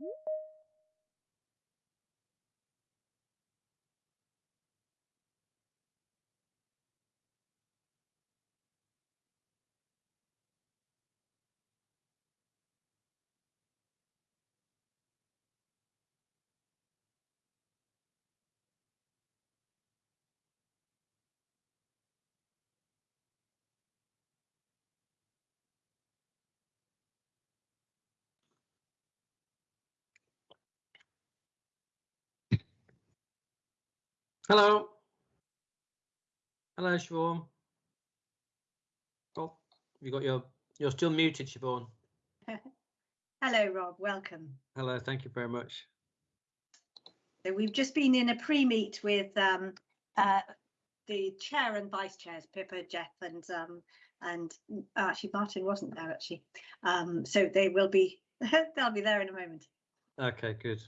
Woo! Hello. Hello, Siobhan. Oh, you got your, you're still muted, Siobhan. Hello, Rob. Welcome. Hello, thank you very much. So we've just been in a pre-meet with um, uh, the chair and vice chairs, Pippa, Jeff, and um, and mm, actually Martin wasn't there actually. Um, so they will be they'll be there in a moment. Okay, good.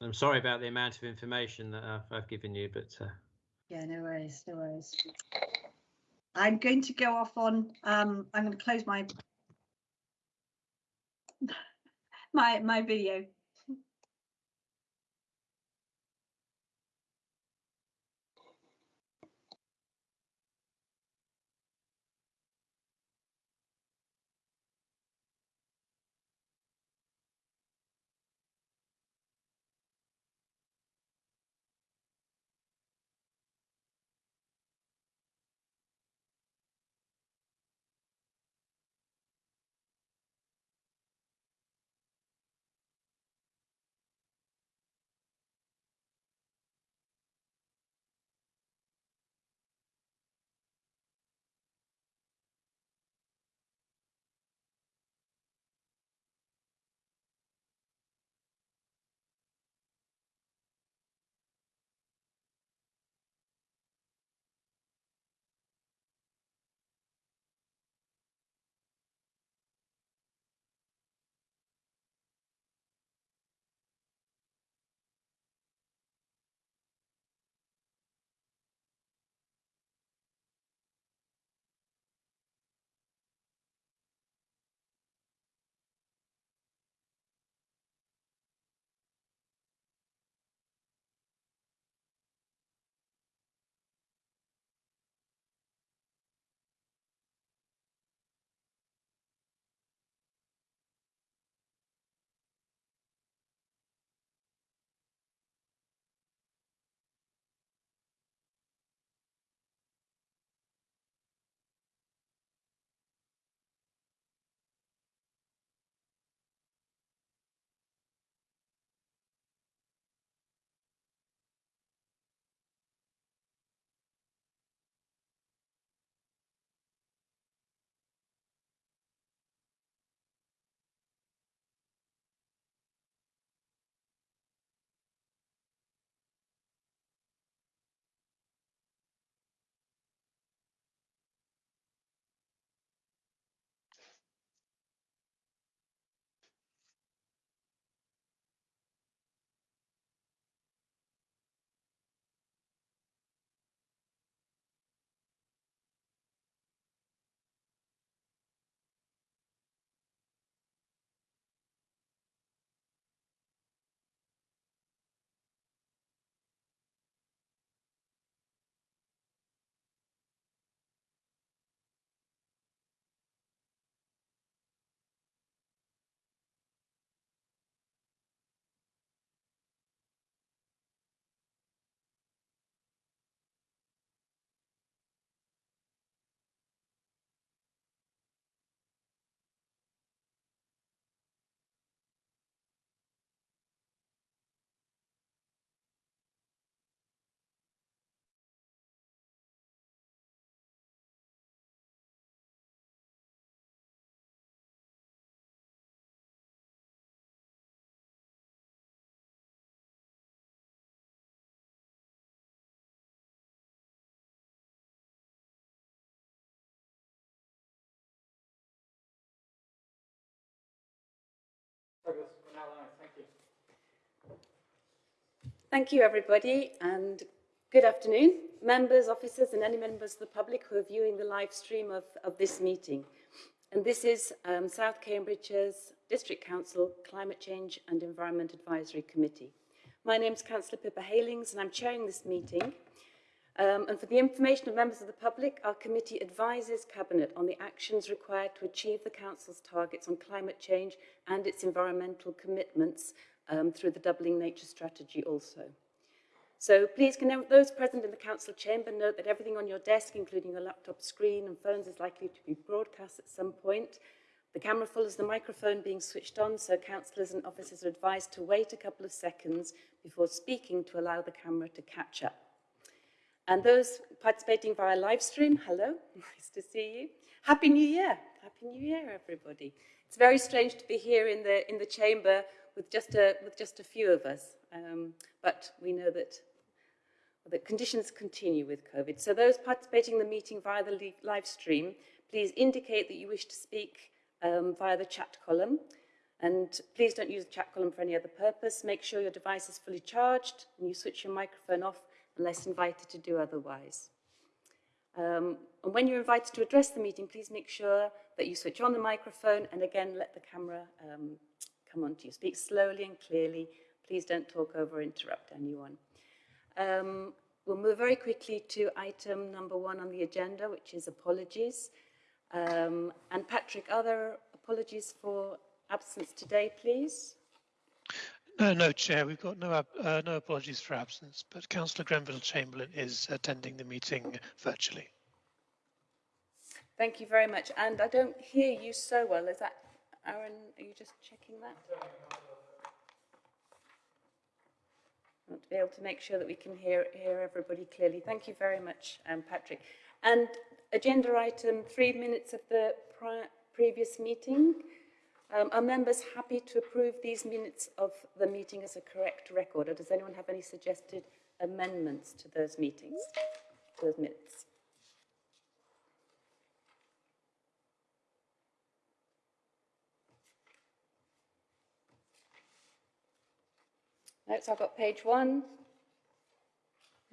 I'm sorry about the amount of information that I've, I've given you, but uh, Yeah, no worries, no worries. I'm going to go off on. Um, I'm going to close my my my video. Thank you, everybody, and good afternoon, members, officers, and any members of the public who are viewing the live stream of, of this meeting. And this is um, South Cambridgeshire's District Council Climate Change and Environment Advisory Committee. My name is Councillor Pippa Heylings and I'm chairing this meeting. Um, and for the information of members of the public, our committee advises Cabinet on the actions required to achieve the Council's targets on climate change and its environmental commitments um, through the Doubling Nature Strategy also. So please can those present in the council chamber note that everything on your desk, including your laptop screen and phones, is likely to be broadcast at some point. The camera follows the microphone being switched on, so councillors and officers are advised to wait a couple of seconds before speaking to allow the camera to catch up. And those participating via live stream, hello, nice to see you. Happy New Year. Happy New Year, everybody. It's very strange to be here in the, in the chamber with just a, with just a few of us, um, but we know that the conditions continue with COVID. So those participating in the meeting via the live stream, please indicate that you wish to speak um, via the chat column. And please don't use the chat column for any other purpose. Make sure your device is fully charged and you switch your microphone off unless invited to do otherwise. Um, and when you're invited to address the meeting, please make sure that you switch on the microphone and again, let the camera um, come on to you. Speak slowly and clearly. Please don't talk over or interrupt anyone. Um, we'll move very quickly to item number one on the agenda, which is apologies. Um, and Patrick, are there apologies for absence today, please? No, no, Chair. We've got no uh, no apologies for absence, but Councillor Grenville Chamberlain is attending the meeting virtually. Thank you very much. And I don't hear you so well. Is that Aaron? Are you just checking that? I want to be able to make sure that we can hear, hear everybody clearly. Thank you very much, um, Patrick. And agenda item, three minutes of the previous meeting. Um, are members happy to approve these minutes of the meeting as a correct record? Or does anyone have any suggested amendments to those meetings, those minutes? No, so I've got page one.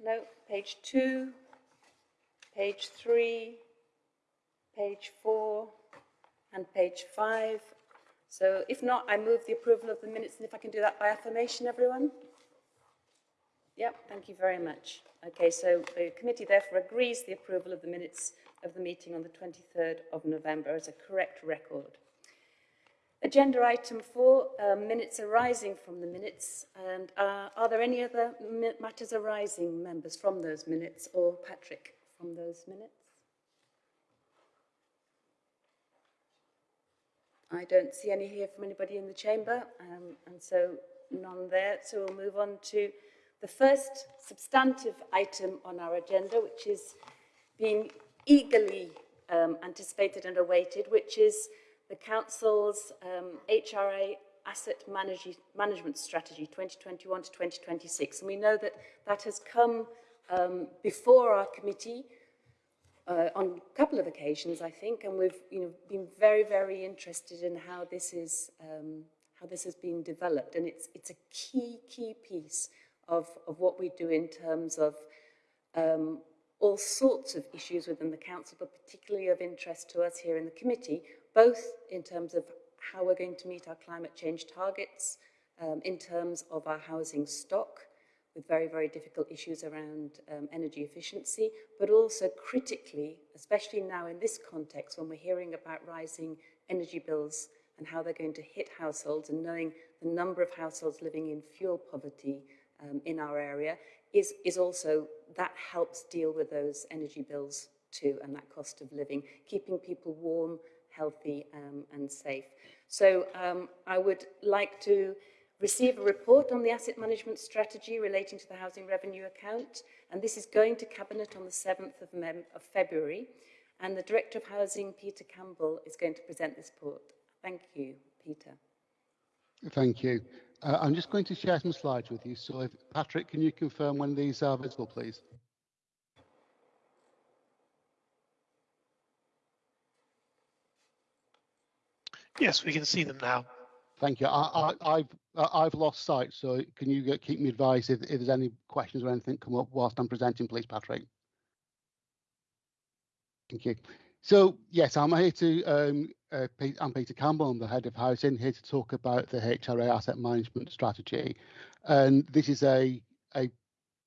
No, page two, page three, page four, and page five. So if not, I move the approval of the minutes, and if I can do that by affirmation, everyone? Yep, thank you very much. Okay, so the committee therefore agrees the approval of the minutes of the meeting on the 23rd of November as a correct record. Agenda item four, um, minutes arising from the minutes. And uh, are there any other matters arising, members, from those minutes or Patrick from those minutes? I don't see any here from anybody in the chamber, um, and so none there. So we'll move on to the first substantive item on our agenda, which is being eagerly um, anticipated and awaited, which is the Council's um, HRA Asset Manage Management Strategy 2021 to 2026. And we know that that has come um, before our committee uh, on a couple of occasions, I think, and we've you know, been very, very interested in how this is um, how this has been developed. And it's, it's a key, key piece of, of what we do in terms of um, all sorts of issues within the council, but particularly of interest to us here in the committee, both in terms of how we're going to meet our climate change targets, um, in terms of our housing stock, with very, very difficult issues around um, energy efficiency, but also critically, especially now in this context when we're hearing about rising energy bills and how they're going to hit households and knowing the number of households living in fuel poverty um, in our area is, is also, that helps deal with those energy bills too and that cost of living, keeping people warm healthy um, and safe. So um, I would like to receive a report on the asset management strategy relating to the housing revenue account and this is going to Cabinet on the 7th of, Mem of February and the Director of Housing, Peter Campbell, is going to present this report. Thank you, Peter. Thank you. Uh, I'm just going to share some slides with you. So if, Patrick, can you confirm when these are visible, please? Yes, we can see them now. Thank you. I, I, I've I've lost sight, so can you keep me advised if, if there's any questions or anything come up whilst I'm presenting, please, Patrick? Thank you. So yes, I'm here to. Um, uh, I'm Peter Campbell. I'm the head of housing here to talk about the HRA asset management strategy, and this is a a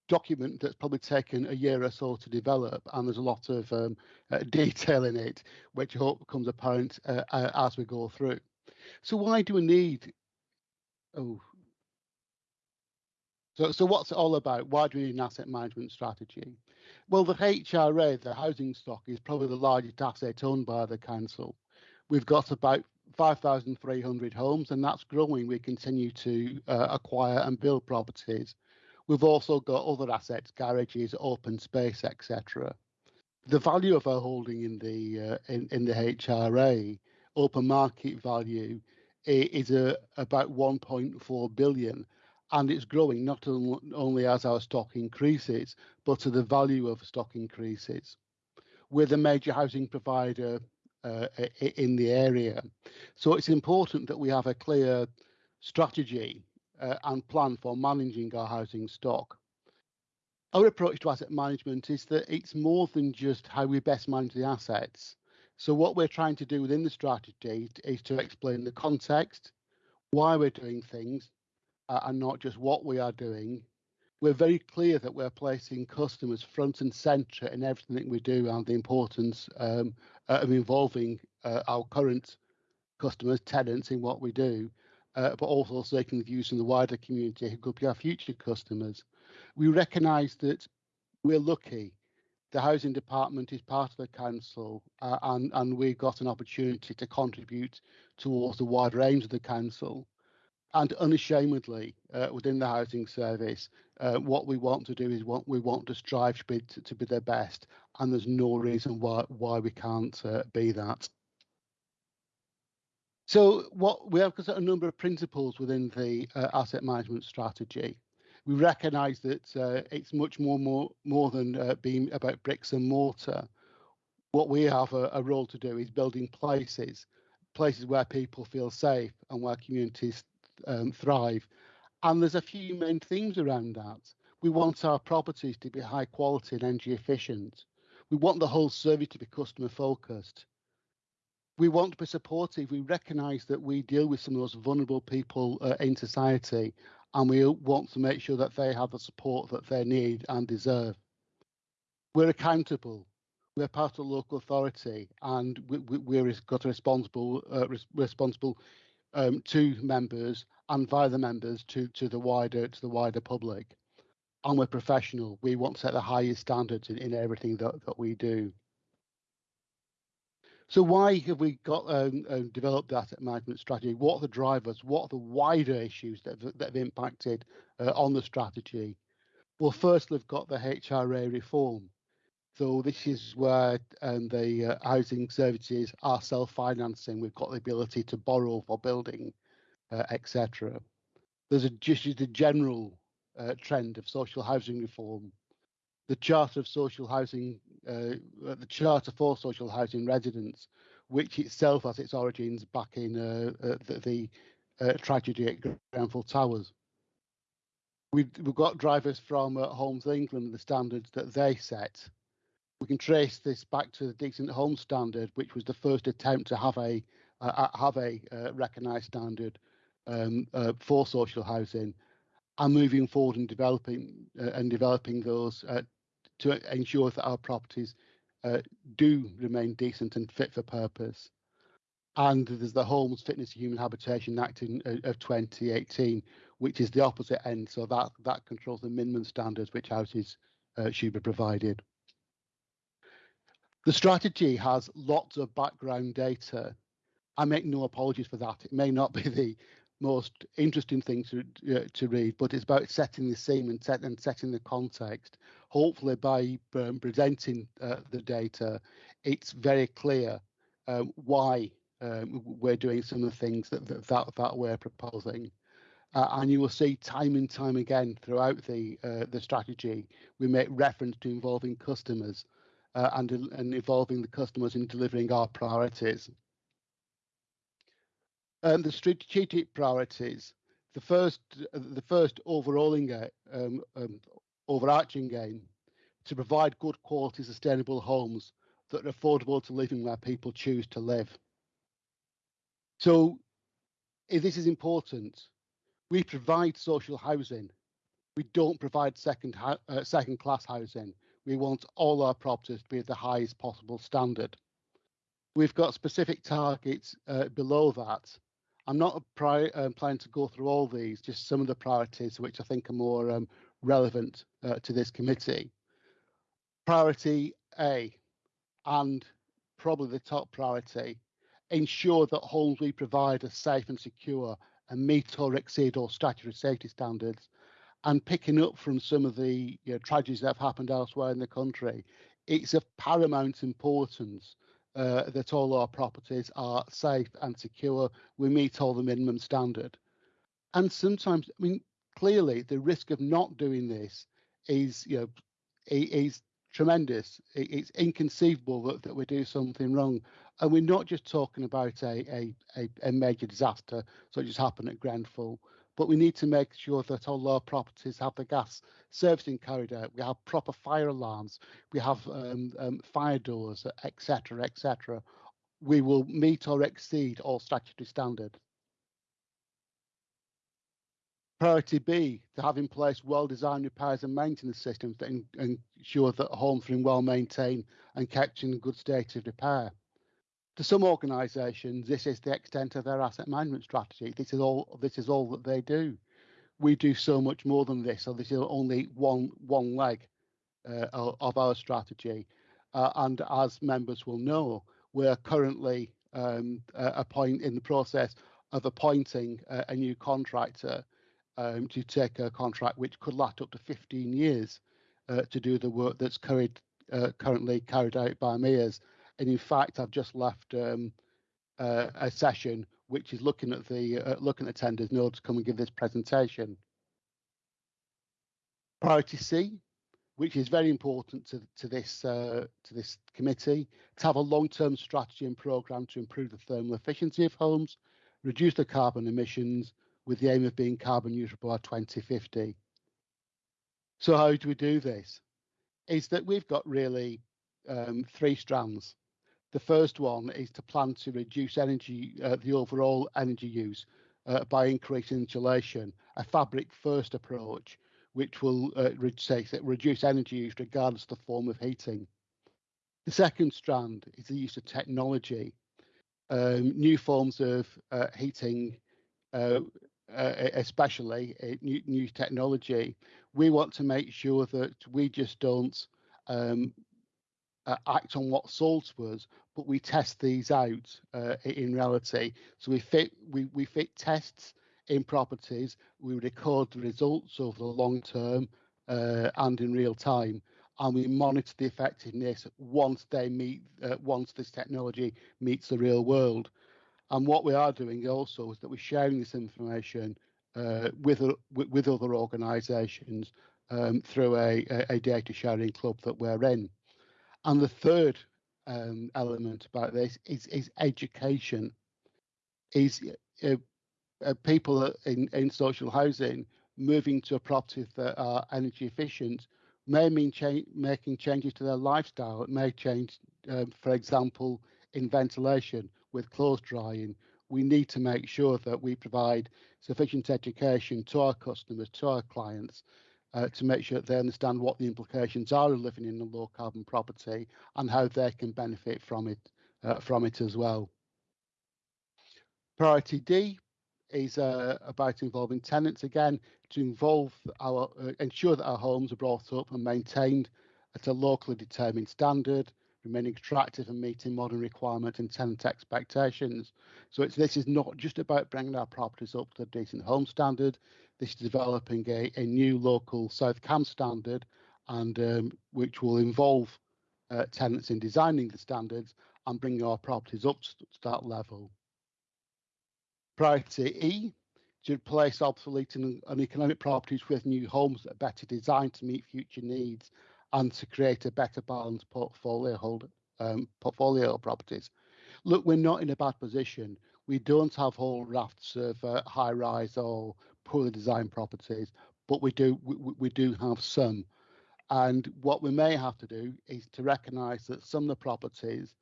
document that's probably taken a year or so to develop, and there's a lot of um, uh, detail in it, which I hope becomes apparent uh, uh, as we go through. So why do we need? Oh, so, so what's it all about? Why do we need an asset management strategy? Well, the HRA, the housing stock, is probably the largest asset owned by the council. We've got about 5,300 homes, and that's growing. We continue to uh, acquire and build properties. We've also got other assets, garages, open space, etc. The value of our holding in the uh, in, in the HRA, open market value, is about 1.4 billion, and it's growing not only as our stock increases, but as the value of stock increases. We're the major housing provider uh, in the area. So it's important that we have a clear strategy uh, and plan for managing our housing stock. Our approach to asset management is that it's more than just how we best manage the assets. So what we're trying to do within the strategy is to explain the context, why we're doing things, uh, and not just what we are doing. We're very clear that we're placing customers front and centre in everything we do and the importance um, uh, of involving uh, our current customers, tenants in what we do, uh, but also taking the views from the wider community who could be our future customers. We recognise that we're lucky. The housing department is part of the council uh, and, and we've got an opportunity to contribute towards the wider aims of the council and unashamedly uh, within the housing service, uh, what we want to do is what we want to strive to be, to, to be the best, and there's no reason why why we can't uh, be that. So what we have a number of principles within the uh, asset management strategy. We recognise that uh, it's much more more more than uh, being about bricks and mortar. What we have a, a role to do is building places, places where people feel safe and where communities um, thrive. And there's a few main themes around that. We want our properties to be high quality and energy efficient. We want the whole service to be customer focused. We want to be supportive. We recognise that we deal with some of those vulnerable people uh, in society, and we want to make sure that they have the support that they need and deserve. We're accountable. We're part of local authority, and we, we're got a responsible uh, res responsible um, to members and via the members to to the wider to the wider public. And we're professional. We want to set the highest standards in, in everything that, that we do. So why have we got um, um, developed the asset management strategy? What are the drivers? What are the wider issues that have, that have impacted uh, on the strategy? Well, first we've got the HRA reform. So this is where um, the uh, housing services are self-financing. We've got the ability to borrow for building, uh, etc. There's a, just a general uh, trend of social housing reform. The Charter of Social Housing, uh, uh, the Charter for Social Housing Residents, which itself has its origins back in uh, the, the tragedy at Grenfell Towers. We've, we've got drivers from Homes England, the standards that they set we can trace this back to the Decent Home Standard, which was the first attempt to have a uh, have a uh, recognised standard um, uh, for social housing, and moving forward and developing uh, and developing those uh, to ensure that our properties uh, do remain decent and fit for purpose. And there's the Homes Fitness Human Habitation Act in, of 2018, which is the opposite end. So that that controls the minimum standards which houses should be provided. The strategy has lots of background data. I make no apologies for that. It may not be the most interesting thing to uh, to read, but it's about setting the scene and, set, and setting the context. Hopefully, by um, presenting uh, the data, it's very clear um, why um, we're doing some of the things that that, that we're proposing. Uh, and you will see time and time again throughout the uh, the strategy, we make reference to involving customers uh, and, and involving the customers in delivering our priorities. And the strategic priorities, the first, the first overalling, um, um, overarching aim to provide good quality sustainable homes that are affordable to living where people choose to live. So if this is important. We provide social housing. We don't provide second uh, second class housing. We want all our properties to be at the highest possible standard. We've got specific targets uh, below that. I'm not um, planning to go through all these, just some of the priorities which I think are more um, relevant uh, to this committee. Priority A, and probably the top priority, ensure that homes we provide are safe and secure and meet or exceed all statutory safety standards. And picking up from some of the you know, tragedies that have happened elsewhere in the country, it's of paramount importance uh, that all our properties are safe and secure. We meet all the minimum standard. And sometimes, I mean, clearly the risk of not doing this is, you know, is tremendous. It's inconceivable that, that we do something wrong. And we're not just talking about a, a, a, major disaster such as happened at Grenfell, but we need to make sure that all our properties have the gas servicing carried out. We have proper fire alarms. We have um, um, fire doors, etc., etc. We will meet or exceed all statutory standards. Priority B, to have in place well-designed repairs and maintenance systems that ensure that homes are well maintained and kept in good state of repair. To some organisations, this is the extent of their asset management strategy. This is all. This is all that they do. We do so much more than this. So this is only one one leg uh, of our strategy. Uh, and as members will know, we're currently um, in the process of appointing a new contractor um, to take a contract which could last up to 15 years uh, to do the work that's carried, uh, currently carried out by Mears. And in fact, I've just left um, uh, a session which is looking at the uh, looking at tenders in order to come and give this presentation. Priority C, which is very important to, to this uh, to this committee, to have a long-term strategy and programme to improve the thermal efficiency of homes, reduce the carbon emissions, with the aim of being carbon neutral by 2050. So how do we do this? Is that we've got really um, three strands. The first one is to plan to reduce energy, uh, the overall energy use uh, by increasing insulation, a fabric first approach, which will uh, say, reduce energy use regardless of the form of heating. The second strand is the use of technology, um, new forms of uh, heating uh, especially uh, new, new, technology, we want to make sure that we just don't um, uh, act on what sold to us, but we test these out uh, in reality. So we fit we, we fit tests in properties, we record the results over the long term uh, and in real time, and we monitor the effectiveness once they meet uh, once this technology meets the real world. And what we are doing also is that we're sharing this information uh, with, with other organisations um, through a, a, data sharing club that we're in. And the third um, element about this is, is education. Is uh, uh, people in, in social housing moving to a property that are energy efficient may mean cha making changes to their lifestyle. It may change, um, for example, in ventilation with clothes drying, we need to make sure that we provide sufficient education to our customers, to our clients, uh, to make sure that they understand what the implications are of living in a low carbon property and how they can benefit from it uh, from it as well. Priority D is uh, about involving tenants again to involve our uh, ensure that our homes are brought up and maintained at a locally determined standard remaining attractive and meeting modern requirements and tenant expectations. So it's, this is not just about bringing our properties up to a decent home standard. This is developing a, a new local South Cam standard, and um, which will involve uh, tenants in designing the standards and bringing our properties up to that level. Priority E to replace obsolete and, and economic properties with new homes that are better designed to meet future needs and to create a better balanced portfolio hold um, portfolio properties. Look, we're not in a bad position. We don't have whole rafts of uh, high rise or poorly designed properties, but we do we, we do have some. And what we may have to do is to recognise that some of the properties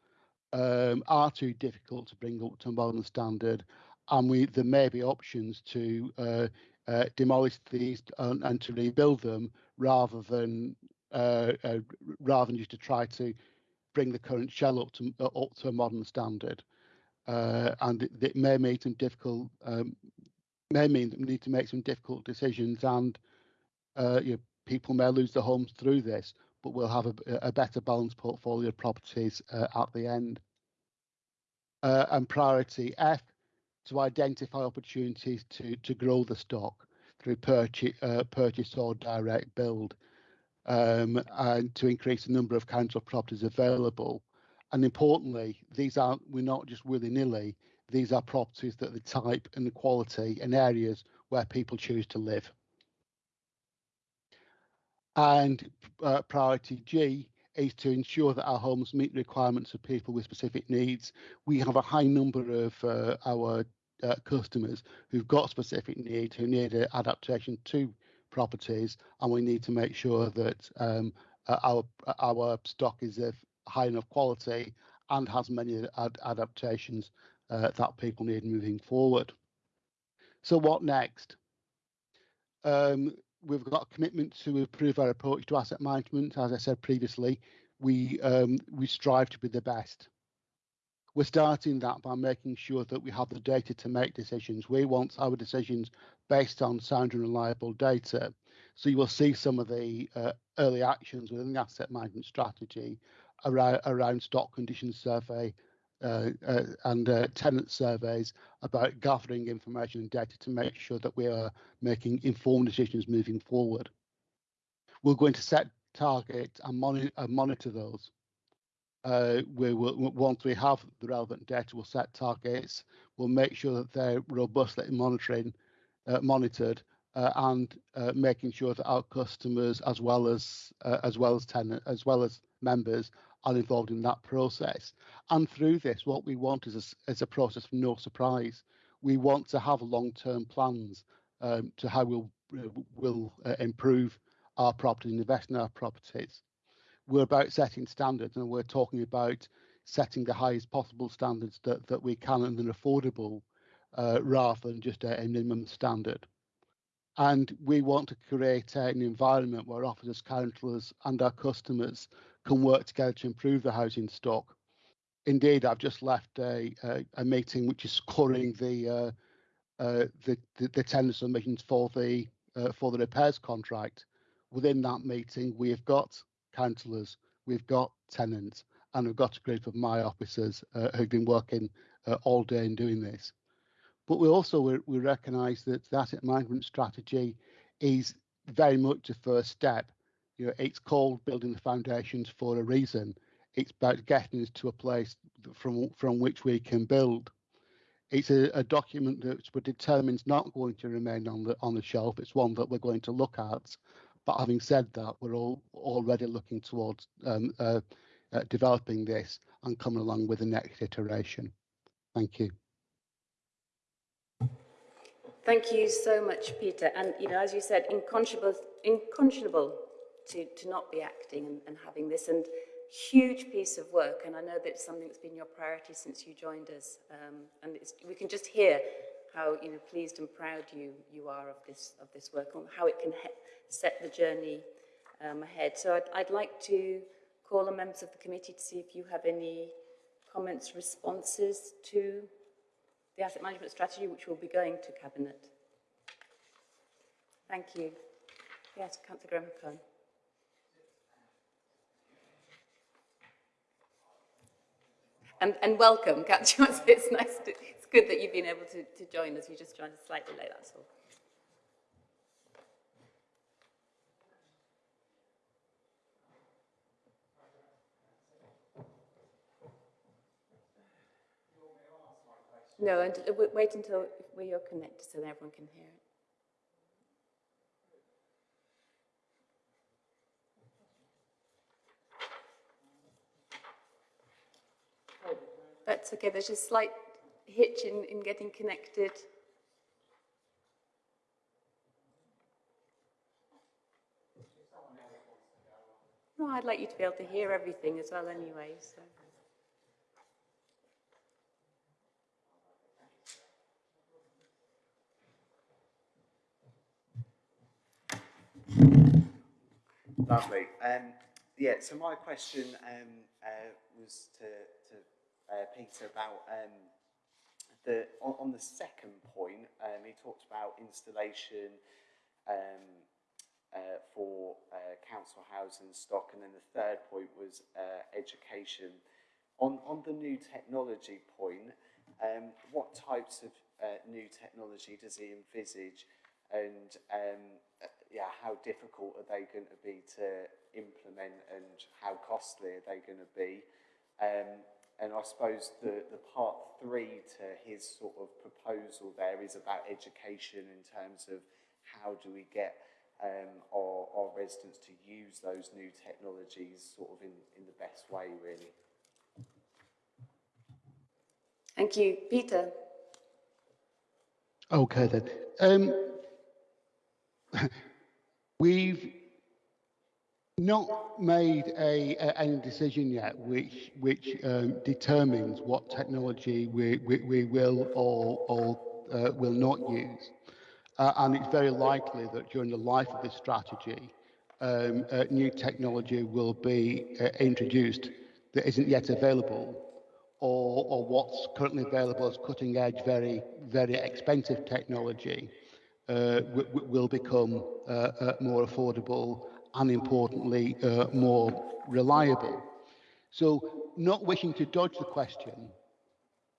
um, are too difficult to bring up to modern standard, and we there may be options to uh, uh, demolish these and, and, to rebuild them rather than uh, uh rather than just to try to bring the current shell up to uh, up to a modern standard. Uh, and it, it, may make some difficult um, may mean that we need to make some difficult decisions and you know, people may lose their homes through this, but we'll have a, a better balanced portfolio of properties uh, at the end. Uh, and priority F, to identify opportunities to, to grow the stock through purchase, uh, purchase or direct build, um, and to increase the number of council properties available. And importantly, these aren't, we're not just willy-nilly, these are properties that the type and the quality and areas where people choose to live. And uh, priority G is to ensure that our homes meet the requirements of people with specific needs. We have a high number of uh, our uh, customers who've got specific needs, who need adaptation to properties, and we need to make sure that um, uh, our our stock is of high enough quality and has many ad adaptations uh, that people need moving forward. So what next? Um, we've got a commitment to improve our approach to asset management. As I said previously, we um, we strive to be the best. We're starting that by making sure that we have the data to make decisions. We want our decisions based on sound and reliable data. So you will see some of the uh, early actions within the asset management strategy around, around stock condition survey, uh, uh, and uh, tenant surveys about gathering information and data to make sure that we are making informed decisions moving forward. We're going to set targets and monitor, monitor those. Uh, we will, once we have the relevant data, we'll set targets. We'll make sure that they're robustly monitoring, uh, monitored, uh, and making sure that our customers, as well as as well as tenant, as well as members, are involved in that process. And through this, what we want is a, is a process of no surprise. We want to have long-term plans um, to how we'll, uh, will uh, improve our properties and invest in our properties. We're about setting standards and we're talking about setting the highest possible standards that, that we can and are affordable uh, rather than just a, a minimum standard. And we want to create an environment where officers, councillors and our customers can work together to improve the housing stock. Indeed, I've just left a, a, a meeting which is scoring the, uh, uh, the, the, the tender submissions for the uh, for the repairs contract. Within that meeting, we have got councillors, we've got tenants, and we've got a group of my officers uh, who've been working uh, all day in doing this. But we also we, we recognise that the asset management strategy is very much a first step you know, it's called building the foundations for a reason. It's about getting us to a place from from which we can build. It's a, a document that we're determined not going to remain on the on the shelf. It's one that we're going to look at. But having said that, we're all already looking towards um, uh, uh, developing this and coming along with the next iteration. Thank you. Thank you so much, Peter. And you know, as you said, inconscionable, inconscionable to, to not be acting and, and having this. And huge piece of work, and I know that it's something that's been your priority since you joined us. Um, and we can just hear how you know pleased and proud you you are of this of this work and how it can set the journey um, ahead. So I'd, I'd like to call on members of the committee to see if you have any comments, responses to the asset management strategy, which will be going to cabinet. Thank you. Yes, Councillor Graham Kern. And, and welcome, Catch It's nice to, it's good that you've been able to, to join us. You just joined us slightly late, that's all. No, and wait until we are connected so that everyone can hear it. That's okay, there's a slight hitch in, in getting connected. No, I'd like you to be able to hear everything as well anyway, so. Lovely. Um, yeah, so my question um, uh, was to, to uh, Peter about um, the on, on the second point. Um, he talked about installation um, uh, for uh, council housing stock, and then the third point was uh, education. On on the new technology point, um, what types of uh, new technology does he envisage? and um, uh, yeah, how difficult are they going to be to implement and how costly are they going to be? Um, and I suppose the, the part three to his sort of proposal there is about education in terms of how do we get um, our, our residents to use those new technologies sort of in, in the best way, really. Thank you. Peter? Okay then. Um, we've not made a, a, any decision yet which which um, determines what technology we, we, we will or, or uh, will not use. Uh, and it's very likely that during the life of this strategy, um, uh, new technology will be uh, introduced that isn't yet available or, or what's currently available as cutting edge, very, very expensive technology uh, will become uh, more affordable and importantly uh, more reliable. So not wishing to dodge the question,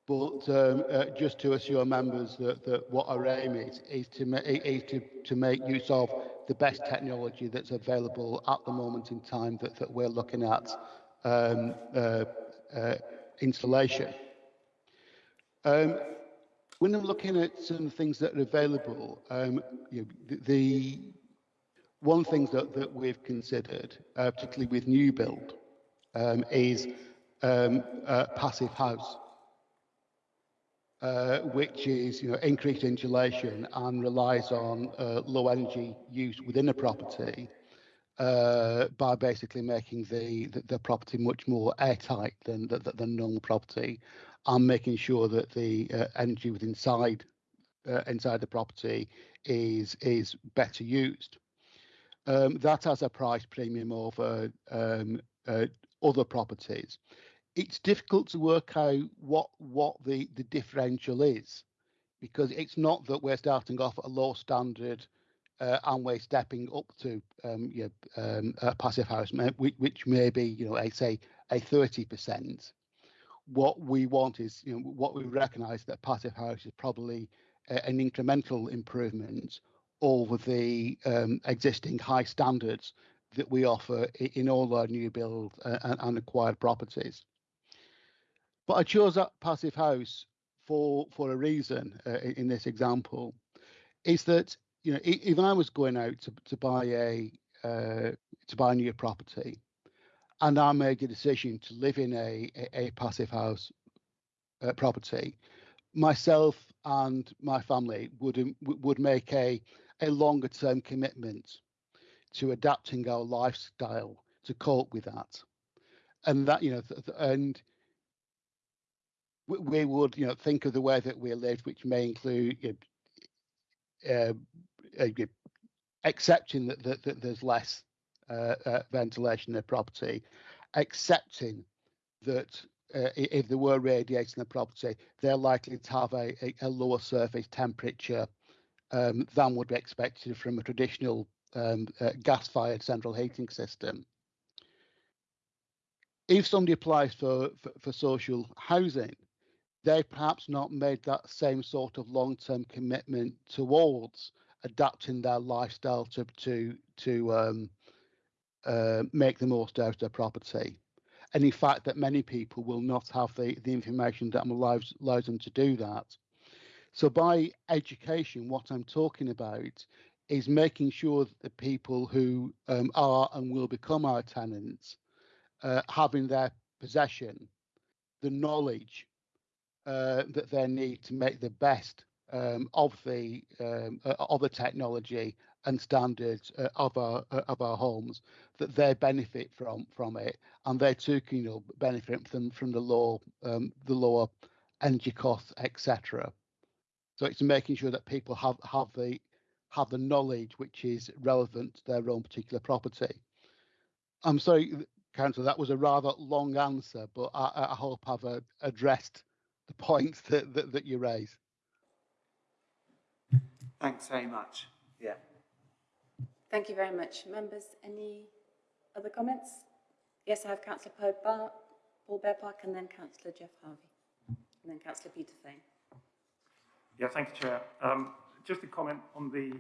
but um, uh, just to assure members that, that what our aim is is to, is to, to make use of the best technology that's available at the moment in time that, that we're looking at um, uh, uh, installation. Um, when I'm looking at some things that are available, um, you know, the, the, one of thing that, that we've considered, uh, particularly with new build, um, is um, uh, passive house, uh, which is you know increased insulation and relies on uh, low energy use within a property uh, by basically making the, the, the property much more airtight than than, than normal property and making sure that the uh, energy within inside inside the property is is better used. Um, that has a price premium over um, uh, other properties. It's difficult to work out what what the the differential is because it's not that we're starting off at a low standard uh, and we're stepping up to um, you know, um, a passive house, which, which may be you know, I say a 30 percent what we want is, you know, what we recognise that passive house is probably a, an incremental improvement over the um, existing high standards that we offer in all our new build uh, and, acquired properties. But I chose that passive house for for a reason uh, in this example, is that you know if I was going out to, to buy a uh, to buy a new property, and I made the decision to live in a, a, a passive house uh, property, myself and my family would would make a a longer term commitment to adapting our lifestyle to cope with that, and that you know th- and we would you know think of the way that we live, which may include you know, uh, uh, accepting that, that, that there's less uh, uh, ventilation in the property, accepting that uh, if there were radiators in the property, they're likely to have a, a, a lower surface temperature um, than would be expected from a traditional um, uh, gas-fired central heating system. If somebody applies for, for, for social housing, they perhaps not made that same sort of long-term commitment towards adapting their lifestyle to to to um, uh, make the most out of their property. And in fact, that many people will not have the, the information that allows, allows them to do that. So by education, what I'm talking about is making sure that the people who um, are and will become our tenants uh, have in their possession the knowledge uh, that they need to make the best um, of the um, of the technology and standards uh, of our uh, of our homes that they benefit from from it. And they too can you know benefit from from the low um, the lower energy costs etc so it's making sure that people have have the have the knowledge which is relevant to their own particular property i'm sorry councillor that was a rather long answer but i, I hope i've uh, addressed the points that, that that you raise Thanks very much. Yeah. Thank you very much. Members, any other comments? Yes, I have Councillor Paul, Bar Paul Bearpark and then Councillor Geoff Harvey and then Councillor Peter Fane. Yeah, thank you, Chair. Um, just a comment on the,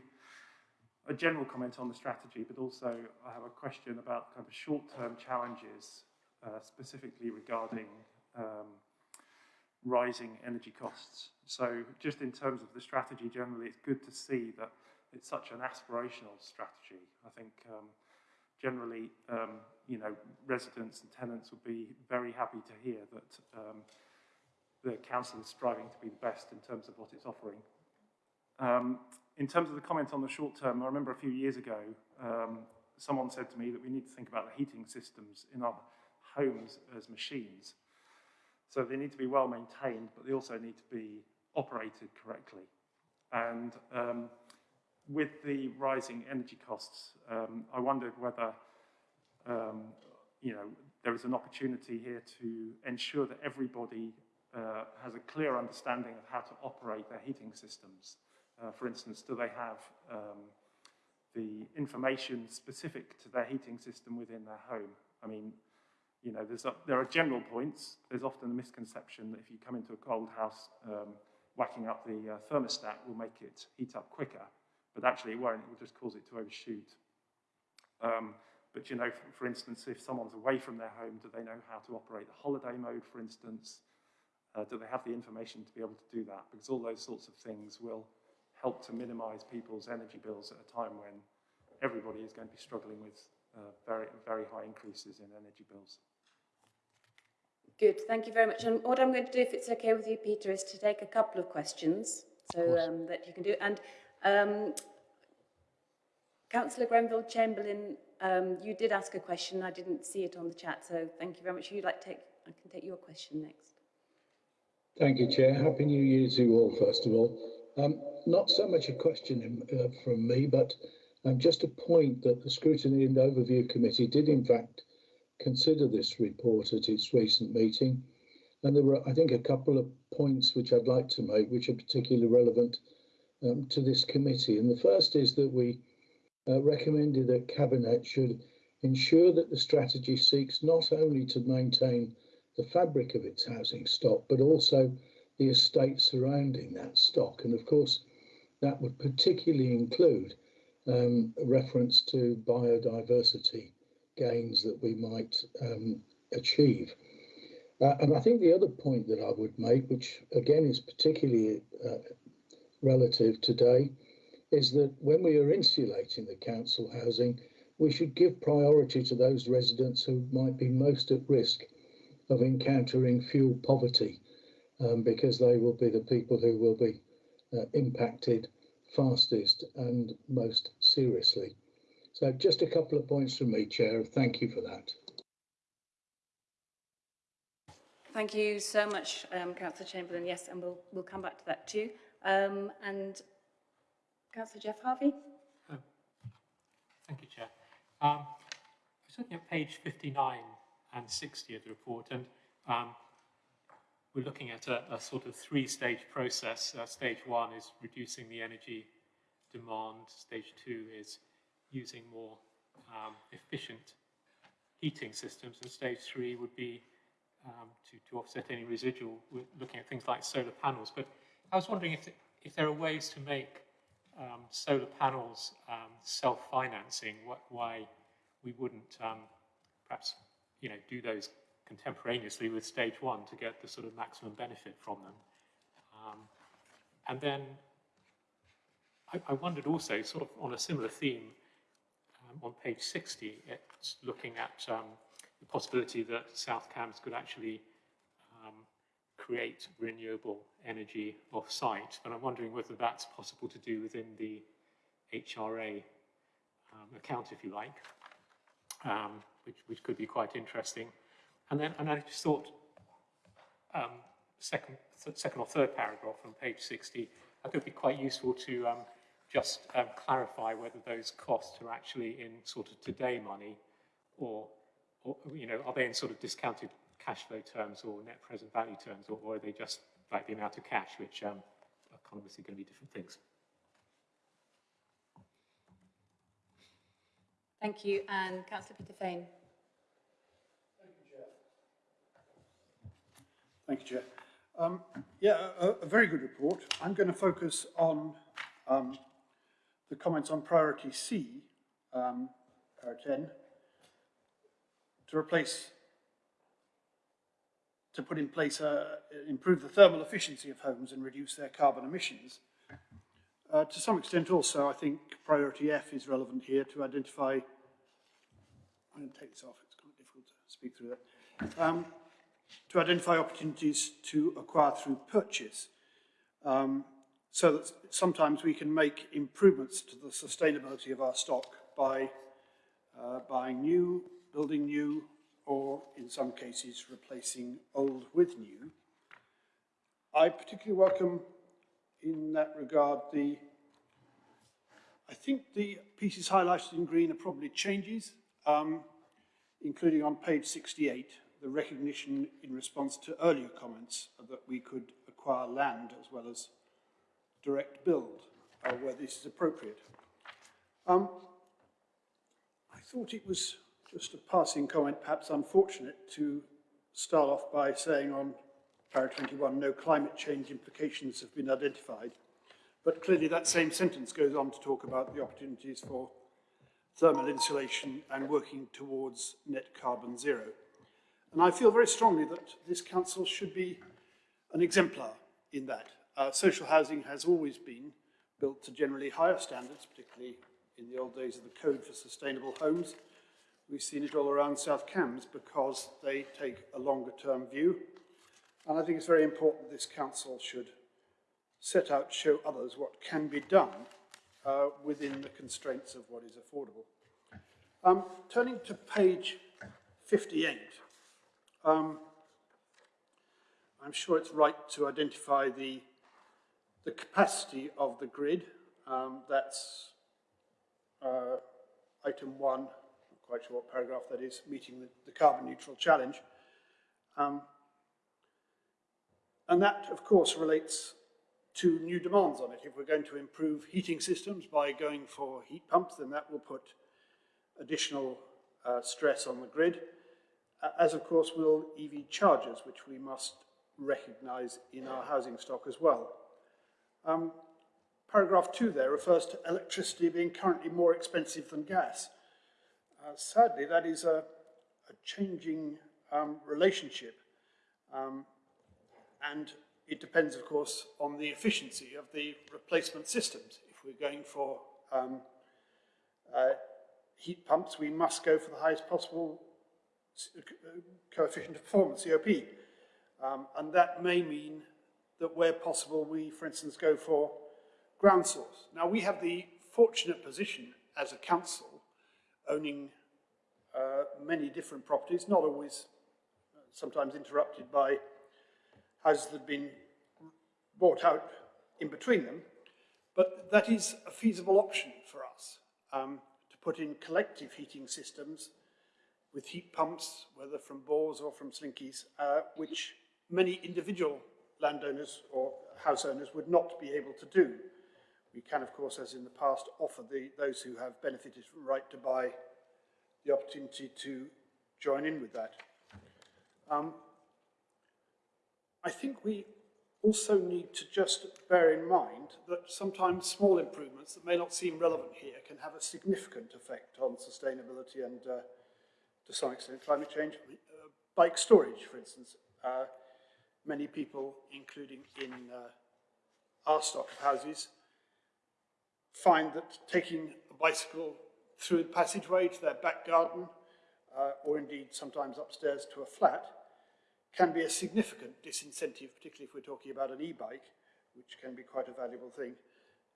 a general comment on the strategy, but also I have a question about kind of short-term challenges, uh, specifically regarding um, rising energy costs. So just in terms of the strategy generally, it's good to see that it's such an aspirational strategy. I think um, generally, um, you know, residents and tenants will be very happy to hear that um, the council is striving to be the best in terms of what it's offering. Um, in terms of the comment on the short term, I remember a few years ago, um, someone said to me that we need to think about the heating systems in our homes as machines. So they need to be well maintained, but they also need to be operated correctly. And um, with the rising energy costs, um, I wondered whether um, you know, there is an opportunity here to ensure that everybody uh, has a clear understanding of how to operate their heating systems. Uh, for instance, do they have um, the information specific to their heating system within their home? I mean, you know, there's a, there are general points. There's often a misconception that if you come into a cold house, um, whacking up the uh, thermostat will make it heat up quicker, but actually it won't. It will just cause it to overshoot. Um, but you know, for, for, instance, if someone's away from their home, do they know how to operate the holiday mode, for instance? Uh, do they have the information to be able to do that? Because all those sorts of things will help to minimize people's energy bills at a time when everybody is going to be struggling with uh, very, very high increases in energy bills. Good, thank you very much. And what I'm going to do, if it's okay with you, Peter, is to take a couple of questions so um, that you can do. And um, Councillor Grenville Chamberlain, um, you did ask a question. I didn't see it on the chat, so thank you very much. You'd like to take, I can take your question next. Thank you, Chair. Happy New Year to you all, first of all. Um, not so much a question uh, from me, but um, just a point that the Scrutiny and Overview Committee did, in fact, consider this report at its recent meeting. And there were, I think, a couple of points which I'd like to make, which are particularly relevant um, to this committee. And the first is that we uh, recommended that Cabinet should ensure that the strategy seeks not only to maintain the fabric of its housing stock, but also the estate surrounding that stock. And of course, that would particularly include um, reference to biodiversity gains that we might um, achieve. Uh, and I think the other point that I would make, which again is particularly uh, relative today, is that when we are insulating the council housing, we should give priority to those residents who might be most at risk of encountering fuel poverty, um, because they will be the people who will be uh, impacted fastest and most seriously. So just a couple of points from me, Chair. Thank you for that. Thank you so much, um, Councillor Chamberlain. Yes, and we'll, we'll come back to that too. Um, and Councillor Geoff Harvey. Oh, thank you, Chair. Um, I was looking at page 59 and 60 of the report, and um, we're looking at a, a sort of three-stage process. Uh, stage one is reducing the energy demand. Stage two is using more um, efficient heating systems, and stage three would be um, to, to offset any residual, We're looking at things like solar panels. But I was wondering if, if there are ways to make um, solar panels um, self-financing, why we wouldn't um, perhaps you know, do those contemporaneously with stage one to get the sort of maximum benefit from them. Um, and then I, I wondered also, sort of on a similar theme, um, on page 60, it's looking at um, the possibility that South Cambs could actually um, create renewable energy off-site. And I'm wondering whether that's possible to do within the HRA um, account, if you like, um, which, which could be quite interesting. And then and I just thought, um, second, th second or third paragraph on page 60, I think it'd be quite useful to um, just um, clarify whether those costs are actually in sort of today money or, or, you know, are they in sort of discounted cash flow terms or net present value terms, or, or are they just like the amount of cash, which um, are obviously going to be different things? Thank you. And Councillor Peter Fane. Thank you, Chair. Thank you, Chair. Um, yeah, a, a very good report. I'm going to focus on um, the comments on priority C, um, para 10, to replace, to put in place, uh, improve the thermal efficiency of homes and reduce their carbon emissions. Uh, to some extent also, I think priority F is relevant here to identify, I'm going to take this off, it's difficult to speak through that. Um, to identify opportunities to acquire through purchase um, so that sometimes we can make improvements to the sustainability of our stock by uh, buying new, building new, or in some cases replacing old with new. I particularly welcome in that regard the, I think the pieces highlighted in green are probably changes, um, including on page 68, the recognition in response to earlier comments that we could acquire land as well as direct build uh, where this is appropriate. Um, I thought it was just a passing comment, perhaps unfortunate, to start off by saying on para 21, no climate change implications have been identified. But clearly that same sentence goes on to talk about the opportunities for thermal insulation and working towards net carbon zero. And I feel very strongly that this council should be an exemplar in that. Uh, social housing has always been built to generally higher standards, particularly in the old days of the Code for Sustainable Homes. We've seen it all around South Cambs because they take a longer term view. And I think it's very important this council should set out, show others what can be done uh, within the constraints of what is affordable. Um, turning to page 58, um, I'm sure it's right to identify the, the capacity of the grid. Um, that's uh, item one, I'm quite sure what paragraph that is, meeting the, the carbon neutral challenge. Um, and that, of course, relates to new demands on it. If we're going to improve heating systems by going for heat pumps, then that will put additional uh, stress on the grid as of course will EV chargers, which we must recognise in our housing stock as well. Um, paragraph two there refers to electricity being currently more expensive than gas. Uh, sadly, that is a, a changing um, relationship. Um, and it depends, of course, on the efficiency of the replacement systems. If we're going for um, uh, heat pumps, we must go for the highest possible coefficient of performance, COP. Um, and that may mean that where possible, we, for instance, go for ground source. Now, we have the fortunate position as a council owning uh, many different properties, not always, uh, sometimes interrupted by have been bought out in between them, but that is a feasible option for us um, to put in collective heating systems with heat pumps, whether from bores or from slinkies, uh, which many individual landowners or house owners would not be able to do. We can, of course, as in the past, offer the, those who have benefited from right to buy the opportunity to join in with that. Um, I think we also need to just bear in mind that sometimes small improvements that may not seem relevant here can have a significant effect on sustainability and uh, to some extent, climate change. Uh, bike storage, for instance. Uh, many people, including in uh, our stock of houses, find that taking a bicycle through the passageway to their back garden, uh, or indeed sometimes upstairs to a flat, can be a significant disincentive, particularly if we're talking about an e-bike, which can be quite a valuable thing,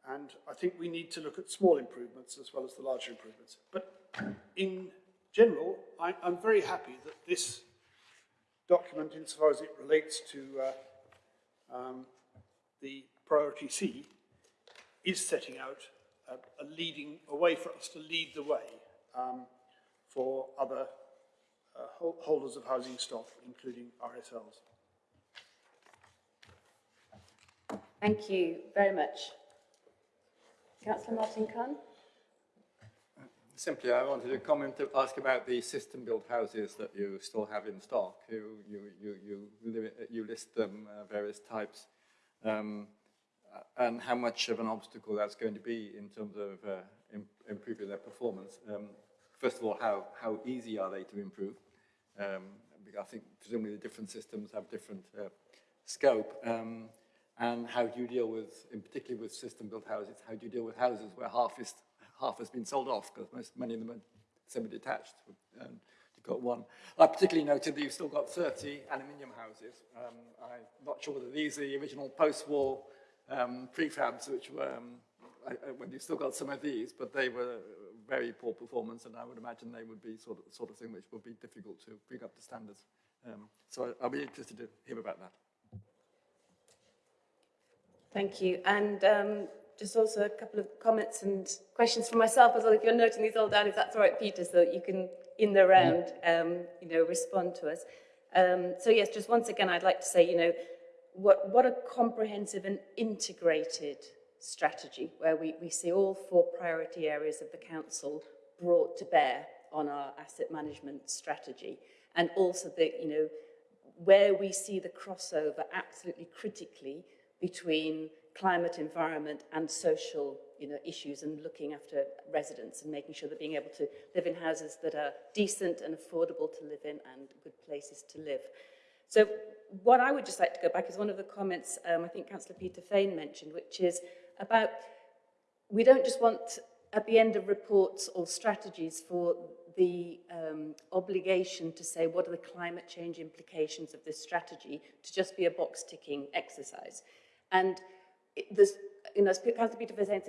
And I think we need to look at small improvements as well as the larger improvements. But in general, I, I'm very happy that this document, insofar as it relates to uh, um, the priority C, is setting out a, a leading, a way for us to lead the way um, for other holders of housing stock, including RSLs. Thank you very much. Councillor Martin Cahn? Simply, I wanted to comment to ask about the system-built houses that you still have in stock. You you you you, li- you list them uh, various types, um, uh, and how much of an obstacle that's going to be in terms of uh, im improving their performance. Um, first of all, how how easy are they to improve? Um, I think presumably the different systems have different uh, scope. Um, and how do you deal with, in particular with system-built houses, how do you deal with houses where half is half has been sold off because most many of them are semi-detached. And you've got one. I particularly noted that you've still got 30 aluminium houses. Um, I'm not sure whether these are the original post-war um, prefabs, which were um, I, I, when you've still got some of these, but they were very poor performance, and I would imagine they would be sort of sort of thing which would be difficult to bring up to standards. Um, so I, I'll be interested to hear about that. Thank you. And um, just also a couple of comments and questions for myself as well. If you're noting these all down, if that's all right, Peter, so that you can, in the round, um, you know, respond to us. Um, so yes, just once again, I'd like to say, you know, what, what a comprehensive and integrated strategy where we, we see all four priority areas of the council brought to bear on our asset management strategy. And also the, you know, where we see the crossover absolutely critically between climate, environment and social you know, issues and looking after residents and making sure they're being able to live in houses that are decent and affordable to live in and good places to live. So what I would just like to go back is one of the comments um, I think Councillor Peter Fane mentioned, which is about we don't just want at the end of reports or strategies for the um, obligation to say what are the climate change implications of this strategy to just be a box ticking exercise. And it, there's, you know, as Peter said,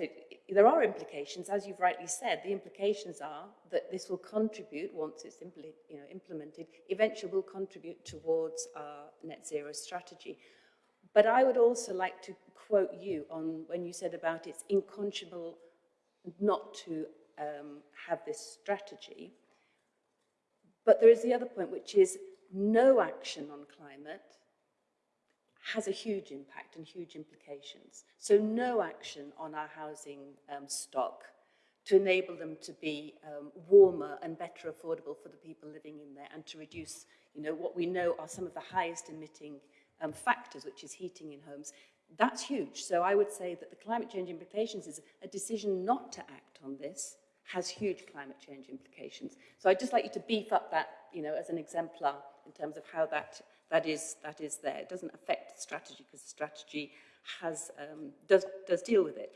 there are implications, as you've rightly said. The implications are that this will contribute, once it's you know, implemented, eventually will contribute towards our net zero strategy. But I would also like to quote you on when you said about it's inconscionable not to um, have this strategy. But there is the other point, which is no action on climate has a huge impact and huge implications. So no action on our housing um, stock to enable them to be um, warmer and better affordable for the people living in there and to reduce, you know, what we know are some of the highest emitting um, factors, which is heating in homes. That's huge. So I would say that the climate change implications is a decision not to act on this has huge climate change implications. So I'd just like you to beef up that, you know, as an exemplar in terms of how that that is, that is there. It doesn't affect the strategy because the strategy has, um, does, does deal with it.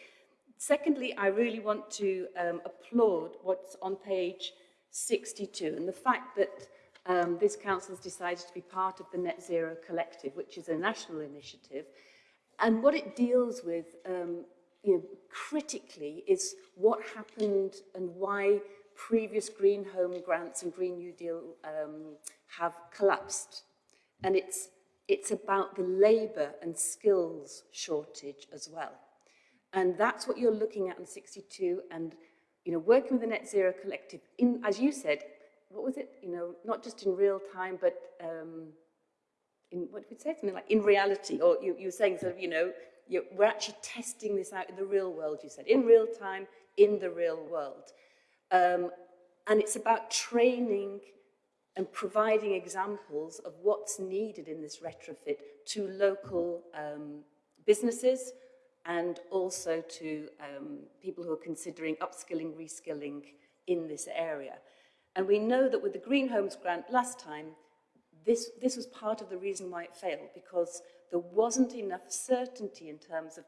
Secondly, I really want to um, applaud what's on page 62 and the fact that um, this council has decided to be part of the Net Zero Collective, which is a national initiative. And what it deals with um, you know, critically is what happened and why previous Green Home grants and Green New Deal um, have collapsed and it's, it's about the labour and skills shortage as well. And that's what you're looking at in 62 and, you know, working with the Net Zero Collective, in, as you said, what was it, you know, not just in real time, but um, in, what would say, something like in reality, or you, you were saying sort of, you know, you, we're actually testing this out in the real world, you said, in real time, in the real world. Um, and it's about training and providing examples of what's needed in this retrofit to local um, businesses and also to um, people who are considering upskilling, reskilling in this area. And we know that with the Green Homes Grant last time, this, this was part of the reason why it failed, because there wasn't enough certainty in terms of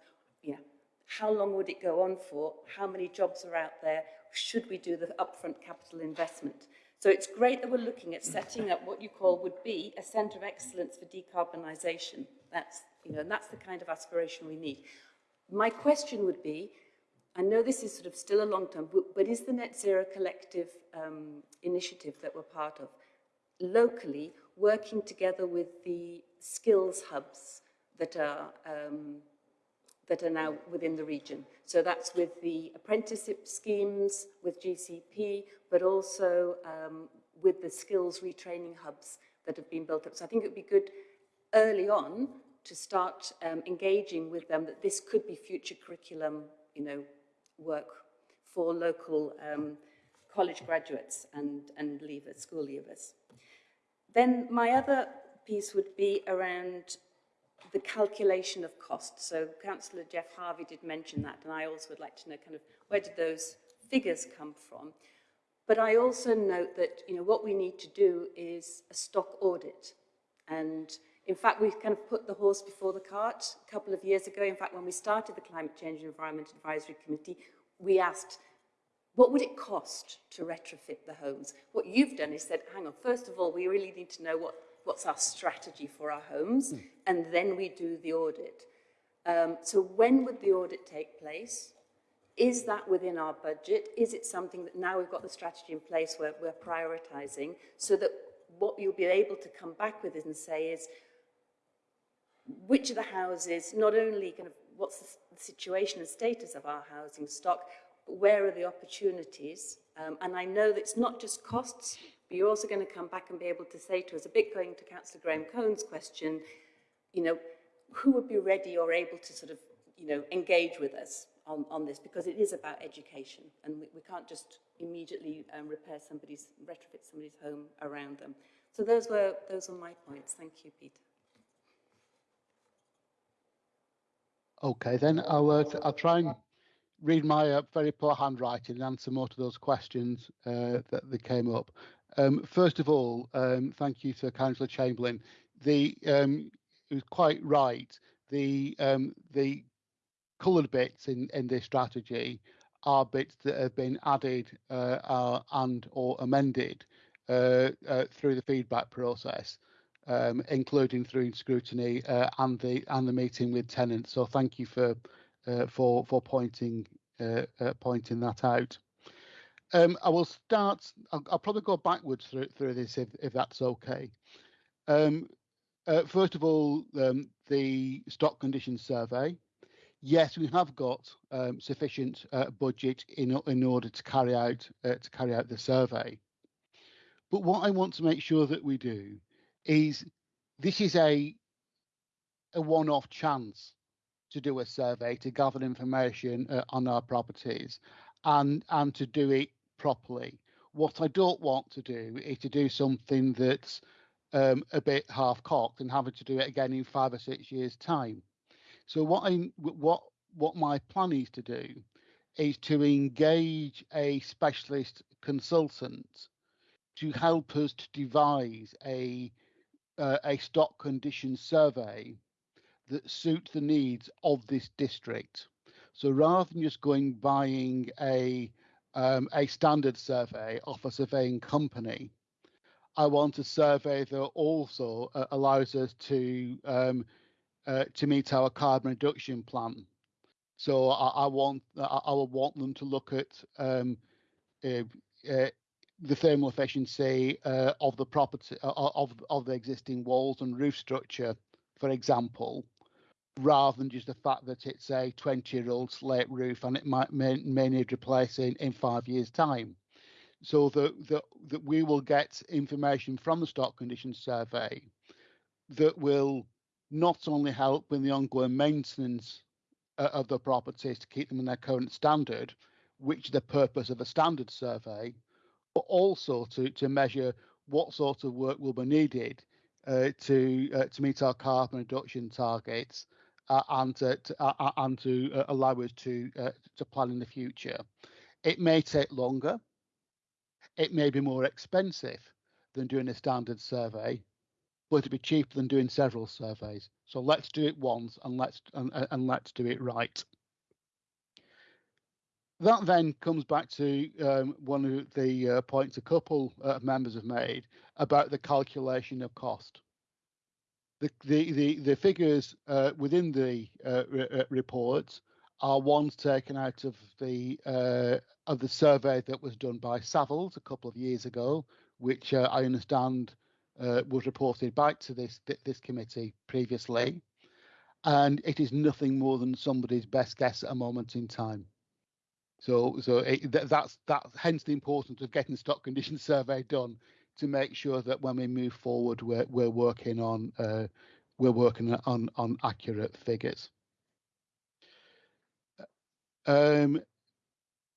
how long would it go on for, how many jobs are out there, should we do the upfront capital investment. So it's great that we're looking at setting up what you call would be a centre of excellence for decarbonisation. That's, you know, and that's the kind of aspiration we need. my question would be, I know this is sort of still a long term, but, but is the Net Zero Collective um, initiative that we're part of locally working together with the skills hubs that are um, that are now within the region. So that's with the apprenticeship schemes, with GCP, but also um, with the skills retraining hubs that have been built up. So I think it would be good early on to start um, engaging with them that this could be future curriculum, you know, work for local um, college graduates and, and leavers, school leavers. Then my other piece would be around the calculation of costs. So Councillor Geoff Harvey did mention that, and I also would like to know kind of where did those figures come from. But I also note that you know what we need to do is a stock audit. And in fact, we've kind of put the horse before the cart a couple of years ago. In fact, when we started the Climate Change and Environment Advisory Committee, we asked, what would it cost to retrofit the homes? What you've done is said, hang on, first of all, we really need to know what what's our strategy for our homes, mm. and then we do the audit. Um, so when would the audit take place? Is that within our budget? Is it something that now we've got the strategy in place where we're prioritising so that what you'll be able to come back with and say is which of the houses, not only kind of what's the situation and status of our housing stock, but where are the opportunities? Um, and I know that it's not just costs, but you're also going to come back and be able to say to us, a bit going to Councillor Graham Cohen's question, you know, who would be ready or able to sort of, you know, engage with us on, on this? Because it is about education and we, we can't just immediately um, repair somebody's, retrofit somebody's home around them. So those were, those were my points. Thank you, Peter. Okay, then I'll, uh, I'll try and read my uh, very poor handwriting and answer more to those questions uh, that, that came up. Um, first of all, um, thank you to Councillor Chamberlain. The um, it was quite right. The um, the coloured bits in in this strategy are bits that have been added uh, and or amended uh, uh through the feedback process, um, including through scrutiny uh, and the and the meeting with tenants. So thank you for uh, for for pointing pointing that out. Um, I will start, I'll, I'll, probably go backwards through, through this if, if that's okay. Um, uh, first of all, um, the stock condition survey. Yes, we have got um, sufficient uh, budget in, in order to carry out uh, to carry out the survey. But what I want to make sure that we do is this is a a one-off chance to do a survey to gather information uh, on our properties and and to do it properly. What I don't want to do is to do something that's um, a bit half cocked and having to do it again in five or six years' time. So what I what what my plan is to do is to engage a specialist consultant to help us to devise a uh, a stock condition survey that suits the needs of this district. So rather than just going buying a um, a standard survey off a surveying company. I want a survey that also uh, allows us to um, uh, to meet our carbon reduction plan. So I, I want I, I want them to look at um, uh, uh the thermal efficiency uh, of the property uh, of of the existing walls and roof structure, for example, rather than just the fact that it's a 20 year old slate roof and it might may, may need replacing in five years time. So that, that that we will get information from the stock condition survey that will not only help in the ongoing maintenance uh, of the properties to keep them in their current standard which is the purpose of a standard survey but also to to measure what sort of work will be needed uh, to uh, to meet our carbon reduction targets uh, and to, to uh, uh, and to uh, allow us to to plan in the future. It may take longer. It may be more expensive than doing a standard survey, but it'll be cheaper than doing several surveys. So let's do it once and let's and, and let's do it right. That then comes back to um, one of the uh, points a couple of members have made about the calculation of cost the the the, the figures uh, within the uh, uh, reports are ones taken out of the uh, of the survey that was done by Savills a couple of years ago, which I understand was reported back to this this committee previously, and it is nothing more than somebody's best guess at a moment in time. So, so it, th that's that's hence the importance of getting stock condition survey done to make sure that when we move forward, we're we're working on uh, we're working on on accurate figures. Um,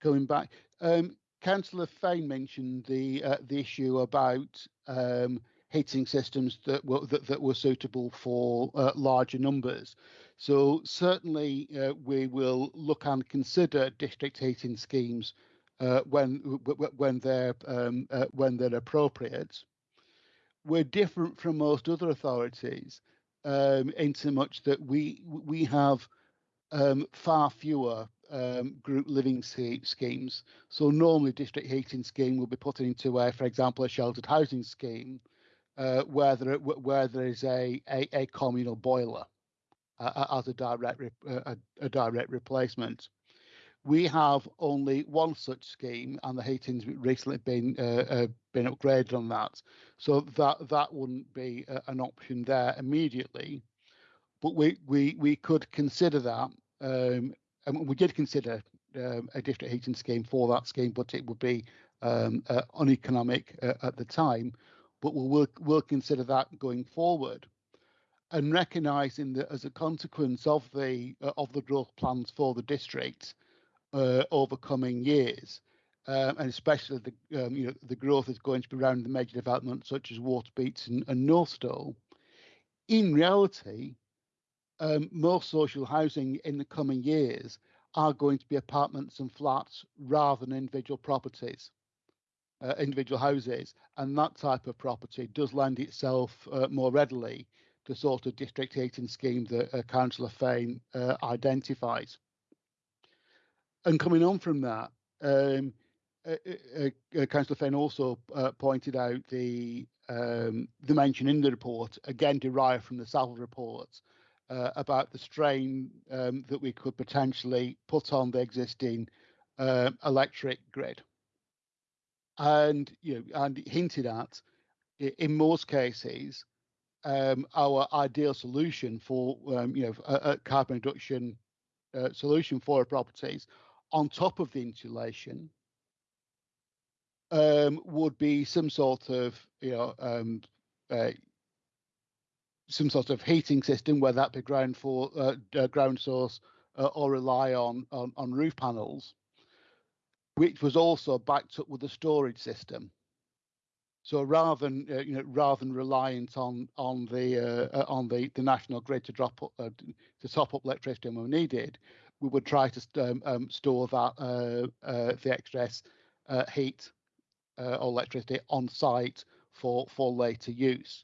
going back, um, Councillor Fane mentioned the uh, the issue about um, heating systems that were that, that were suitable for uh, larger numbers. So certainly uh, we will look and consider district heating schemes uh, when when they're um, uh, when they're appropriate. We're different from most other authorities um, in so much that we we have um, far fewer um, group living schemes. So normally district heating scheme will be put into a, for example, a sheltered housing scheme uh, where there where there is a a, a communal boiler uh, as a direct uh, a, direct replacement. We have only one such scheme, and the heating's recently been uh, uh, been upgraded on that, so that that wouldn't be an option there immediately. But we we we could consider that um, and we did consider um, a district heating scheme for that scheme, but it would be um, uh, uneconomic uh, at the time. But we'll, we'll consider that going forward, and recognising that as a consequence of the uh, of the growth plans for the district uh, over coming years, um, and especially the um, you know the growth is going to be around the major developments such as Waterbeach and, and. In reality, um, most social housing in the coming years are going to be apartments and flats rather than individual properties, uh, individual houses. And that type of property does lend itself uh, more readily to sort of district heating scheme that uh, Councillor Fane uh, identifies. And coming on from that, um, uh, uh, Councillor Fane also pointed out the um, the mention in the report, again derived from the Saville report, about the strain um, that we could potentially put on the existing electric grid. And you know, and hinted at, in most cases, um, our ideal solution for um, you know a, a carbon reduction uh, solution for our properties, on top of the insulation, um, would be some sort of you know um, uh, some sort of heating system, whether that be ground for uh, uh, ground source uh, or rely on, on, on roof panels, which was also backed up with a storage system. So rather than uh, you know rather than reliant on on the uh, on the, the national grid to drop up, uh, to top up electricity when needed, we would try to um, um, store that the excess heat or electricity on site for for later use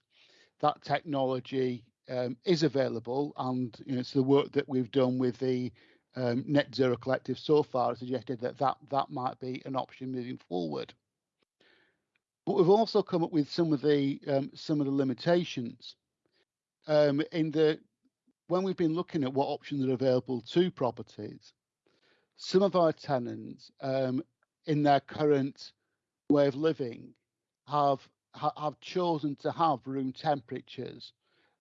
that technology um, is available, and you know, it's the work that we've done with the um, Net Zero Collective so far suggested that, that that might be an option moving forward. But we've also come up with some of the um, some of the limitations um, in the when we've been looking at what options are available to properties. Some of our tenants um, in their current way of living have ha have chosen to have room temperatures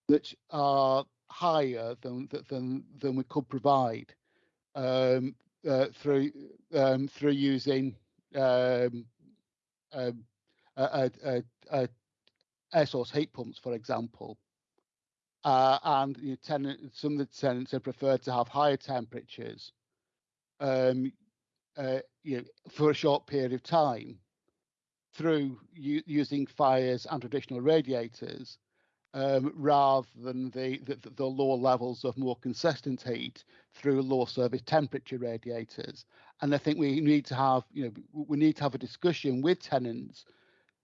that are higher than than than we could provide um, uh, through um, through using um, um air source heat pumps, for example. Uh, and tenant, some of the tenants have preferred to have higher temperatures um, uh, you know, for a short period of time through using fires and traditional radiators um, rather than the, the, the lower levels of more consistent heat through low service temperature radiators. And I think we need to have, you know, we need to have a discussion with tenants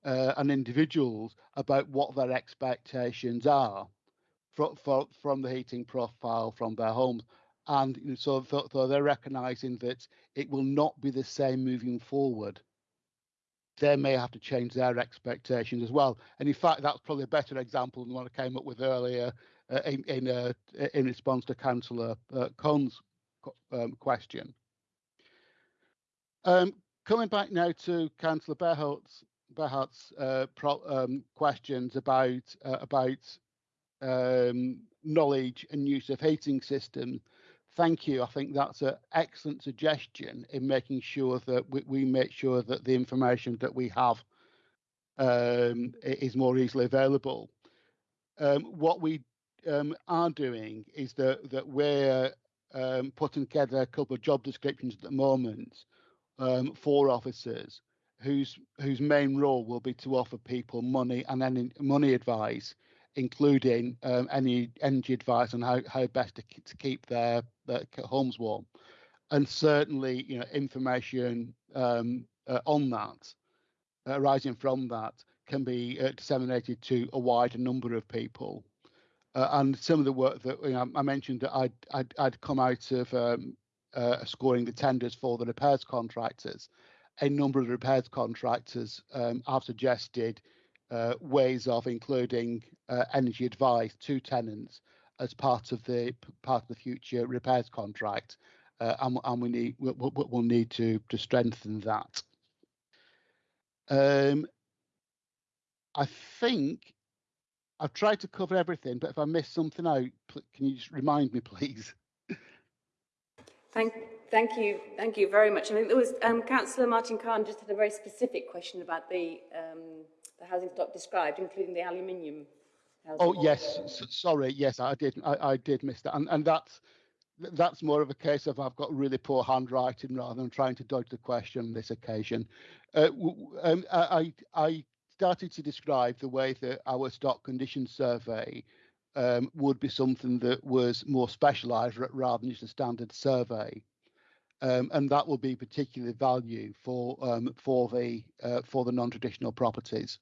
uh, and individuals about what their expectations are for, for, from the heating profile from their homes. And you know, so, so they're recognizing that it will not be the same moving forward they may have to change their expectations as well. And in fact, that's probably a better example than what I came up with earlier uh, in in, uh, in response to Councillor uh, Cohn's um, question. Um, coming back now to Councillor Behart's, Behart's uh, pro, um, questions about uh, about um, knowledge and use of heating systems. Thank you. I think that's an excellent suggestion in making sure that we, we make sure that the information that we have um, is more easily available. Um, what we um, are doing is that that we're um, putting together a couple of job descriptions at the moment um, for officers whose whose main role will be to offer people money and any money advice, including um, any energy advice on how, how best to, to keep their, their homes warm, and certainly you know information um, uh, on that uh, arising from that can be uh, disseminated to a wider number of people. Uh, and some of the work that you know, I mentioned that I'd, I'd, I'd come out of um, uh, scoring the tenders for the repairs contractors. A number of the repairs contractors um, have suggested uh, ways of including uh, energy advice to tenants as part of the part of the future repairs contract, uh, and, and we need we'll, we'll need to to strengthen that. Um, I think I've tried to cover everything, but if I missed something out, can you just remind me, please? Thank, thank you, thank you very much. I think there was um, Councillor Martin Cahn just had a very specific question about the um, the housing stock described, including the aluminium. Oh yes, sorry, yes, I did, I, I did miss that, and and that's that's more of a case of I've got really poor handwriting rather than trying to dodge the question on this occasion. Uh, um, I I I started to describe the way that our stock condition survey um, would be something that was more specialised rather than just a standard survey. Um, and that will be particularly value for um, for the uh, for the non-traditional properties.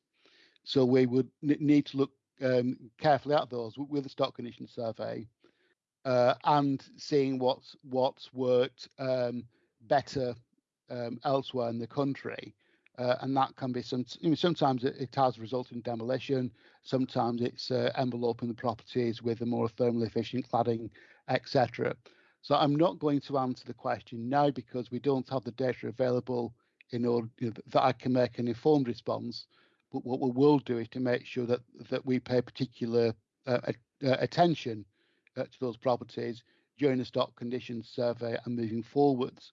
So we would need to look um, carefully at those with the stock condition survey uh, and seeing what's what's worked um, better um, elsewhere in the country. Uh, and that can be some. I mean, sometimes it, it has resulted in demolition. Sometimes it's uh, enveloping the properties with a more thermally efficient cladding, etc. So I'm not going to answer the question now because we don't have the data available in order you know, that I can make an informed response. But what we will do is to make sure that that we pay particular uh, uh, attention uh, to those properties during the stock conditions survey and moving forwards.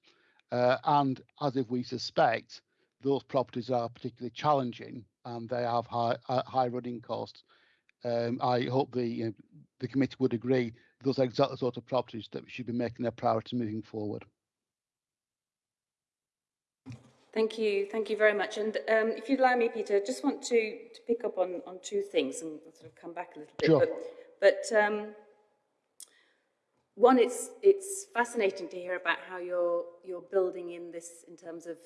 Uh, and as if we suspect those properties are particularly challenging and they have high uh, high running costs, um, I hope the you know, the committee would agree those are exactly the sort of properties that we should be making a priority moving forward. Thank you, thank you very much. And um, if you'd allow me, Peter, I just want to, to pick up on, on two things and sort of come back a little bit. Sure. But, but um, one, it's, it's fascinating to hear about how you're, you're building in this in terms of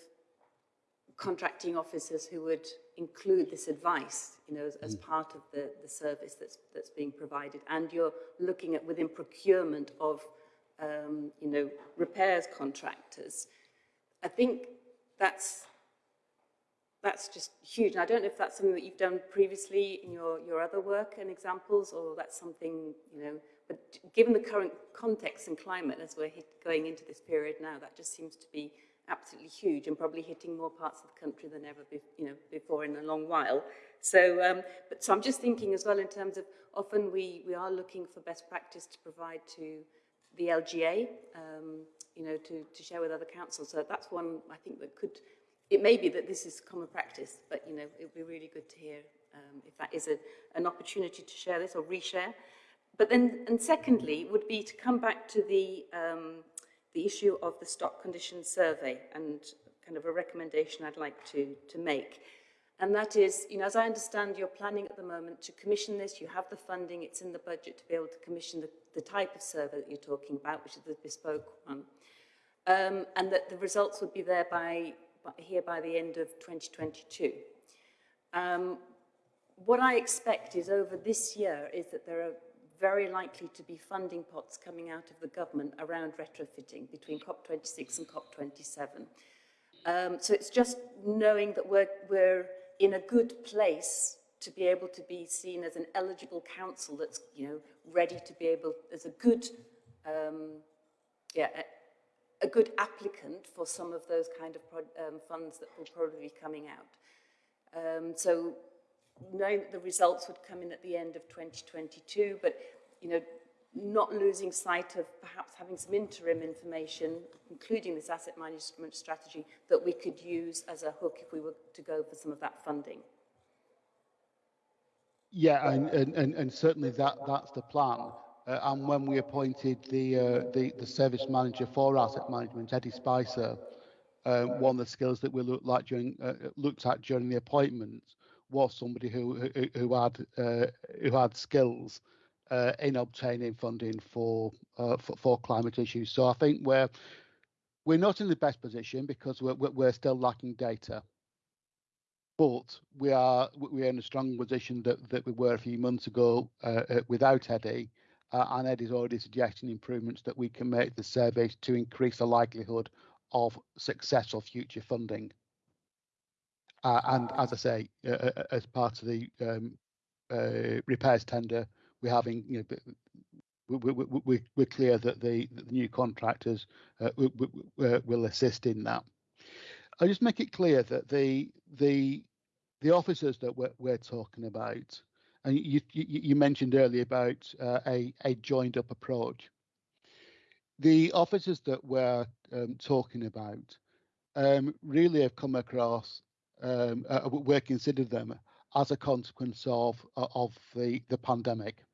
contracting officers who would include this advice, you know, as, as part of the, the service that's, that's being provided. And you're looking at within procurement of, um, you know, repairs contractors. I think that's that's just huge. And I don't know if that's something that you've done previously in your, your other work and examples, or that's something, you know, but given the current context and climate as we're hit, going into this period now, that just seems to be absolutely huge and probably hitting more parts of the country than ever, be, you know, before in a long while. So, um, but so I'm just thinking as well in terms of often we, we are looking for best practice to provide to the LGA, um, you know, to, to share with other councils. So that's one I think that could, it may be that this is common practice, but, you know, it would be really good to hear um, if that is a, an opportunity to share this or reshare. But then, and secondly, would be to come back to the, um, the issue of the stock condition survey and kind of a recommendation I'd like to, to make. And that is, you know, as I understand, you're planning at the moment to commission this, you have the funding, it's in the budget to be able to commission the, the type of survey that you're talking about, which is the bespoke one. Um, and that the results would be there by, by, here by the end of 2022. Um, what I expect is over this year is that there are very likely to be funding pots coming out of the government around retrofitting between COP26 and COP27. Um, so it's just knowing that we're, we're in a good place to be able to be seen as an eligible council that's, you know, ready to be able, as a good um, yeah, a, good applicant for some of those kind of um, funds that will probably be coming out. Um, so knowing that the results would come in at the end of 2022, but you know, not losing sight of perhaps having some interim information, including this asset management strategy, that we could use as a hook if we were to go for some of that funding. Yeah, and, and, and, and certainly that, that's the plan. Uh, and when we appointed the, uh, the the service manager for asset management, Eddie Spicer, uh, one of the skills that we looked like during uh, looked at during the appointment was somebody who who, who had uh, who had skills uh, in obtaining funding for, for, for climate issues. So I think we're we're not in the best position because we're we're still lacking data but we are we're in a strong position that, that we were a few months ago uh, uh, without Eddie, uh, and is already suggesting improvements that we can make the surveys to increase the likelihood of successful future funding. Uh, and as I say, uh, uh, as part of the um, repairs tender, we're having you know we, we, we, we're clear that the, the new contractors will assist in that. I just make it clear that the the the officers that we're, we're talking about, and you, you, you mentioned earlier about uh, a, a joined up approach. The officers that we're um, talking about um, really have come across, um, uh, we're considered them as a consequence of, of the, the pandemic.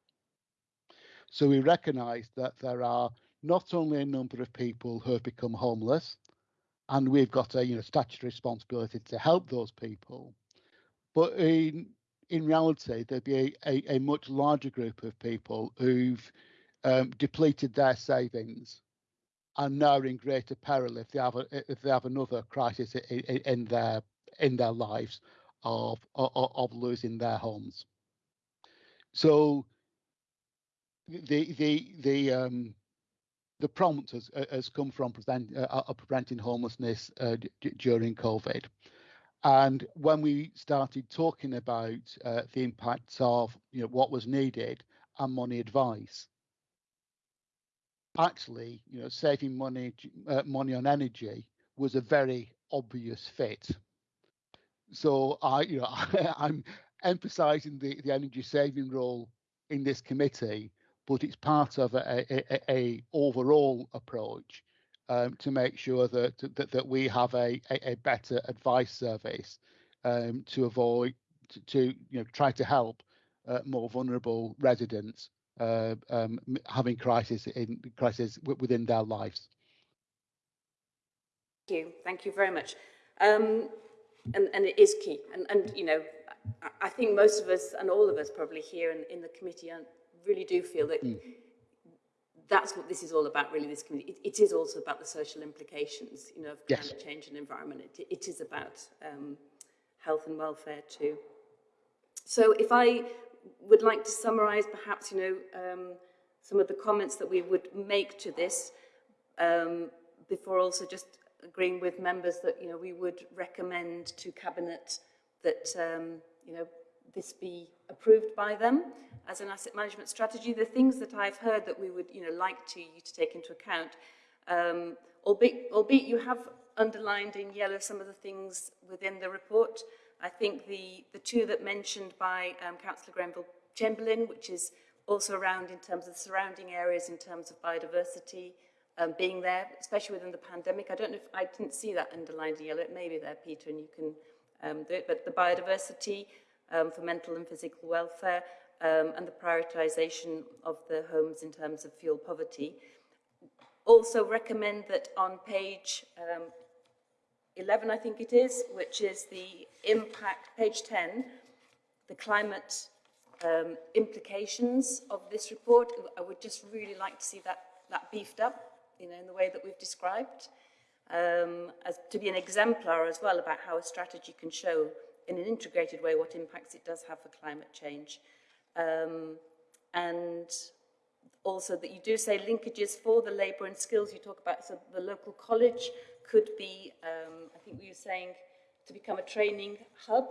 So we recognise that there are not only a number of people who have become homeless, and we've got a you know statutory responsibility to help those people, but in in reality, there'd be a, a, a much larger group of people who've um, depleted their savings and now are in greater peril if they have a, if they have another crisis in, in their in their lives of, of, of losing their homes. So the the the um, the prompt has, has come from present, uh, preventing homelessness uh, during COVID. And when we started talking about uh, the impacts of you know what was needed and money advice, actually, you know, saving money uh, money on energy was a very obvious fit. So I, you know, I, am emphasising the the energy saving role in this committee, but it's part of a, a, a overall approach um, to make sure that, that that we have a, a, a better advice service um, to avoid to, to, you know try to help uh, more vulnerable residents uh, um, having crisis in crisis within their lives. Thank you, thank you very much. Um, and, and it is key, and, and you know, I think most of us and all of us probably here in, in the committee really do feel that mm that's what this is all about, really, this community. It, it is also about the social implications, you know, of climate change and environment. It, it is about um, health and welfare too. So if I would like to summarize perhaps, you know, um, some of the comments that we would make to this um, before also just agreeing with members that, you know, we would recommend to Cabinet that, um, you know, this be approved by them as an asset management strategy. The things that I've heard that we would you know, like to, you to take into account, um, albeit, albeit you have underlined in yellow some of the things within the report. I think the, the two that mentioned by um, Councillor Grenville Chamberlain, which is also around in terms of surrounding areas, in terms of biodiversity, um, being there, especially within the pandemic. I don't know if I didn't see that underlined in yellow. It may be there, Peter, and you can um, do it. But the biodiversity, um, for mental and physical welfare um, and the prioritisation of the homes in terms of fuel poverty. Also recommend that on page um, 11, I think it is, which is the impact, page 10, the climate um, implications of this report. I would just really like to see that, that beefed up, you know, in the way that we've described, um, as to be an exemplar as well about how a strategy can show in an integrated way what impacts it does have for climate change. Um, and also that you do say linkages for the labour and skills you talk about, so the local college could be, um, I think we were saying, to become a training hub,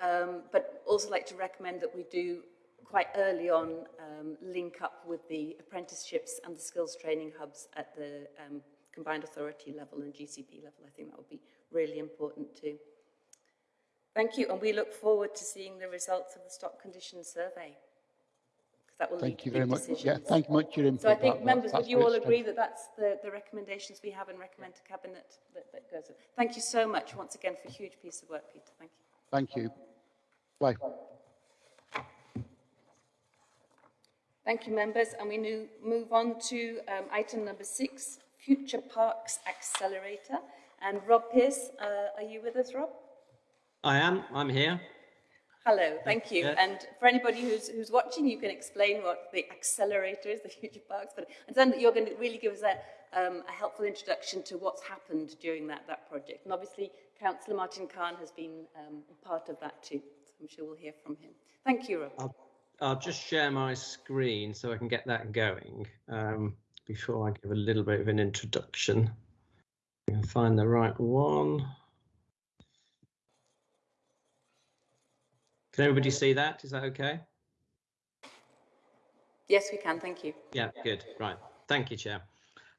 um, but also like to recommend that we do quite early on um, link up with the apprenticeships and the skills training hubs at the um, combined authority level and GCP level. I think that would be really important too. Thank you, and we look forward to seeing the results of the stock condition survey. That will Thank lead you to very much. decisions. Yeah, thank you much your input. So I think That- members, would you all agree that that's the, the recommendations we have and recommend to Cabinet that, that goes? Thank you so much once again for a huge piece of work, Peter. Thank you. Thank you. Bye. Thank you, members. And we now move on to um, item number six, Future Parks Accelerator. And Rob Pearce, uh, are you with us, Rob? I am. I'm here. Hello, thank you. Yeah. And for anybody who's, who's watching, you can explain what the accelerator is, the Future Parks. But I understand that you're going to really give us a, um, a helpful introduction to what's happened during that, that project. And obviously, Councillor Martin Cahn has been um, part of that too. So I'm sure we'll hear from him. Thank you, Rob. I'll, I'll just share my screen so I can get that going um, before I give a little bit of an introduction. Find the right one. Can everybody see that? Is that okay? Yes, we can. Thank you. Yeah, good. Right. Thank you, Chair.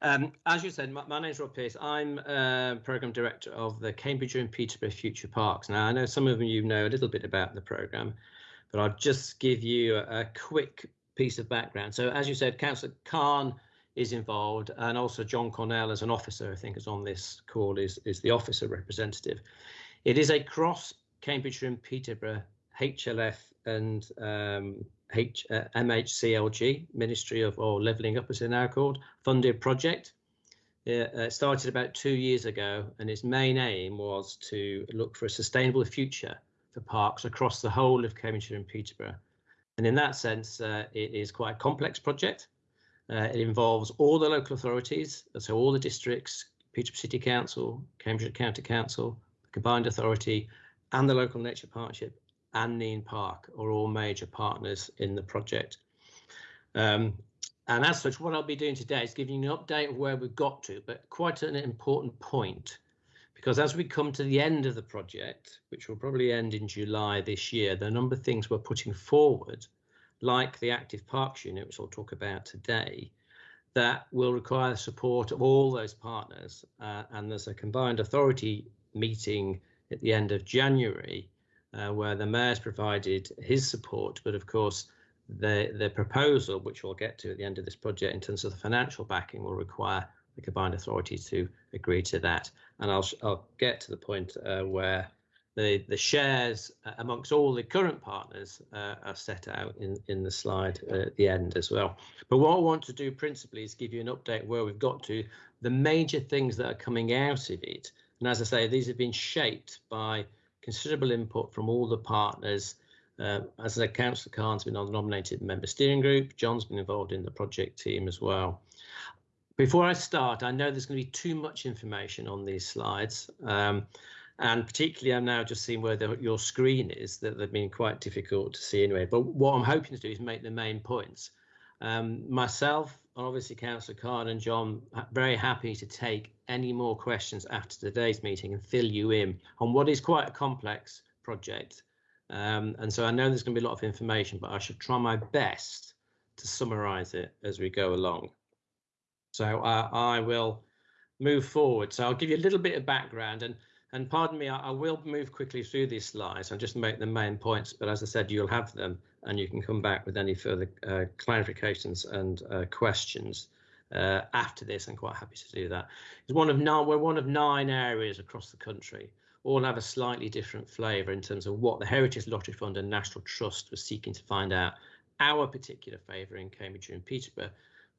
Um, as you said, my, my name is Rob Pearce. I'm uh, Programme Director of the Cambridge and Peterborough Future Parks. Now, I know some of you know a little bit about the programme, but I'll just give you a, a quick piece of background. So, as you said, Councillor Cahn is involved, and also John Cornell as an officer, I think, is on this call, is, is the officer representative. It is a cross Cambridge and Peterborough HLF and um, H, uh, MHCLG, Ministry of or Levelling Up as they're now called, funded project. It uh, started about two years ago, and its main aim was to look for a sustainable future for parks across the whole of Cambridgeshire and Peterborough. And in that sense, uh, it is quite a complex project. Uh, it involves all the local authorities, so all the districts, Peterborough City Council, Cambridge County Council, the Combined Authority, and the local nature partnership and Nene Park are all major partners in the project. Um, and as such, what I'll be doing today is giving you an update of where we've got to, but quite an important point, because as we come to the end of the project, which will probably end in July this year, the number of things we're putting forward, like the Active Parks Unit, which I'll talk about today, that will require the support of all those partners. Uh, and there's a combined authority meeting at the end of January uh, where the mayor's provided his support, but of course the the proposal, which we'll get to at the end of this project in terms of the financial backing, will require the combined authority to agree to that. And I'll I'll get to the point uh, where the the shares uh, amongst all the current partners uh, are set out in in the slide at the end as well. But what I want to do principally is give you an update where we've got to, the major things that are coming out of it. And as I say, these have been shaped by considerable input from all the partners. Uh, as the Councillor Cahn's been on the nominated member steering group, John's been involved in the project team as well. Before I start, I know there's going to be too much information on these slides. Um, and particularly I'm now just seeing where the, your screen is, that they've been quite difficult to see anyway. But what I'm hoping to do is make the main points. Um, myself, and obviously Councillor Cahn and John, very happy to take any more questions after today's meeting and fill you in on what is quite a complex project. Um, and so I know there's going to be a lot of information, but I should try my best to summarise it as we go along. So uh, I will move forward. So I'll give you a little bit of background and and pardon me, I, I will move quickly through these slides. I'll just make the main points, but as I said, you'll have them and you can come back with any further uh, clarifications and uh, questions uh, after this. I'm quite happy to do that. It's one of nine, we're one of nine areas across the country. All have a slightly different flavour in terms of what the Heritage Lottery Fund and National Trust was seeking to find out. Our particular favour in Cambridge and Peterborough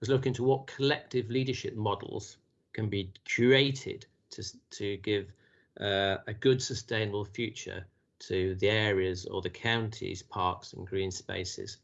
was looking to what collective leadership models can be created to, to give uh, a good sustainable future to the areas or the counties, parks and green spaces.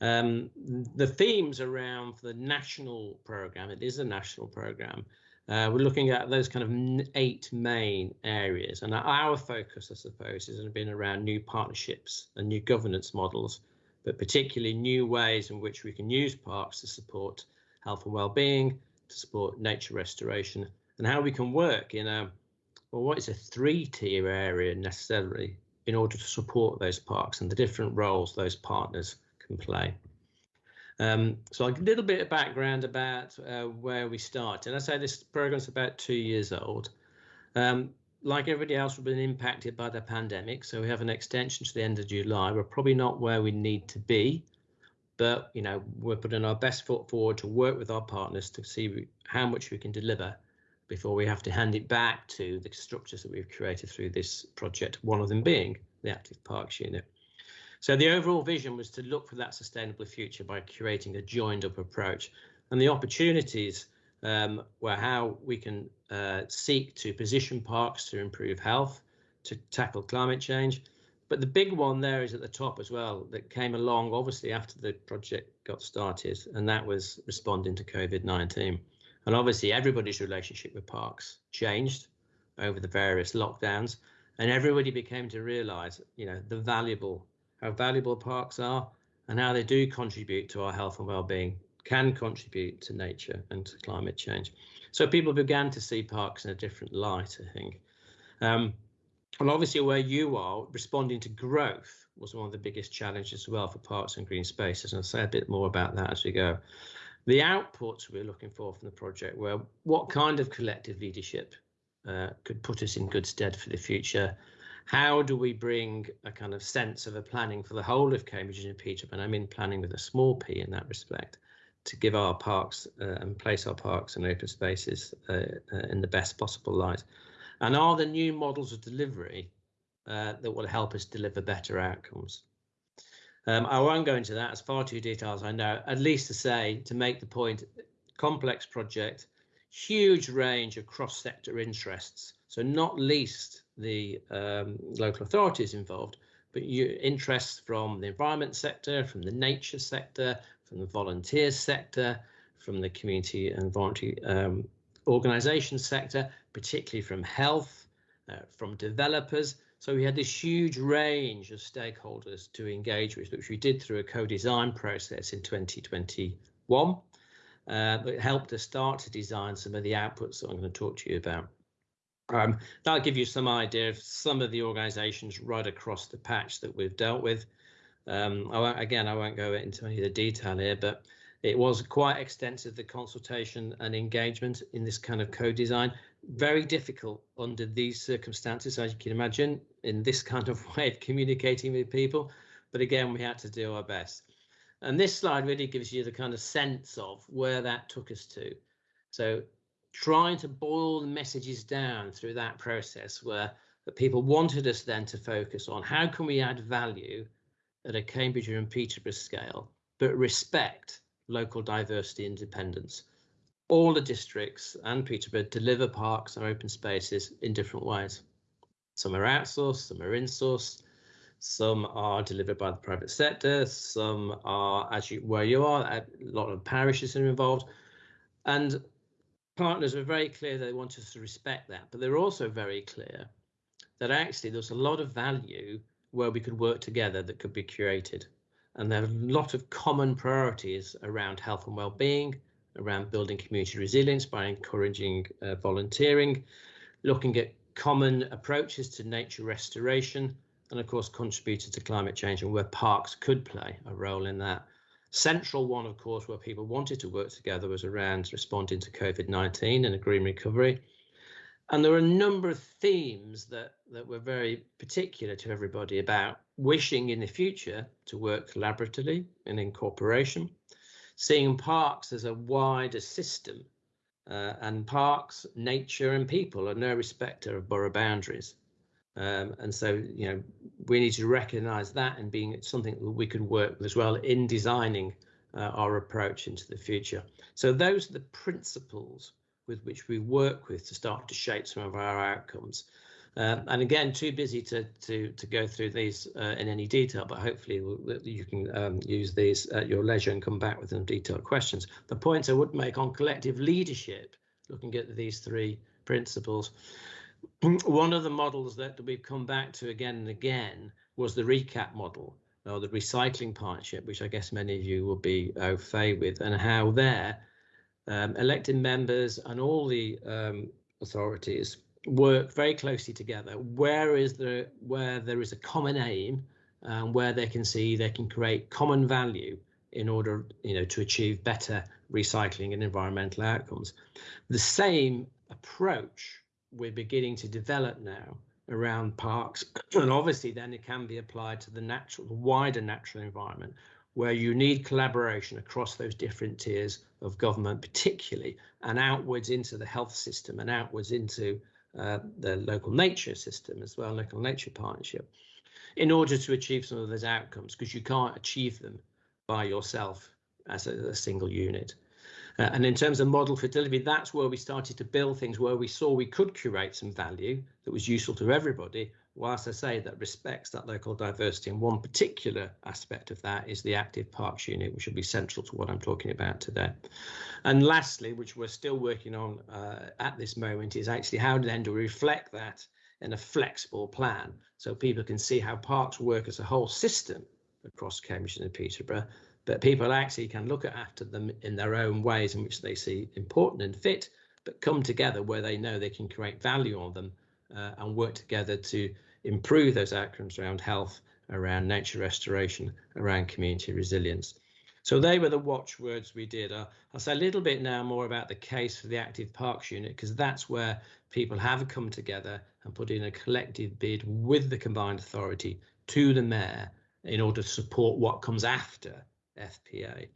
Um, the themes around the national programme, it is a national programme, uh, we're looking at those kind of eight main areas and our focus, I suppose, has been around new partnerships and new governance models, but particularly new ways in which we can use parks to support health and well-being, to support nature restoration, and how we can work in a well, what is a three-tier area necessarily, in order to support those parks and the different roles those partners can play. Um, so a little bit of background about uh, where we start. And I say this program is about two years old. Um, like everybody else, we've been impacted by the pandemic. So we have an extension to the end of July. We're probably not where we need to be, but you know we're putting our best foot forward to work with our partners to see how much we can deliver before we have to hand it back to the structures that we've created through this project. One of them being the Active Parks Unit. So the overall vision was to look for that sustainable future by creating a joined up approach. And the opportunities um, were how we can uh, seek to position parks to improve health, to tackle climate change. But the big one there is at the top as well that came along obviously after the project got started, and that was responding to COVID 19. And obviously, everybody's relationship with parks changed over the various lockdowns, and everybody became to realize, you know, the valuable how valuable parks are and how they do contribute to our health and well-being can contribute to nature and to climate change. So people began to see parks in a different light, I think. Um, and obviously where you are, responding to growth was one of the biggest challenges as well for parks and green spaces. And I'll say a bit more about that as we go. The outputs we're looking for from the project were what kind of collective leadership uh, could put us in good stead for the future how do we bring a kind of sense of a planning for the whole of Cambridge and Peterborough? And I mean planning with a small p in that respect, to give our parks uh, and place our parks and open spaces uh, uh, in the best possible light. And are the new models of delivery uh, that will help us deliver better outcomes? Um, I won't go into that as far too detailed I know, at least to say, to make the point, complex project, huge range of cross-sector interests. So not least the um, local authorities involved, but you, interests from the environment sector, from the nature sector, from the volunteer sector, from the community and voluntary um, organisation sector, particularly from health, uh, from developers. So we had this huge range of stakeholders to engage with, which we did through a co-design process in 2021. Uh, it helped us start to design some of the outputs that I'm going to talk to you about. Um, that'll give you some idea of some of the organisations right across the patch that we've dealt with. Um, I again, I won't go into any of the detail here, but it was quite extensive, the consultation and engagement in this kind of co-design. Very difficult under these circumstances, as you can imagine, in this kind of way of communicating with people. But again, we had to do our best. And this slide really gives you the kind of sense of where that took us to. So trying to boil the messages down through that process where people wanted us then to focus on how can we add value at a Cambridge and Peterborough scale, but respect local diversity and independence. All the districts and Peterborough deliver parks and open spaces in different ways. Some are outsourced, some are insourced, some are delivered by the private sector, some are as you where you are, a lot of parishes are involved. And partners were very clear they wanted us to respect that, but they were also very clear that actually there was a lot of value where we could work together that could be created. And there are a lot of common priorities around health and well-being, around building community resilience by encouraging uh, volunteering, looking at common approaches to nature restoration, and of course contributed to climate change and where parks could play a role in that. Central one, of course, where people wanted to work together was around responding to COVID-19 and a green recovery. And there were a number of themes that, that were very particular to everybody about wishing in the future to work collaboratively and in cooperation, seeing parks as a wider system uh, and parks, nature and people are no respecter of borough boundaries. Um, and so, you know, we need to recognise that and being something that we can work with as well in designing uh, our approach into the future. So those are the principles with which we work with to start to shape some of our outcomes. Uh, and again, too busy to to to go through these uh, in any detail, but hopefully you can um, use these at your leisure and come back with some detailed questions. The points I would make on collective leadership, looking at these three principles, one of the models that we've come back to again and again was the recap model or the recycling partnership, which I guess many of you will be au fait with, and how there um, elected members and all the um, authorities work very closely together. Where is there where there is a common aim and where they can see they can create common value in order you know to achieve better recycling and environmental outcomes. The same approach we're beginning to develop now around parks and obviously then it can be applied to the natural the wider natural environment where you need collaboration across those different tiers of government particularly and outwards into the health system and outwards into uh, the local nature system as well, local nature partnership, in order to achieve some of those outcomes, because you can't achieve them by yourself as a, a single unit. Uh, and in terms of model delivery, that's where we started to build things where we saw we could curate some value that was useful to everybody, whilst I say that respects that local diversity. And one particular aspect of that is the active parks unit, which will be central to what I'm talking about today. And lastly, which we're still working on uh, at this moment, is actually how then to reflect that in a flexible plan so people can see how parks work as a whole system across Cambridge and Peterborough, but people actually can look after them in their own ways in which they see important and fit, but come together where they know they can create value on them and work together to improve those outcomes around health, around nature restoration, around community resilience. So they were the watchwords we did. Uh, I'll say a little bit now more about the case for the active parks unit because that's where people have come together and put in a collective bid with the combined authority to the mayor in order to support what comes after FPA.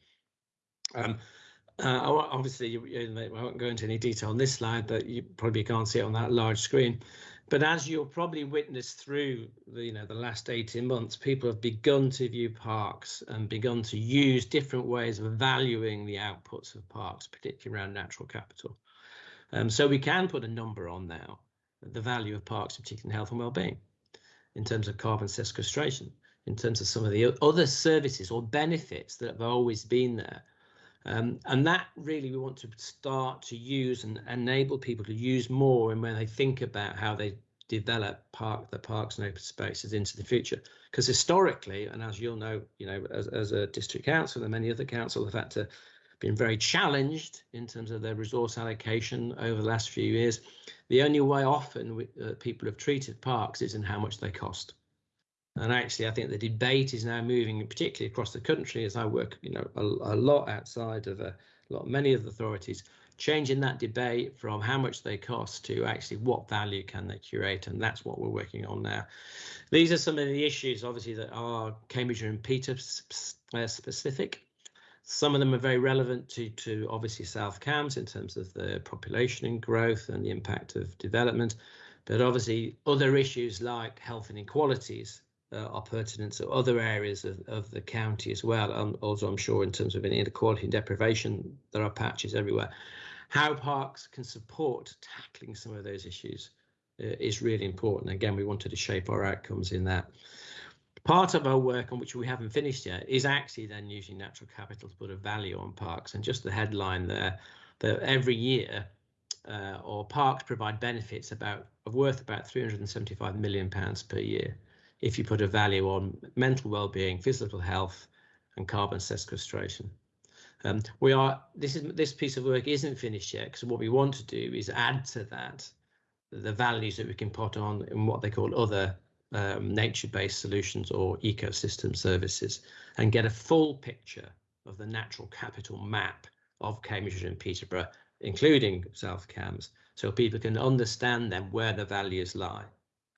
Um, uh, obviously, you, you, I won't go into any detail on this slide, but you probably can't see it on that large screen. But as you'll probably witness through the, you know, the last 18 months, people have begun to view parks and begun to use different ways of valuing the outputs of parks, particularly around natural capital. Um, so we can put a number on now, the value of parks, particularly in health and well-being, in terms of carbon sequestration, in terms of some of the other services or benefits that have always been there. Um, and that really we want to start to use and enable people to use more and when they think about how they develop park the parks and open spaces into the future. Because historically and as you'll know you know as, as a district council and many other councils have had to been very challenged in terms of their resource allocation over the last few years. The only way often we, uh, people have treated parks is in how much they cost and actually, I think the debate is now moving, particularly across the country, as I work, you know, a, a lot outside of a lot, many of the authorities, changing that debate from how much they cost to actually what value can they curate, and that's what we're working on now. These are some of the issues, obviously, that are Cambridge and Peter specific. Some of them are very relevant to, to obviously South Cambs in terms of the population and growth and the impact of development, but obviously other issues like health inequalities uh, are pertinent to other areas of, of the county as well. And also, I'm sure in terms of any inequality and deprivation, there are patches everywhere. How parks can support tackling some of those issues uh, is really important. Again, we wanted to shape our outcomes in that. Part of our work on which we haven't finished yet is actually then using natural capital to put a value on parks. And just the headline there, that every year, uh, or parks provide benefits about of worth about 375 million pounds per year if you put a value on mental well-being, physical health, and carbon sequestration. Um, we are this is this piece of work isn't finished yet because what we want to do is add to that the values that we can put on in what they call other um, nature-based solutions or ecosystem services and get a full picture of the natural capital map of Cambridge and Peterborough, including South Cambs, so people can understand then where the values lie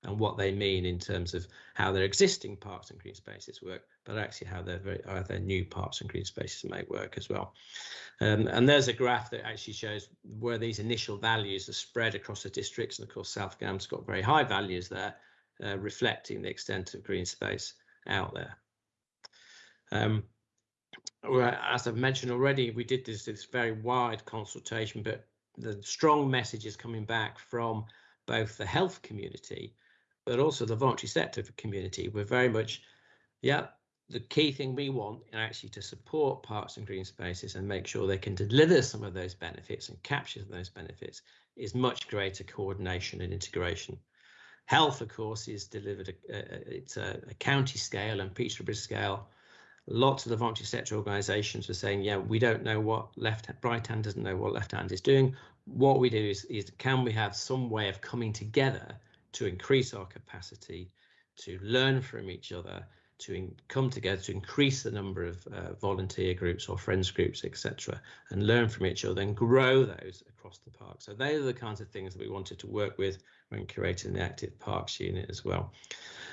and what they mean in terms of how their existing parks and green spaces work, but actually how their very, how their new parks and green spaces may work as well. Um, and there's a graph that actually shows where these initial values are spread across the districts, and of course South Cambs got very high values there, uh, reflecting the extent of green space out there. Um, as I've mentioned already, we did this, this very wide consultation, but the strong message is coming back from both the health community but also the voluntary sector community. We're very much, yeah, the key thing we want actually to support parks and green spaces and make sure they can deliver some of those benefits and capture those benefits is much greater coordination and integration. Health, of course, is delivered, uh, it's a, a, county scale and Peterborough scale. Lots of the voluntary sector organisations were saying, yeah, we don't know what left, right hand doesn't know what left hand is doing. what we do is, is can we have some way of coming together to increase our capacity, to learn from each other, to come together to increase the number of uh, volunteer groups or friends groups, etc., and learn from each other and grow those across the park. So they are the kinds of things that we wanted to work with when creating the Active Parks unit as well.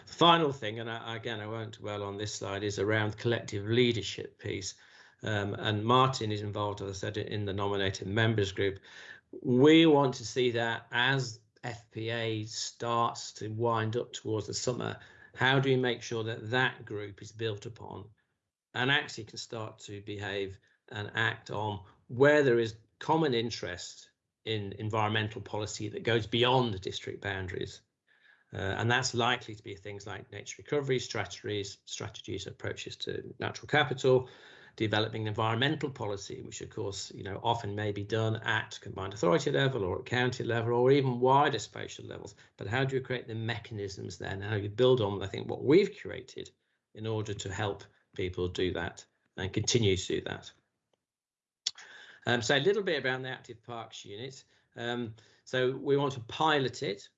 Final thing, and I, again, I won't dwell on this slide, is around collective leadership piece. Um, and Martin is involved, as I said, in the nominated members group. We want to see that as FPA starts to wind up towards the summer, how do we make sure that that group is built upon and actually can start to behave and act on where there is common interest in environmental policy that goes beyond the district boundaries. Uh, and that's likely to be things like nature recovery strategies, strategies, approaches to natural capital, developing environmental policy, which of course, you know, often may be done at combined authority level or at county level or even wider spatial levels. But how do you create the mechanisms then? How do you build on, I think, what we've created in order to help people do that and continue to do that. Um, so a little bit about the Active Parks unit. Um, so we want to pilot it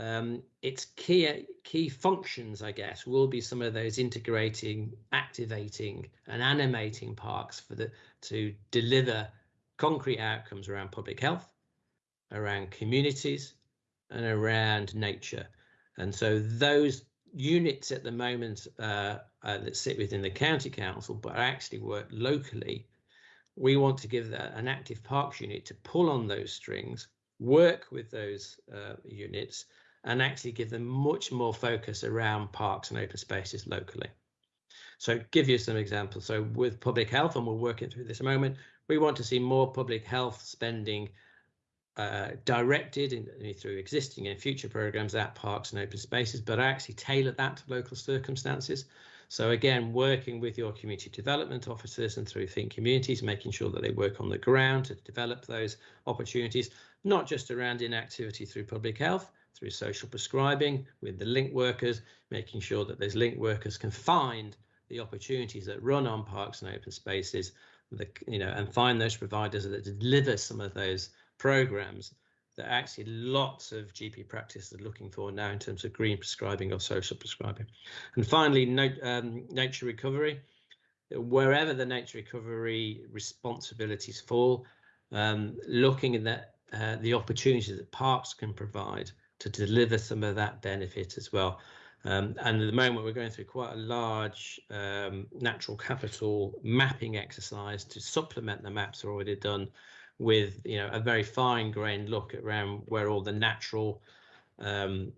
um, its key key functions, I guess, will be some of those integrating, activating, and animating parks for the to deliver concrete outcomes around public health, around communities, and around nature. And so those units at the moment uh, uh, that sit within the county council, but actually work locally, we want to give an active parks unit to pull on those strings, work with those uh, units and actually give them much more focus around parks and open spaces locally. So give you some examples. So with public health, and we're working through this moment, we want to see more public health spending uh, directed in, through existing and future programs at parks and open spaces, but actually tailor that to local circumstances. So again, working with your community development officers and through Think Communities, making sure that they work on the ground to develop those opportunities, not just around inactivity through public health, through social prescribing with the link workers, making sure that those link workers can find the opportunities that run on parks and open spaces, the, you know, and find those providers that deliver some of those programs that actually lots of GP practices are looking for now in terms of green prescribing or social prescribing. And finally, no, um, nature recovery. Wherever the nature recovery responsibilities fall, um, looking at that, uh, the opportunities that parks can provide to deliver some of that benefit as well. Um, and at the moment, we're going through quite a large um, natural capital mapping exercise to supplement the maps already done with you know a very fine grained look around where all the natural um,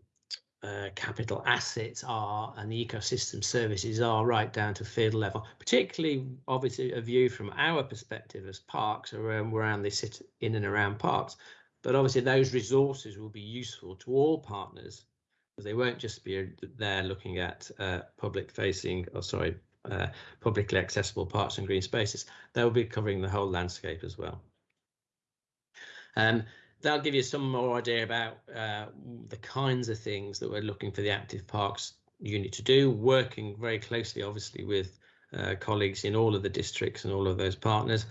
uh, capital assets are and the ecosystem services are right down to field level, particularly obviously a view from our perspective as parks around around they sit in and around parks, but obviously, those resources will be useful to all partners because they won't just be there looking at uh, public facing, or sorry, uh, publicly accessible parks and green spaces. They'll be covering the whole landscape as well. Um, that'll give you some more idea about uh, the kinds of things that we're looking for the active parks unit to do, working very closely, obviously, with uh, colleagues in all of the districts and all of those partners.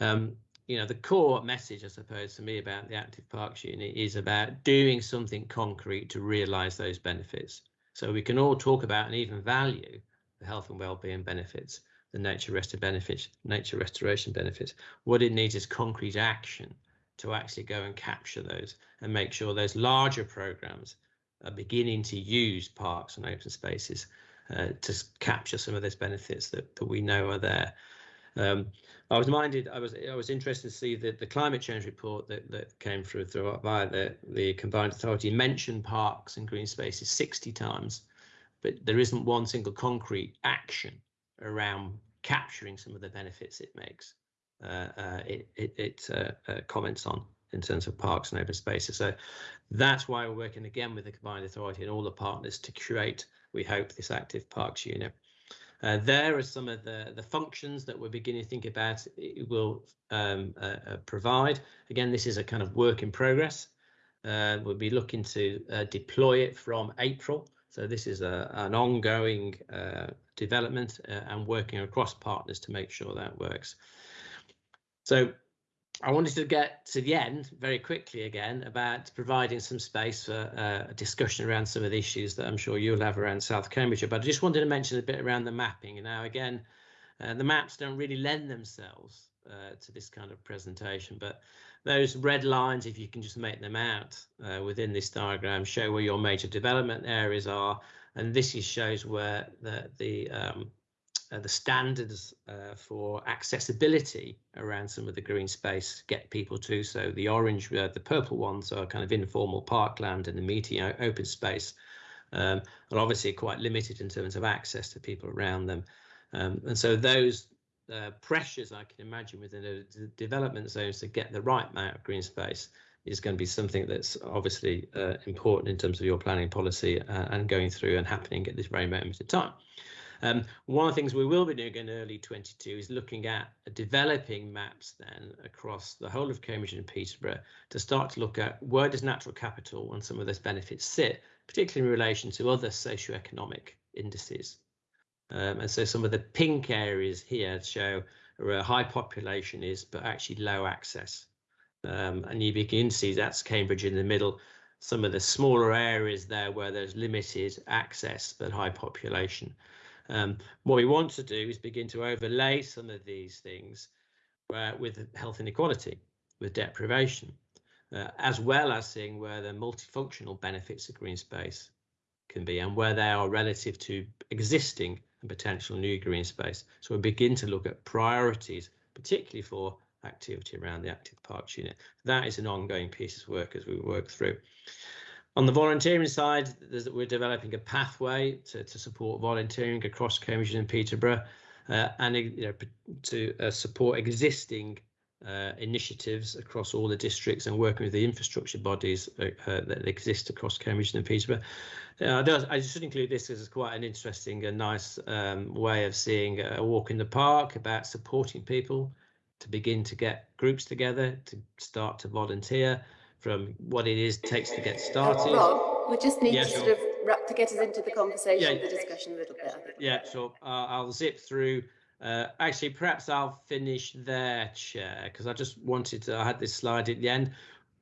Um, you know, the core message, I suppose, to me about the Active Parks Unit is about doing something concrete to realise those benefits. So we can all talk about and even value the health and well-being benefits, the nature restoration benefits, nature restoration benefits. What it needs is concrete action to actually go and capture those and make sure those larger programs are beginning to use parks and open spaces uh, to capture some of those benefits that, that we know are there. Um, I was minded. I was I was interested to see that the climate change report that, that came through through via the the combined authority mentioned parks and green spaces 60 times, but there isn't one single concrete action around capturing some of the benefits it makes. Uh, uh, it it, it uh, uh comments on in terms of parks and open spaces. So that's why we're working again with the combined authority and all the partners to create, we hope, this active parks unit. Uh, there are some of the, the functions that we're beginning to think about it will um, uh, uh, provide. Again, this is a kind of work in progress. Uh, we'll be looking to uh, deploy it from April. So this is a, an ongoing uh, development and working across partners to make sure that works. So I wanted to get to the end very quickly again about providing some space for uh, a discussion around some of the issues that I'm sure you'll have around South Cambridgeshire. But I just wanted to mention a bit around the mapping. And now, again, uh, the maps don't really lend themselves uh, to this kind of presentation, but those red lines, if you can just make them out uh, within this diagram, show where your major development areas are. And this is, shows where the, the um, uh, the standards uh, for accessibility around some of the green space get people to. So the orange, uh, the purple ones are kind of informal parkland and amenity open space, um, are obviously quite limited in terms of access to people around them. Um, and so those uh, pressures I can imagine within the development zones to get the right amount of green space is going to be something that's obviously uh, important in terms of your planning policy uh, and going through and happening at this very moment in time. Um, one of the things we will be doing in early 22 is looking at developing maps then across the whole of Cambridge and Peterborough to start to look at where does natural capital and some of those benefits sit, particularly in relation to other socioeconomic indices. Um, and so some of the pink areas here show where high population is, but actually low access. Um, and you begin to see that's Cambridge in the middle, some of the smaller areas there where there's limited access but high population. Um, what we want to do is begin to overlay some of these things uh, with health inequality, with deprivation, uh, as well as seeing where the multifunctional benefits of green space can be and where they are relative to existing and potential new green space. So we begin to look at priorities, particularly for activity around the active parks unit. That is an ongoing piece of work as we work through. On the volunteering side, we're developing a pathway to, to support volunteering across Cambridge and Peterborough uh, and you know, to uh, support existing uh, initiatives across all the districts and working with the infrastructure bodies uh, uh, that exist across Cambridge and Peterborough. Uh, I should include this as quite an interesting and nice um, way of seeing a walk in the park about supporting people to begin to get groups together to start to volunteer from what it is takes to get started. Rob, we just need yeah, to sure. sort of wrap to get us into the conversation, yeah. the discussion a little bit. Yeah, so uh, I'll zip through. Uh, actually, perhaps I'll finish there, Chair, because I just wanted to. I had this slide at the end.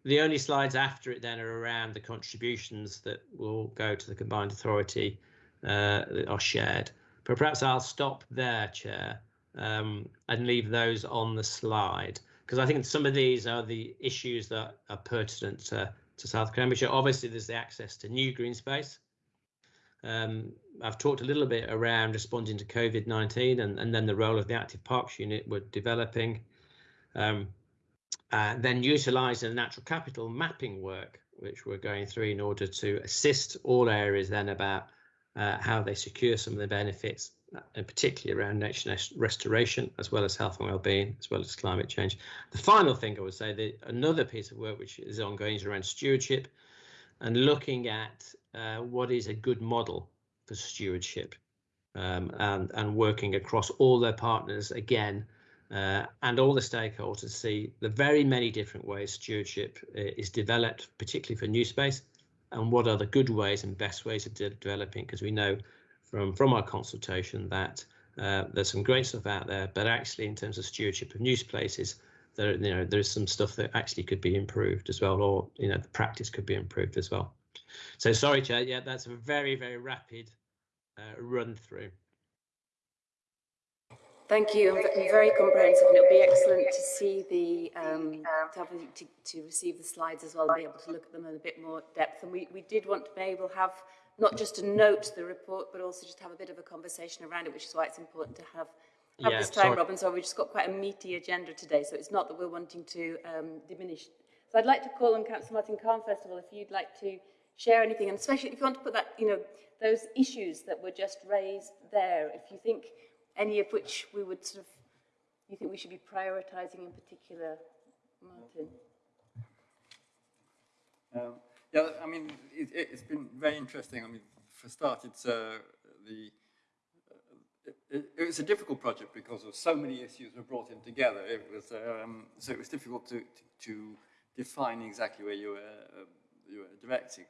The only slides after it then are around the contributions that will go to the combined authority uh, that are shared. But perhaps I'll stop there, Chair, um, and leave those on the slide because I think some of these are the issues that are pertinent to, to South Cambridgeshire. Obviously, there's the access to new green space. Um, I've talked a little bit around responding to COVID-19 and, and then the role of the active parks unit we're developing. Um, uh, then utilising the natural capital mapping work, which we're going through in order to assist all areas then about uh, how they secure some of the benefits and particularly around nature restoration, as well as health and well-being, as well as climate change. The final thing I would say that another piece of work which is ongoing is around stewardship and looking at uh, what is a good model for stewardship um, and, and working across all their partners again uh, and all the stakeholders to see the very many different ways stewardship uh, is developed, particularly for new space, and what are the good ways and best ways of de developing, because we know from from our consultation that uh, there's some great stuff out there, but actually in terms of stewardship of news places, there you know there's some stuff that actually could be improved as well, or you know the practice could be improved as well. So sorry, Chair. Yeah, that's a very very rapid uh, run through. Thank you. Very comprehensive, and it'll be excellent to see the um, to, have, to, to receive the slides as well, and be able to look at them in a bit more depth. And we we did want to be able to have not just to note the report, but also just have a bit of a conversation around it, which is why it's important to have, have yeah, this time, sorry. Robin. So we've just got quite a meaty agenda today, so it's not that we're wanting to um, diminish. So I'd like to call on Councillor Martin Cahn, first of all, if you'd like to share anything, and especially if you want to put that, you know, those issues that were just raised there, if you think any of which we would sort of, you think we should be prioritising in particular, Martin? Um, yeah, I mean, it, has been very interesting. I mean, for start, it's uh, the uh, it, it, was a difficult project because of so many issues were brought in together. It was um, so it was difficult to, to, to define exactly where you were uh, you were directing.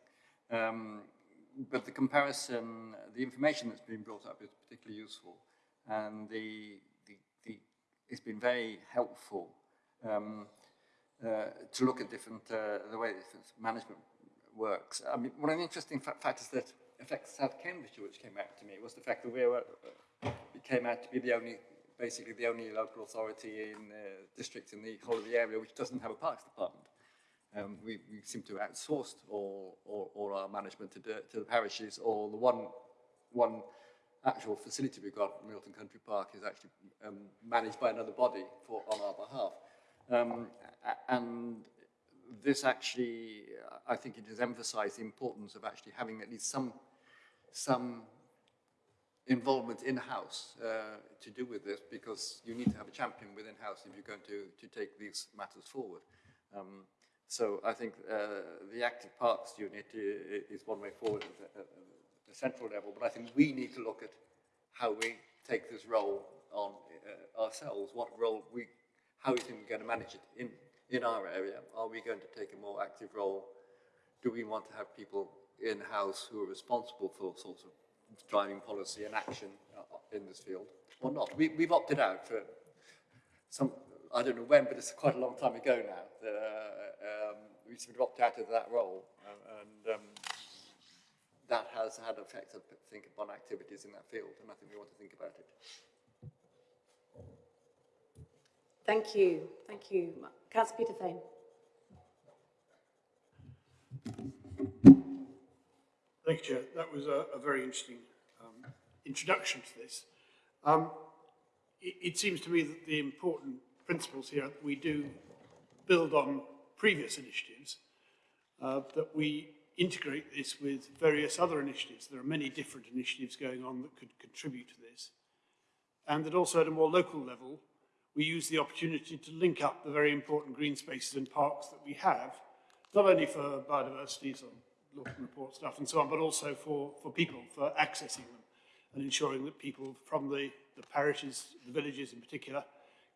Um, but the comparison, the information that's been brought up is particularly useful, and the the, the it's been very helpful. Um, uh, to look at different, uh, the way different management works. I mean, one of the interesting fa factors that affects South Cambridgeshire, which came out to me, was the fact that we were, uh, came out to be the only, basically the only local authority in the district in the whole of the area which doesn't have a parks department. Um, we, we seem to have outsourced all, all, all our management to, the, to the parishes, or the one, one actual facility we've got, Milton Country Park, is actually um, managed by another body for, on our behalf. Um, and this actually, I think it has emphasized the importance of actually having at least some, some involvement in-house uh, to do with this because you need to have a champion within-house if you're going to, to take these matters forward. Um, so I think uh, the active parks unit is one way forward at the central level, but I think we need to look at how we take this role on uh, ourselves, what role we, how we we're going to manage it in, in our area. Are we going to take a more active role? Do we want to have people in-house who are responsible for sorts of driving policy and action uh, in this field or not? We, we've opted out for some, I don't know when, but it's quite a long time ago now. The, uh, um, we sort of opted out of that role and um, that has had effect, I think, upon activities in that field and I think we want to think about it. Thank you. Thank you. Councillor Peter Fane. Thank you, Chair. That was a, a very interesting um, introduction to this. Um, it, it, seems to me that the important principles here we do build on previous initiatives, uh, that we integrate this with various other initiatives. There are many different initiatives going on that could contribute to this. And that also at a more local level, we use the opportunity to link up the very important green spaces and parks that we have, not only for biodiversity, so looking report stuff and so on, but also for, for people, for accessing them and ensuring that people from the, the parishes, the villages in particular,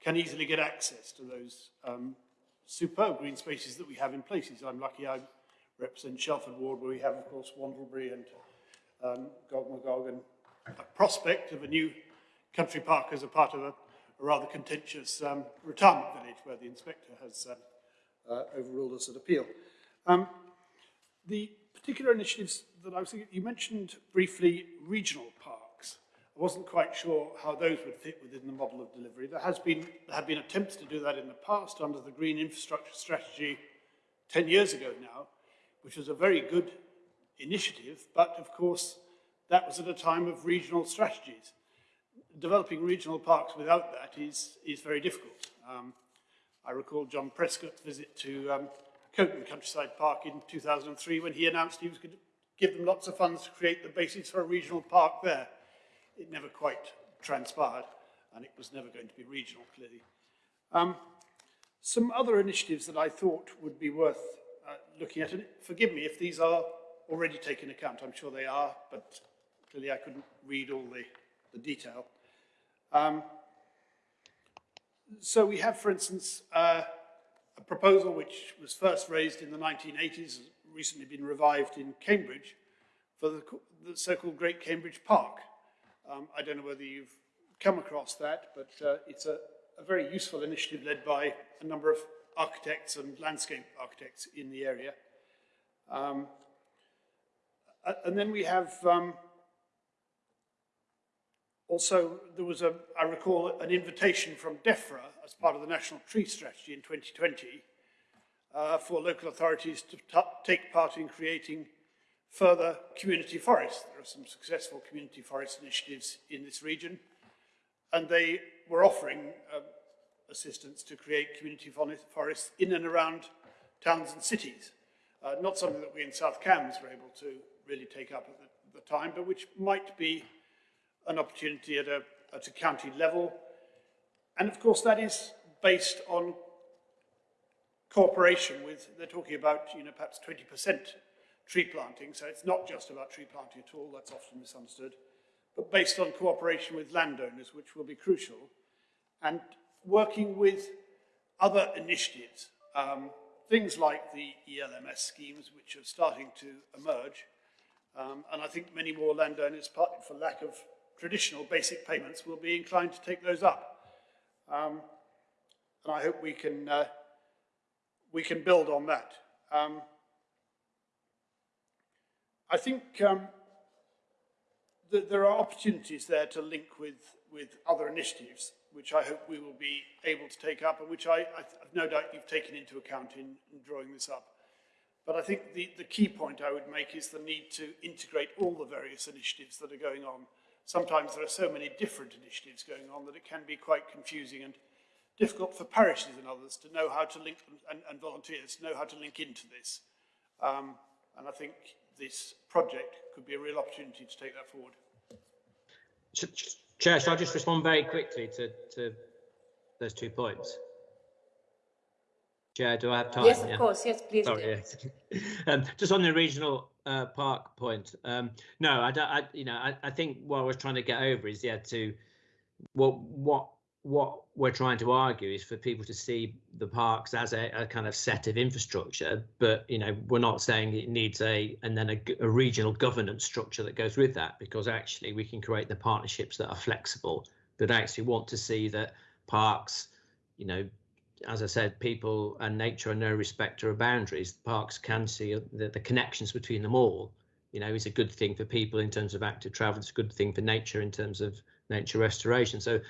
can easily get access to those um, superb green spaces that we have in places. I'm lucky I represent Shelford Ward, where we have, of course, Wandlebury and um, Gog and a prospect of a new country park as a part of a, a rather contentious um, retirement village where the inspector has uh, uh, overruled us at appeal. Um, the particular initiatives that I was thinking, you mentioned briefly regional parks. I wasn't quite sure how those would fit within the model of delivery. There has been there have been attempts to do that in the past under the Green Infrastructure Strategy 10 years ago now, which was a very good initiative, but of course that was at a time of regional strategies. Developing regional parks without that is, is very difficult. Um, I recall John Prescott's visit to um, Coton Countryside Park in 2003 when he announced he was going to give them lots of funds to create the basis for a regional park there. It never quite transpired and it was never going to be regional, clearly. Um, some other initiatives that I thought would be worth uh, looking at, and forgive me if these are already taken account, I'm sure they are, but clearly I couldn't read all the, the detail. Um, so we have, for instance, uh, a proposal which was first raised in the 1980s, has recently been revived in Cambridge, for the, the so-called Great Cambridge Park. Um, I don't know whether you've come across that, but uh, it's a, a very useful initiative led by a number of architects and landscape architects in the area. Um, and then we have um, also, there was, a, I recall, an invitation from DEFRA as part of the National Tree Strategy in 2020 uh, for local authorities to take part in creating further community forests. There are some successful community forest initiatives in this region, and they were offering uh, assistance to create community forests in and around towns and cities. Uh, not something that we in South Cambs were able to really take up at the, the time, but which might be an opportunity at a, at a county level. And of course, that is based on cooperation with, they're talking about, you know, perhaps 20% tree planting. So it's not just about tree planting at all, that's often misunderstood, but based on cooperation with landowners, which will be crucial, and working with other initiatives, um, things like the ELMS schemes, which are starting to emerge. Um, and I think many more landowners, partly for lack of traditional basic payments will be inclined to take those up. Um, and I hope we can uh, we can build on that. Um, I think um, that there are opportunities there to link with, with other initiatives, which I hope we will be able to take up and which I, I no doubt you've taken into account in, in drawing this up. But I think the, the key point I would make is the need to integrate all the various initiatives that are going on. Sometimes there are so many different initiatives going on that it can be quite confusing and difficult for parishes and others to know how to link, and, and volunteers to know how to link into this. Um, and I think this project could be a real opportunity to take that forward. Chair, shall I just respond very quickly to, to those two points? Chair, do I have time? Yes, of yeah. course. Yes, please Sorry, do. Um, just on the regional uh, park point. Um, no, I don't. I, you know, I, I think what I was trying to get over is yeah to what what what we're trying to argue is for people to see the parks as a, a, kind of set of infrastructure, but you know we're not saying it needs a and then a, a, regional governance structure that goes with that because actually we can create the partnerships that are flexible, but actually want to see that parks, you know, as I said, people and nature are no respecter of boundaries. Parks can see the, the connections between them all. You know, is a good thing for people in terms of active travel. It's a good thing for nature in terms of nature restoration. So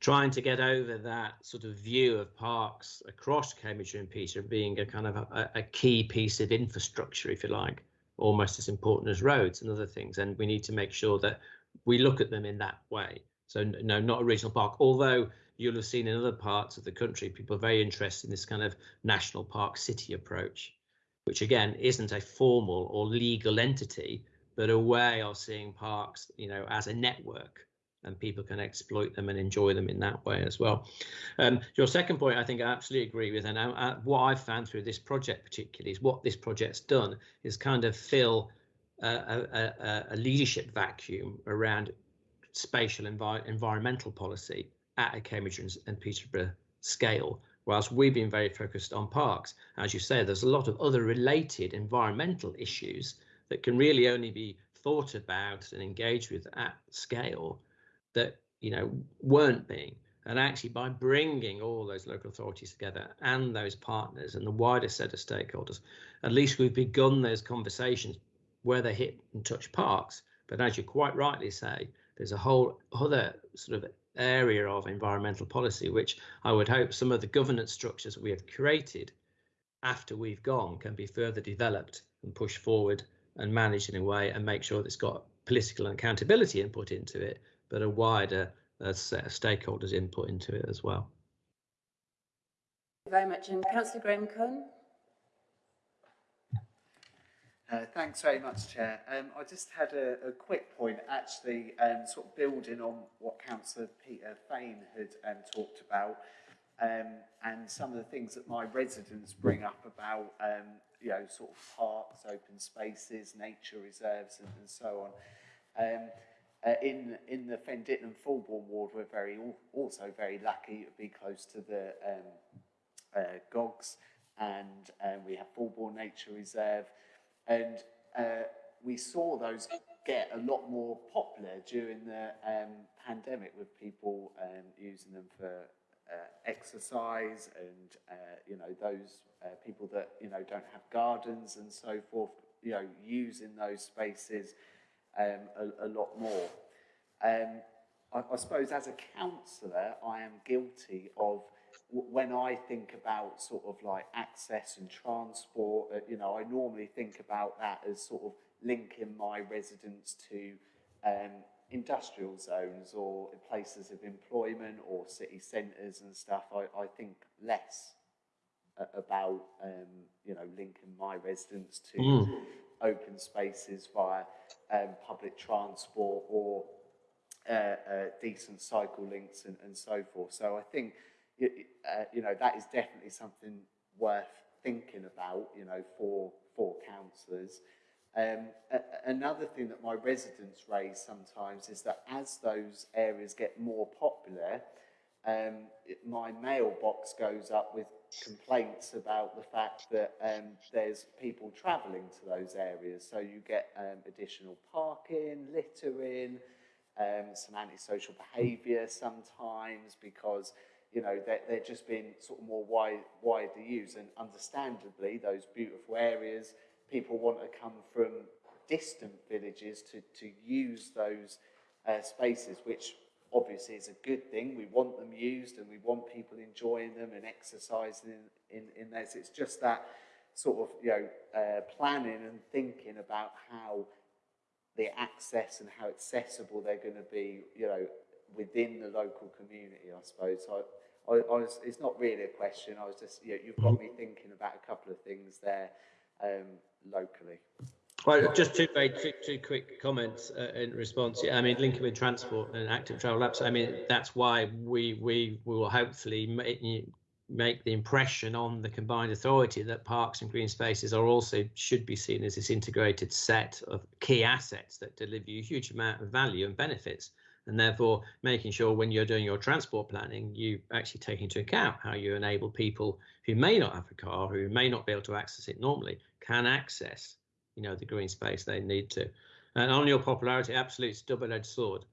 trying to get over that sort of view of parks across Cambridge and Peter being a kind of a, a, key piece of infrastructure, if you like, almost as important as roads and other things. And we need to make sure that we look at them in that way. So no, not a regional park, although you'll have seen in other parts of the country, people are very interested in this kind of national park city approach, which again isn't a formal or legal entity, but a way of seeing parks, you know, as a network and people can exploit them and enjoy them in that way as well. Um, your second point, I think I absolutely agree with, and I, I, what I've found through this project particularly is what this project's done is kind of fill a, a, a leadership vacuum around spatial envi environmental policy at a Cambridge and Peterborough scale, whilst we've been very focused on parks. As you say, there's a lot of other related environmental issues that can really only be thought about and engaged with at scale that you know weren't being and actually by bringing all those local authorities together and those partners and the wider set of stakeholders at least we've begun those conversations where they hit and touch parks but as you quite rightly say there's a whole other sort of area of environmental policy which i would hope some of the governance structures we have created after we've gone can be further developed and pushed forward and managed in a way and make sure that it's got political accountability input into it but a wider uh, set of stakeholders input into it as well. Thank you very much. And Councillor Graham Cohen. Uh, thanks very much, Chair. Um, I just had a, a quick point, actually, um, sort of building on what Councillor Peter Fane had um, talked about, um, and some of the things that my residents bring up about, um, you know, sort of parks, open spaces, nature reserves, and, and so on. Um, uh, in in the Fen Ditton Fulbourn ward, we're very also very lucky to be close to the uh, GOGS, and we have Fulbourn Nature Reserve, and uh, we saw those get a lot more popular during the um, pandemic with people um, using them for uh, exercise and uh, you know those uh, people that you know don't have gardens and so forth you know using those spaces um, a, a, lot more. Um, I, I suppose as a counsellor, I am guilty of when I think about sort of like access and transport, uh, you know, I normally think about that as sort of linking my residents to um, industrial zones or places of employment or city centres and stuff. I, I think less uh, about, um, you know, linking my residents to mm open spaces via um, public transport or uh, uh, decent cycle links and, and so forth. So I think, uh, you know, that is definitely something worth thinking about, you know, for, for councillors. Um, another thing that my residents raise sometimes is that as those areas get more popular, um, it, my mailbox goes up with complaints about the fact that um, there's people travelling to those areas. So you get um, additional parking, littering, um, some antisocial behaviour sometimes because you know, they're, they're just being sort of more wide, widely used. And understandably, those beautiful areas, people want to come from distant villages to, to use those uh, spaces, which obviously is a good thing. We want them used and we want people enjoying them and exercising in, in, in. It's just that sort of, you know, uh, planning and thinking about how the access and how accessible they're going to be, you know, within the local community, I suppose. I, I, I was, it's not really a question. I was just, you know, you've got me thinking about a couple of things there um, locally. Well, just two, very, two, two quick comments uh, in response. Yeah, I mean, linking with transport and active travel apps. I mean, that's why we we, we will hopefully make, make the impression on the combined authority that parks and green spaces are also should be seen as this integrated set of key assets that deliver you a huge amount of value and benefits and therefore making sure when you're doing your transport planning you actually take into account how you enable people who may not have a car who may not be able to access it normally can access you know the green space they need to. And on your popularity absolutely it's double-edged sword.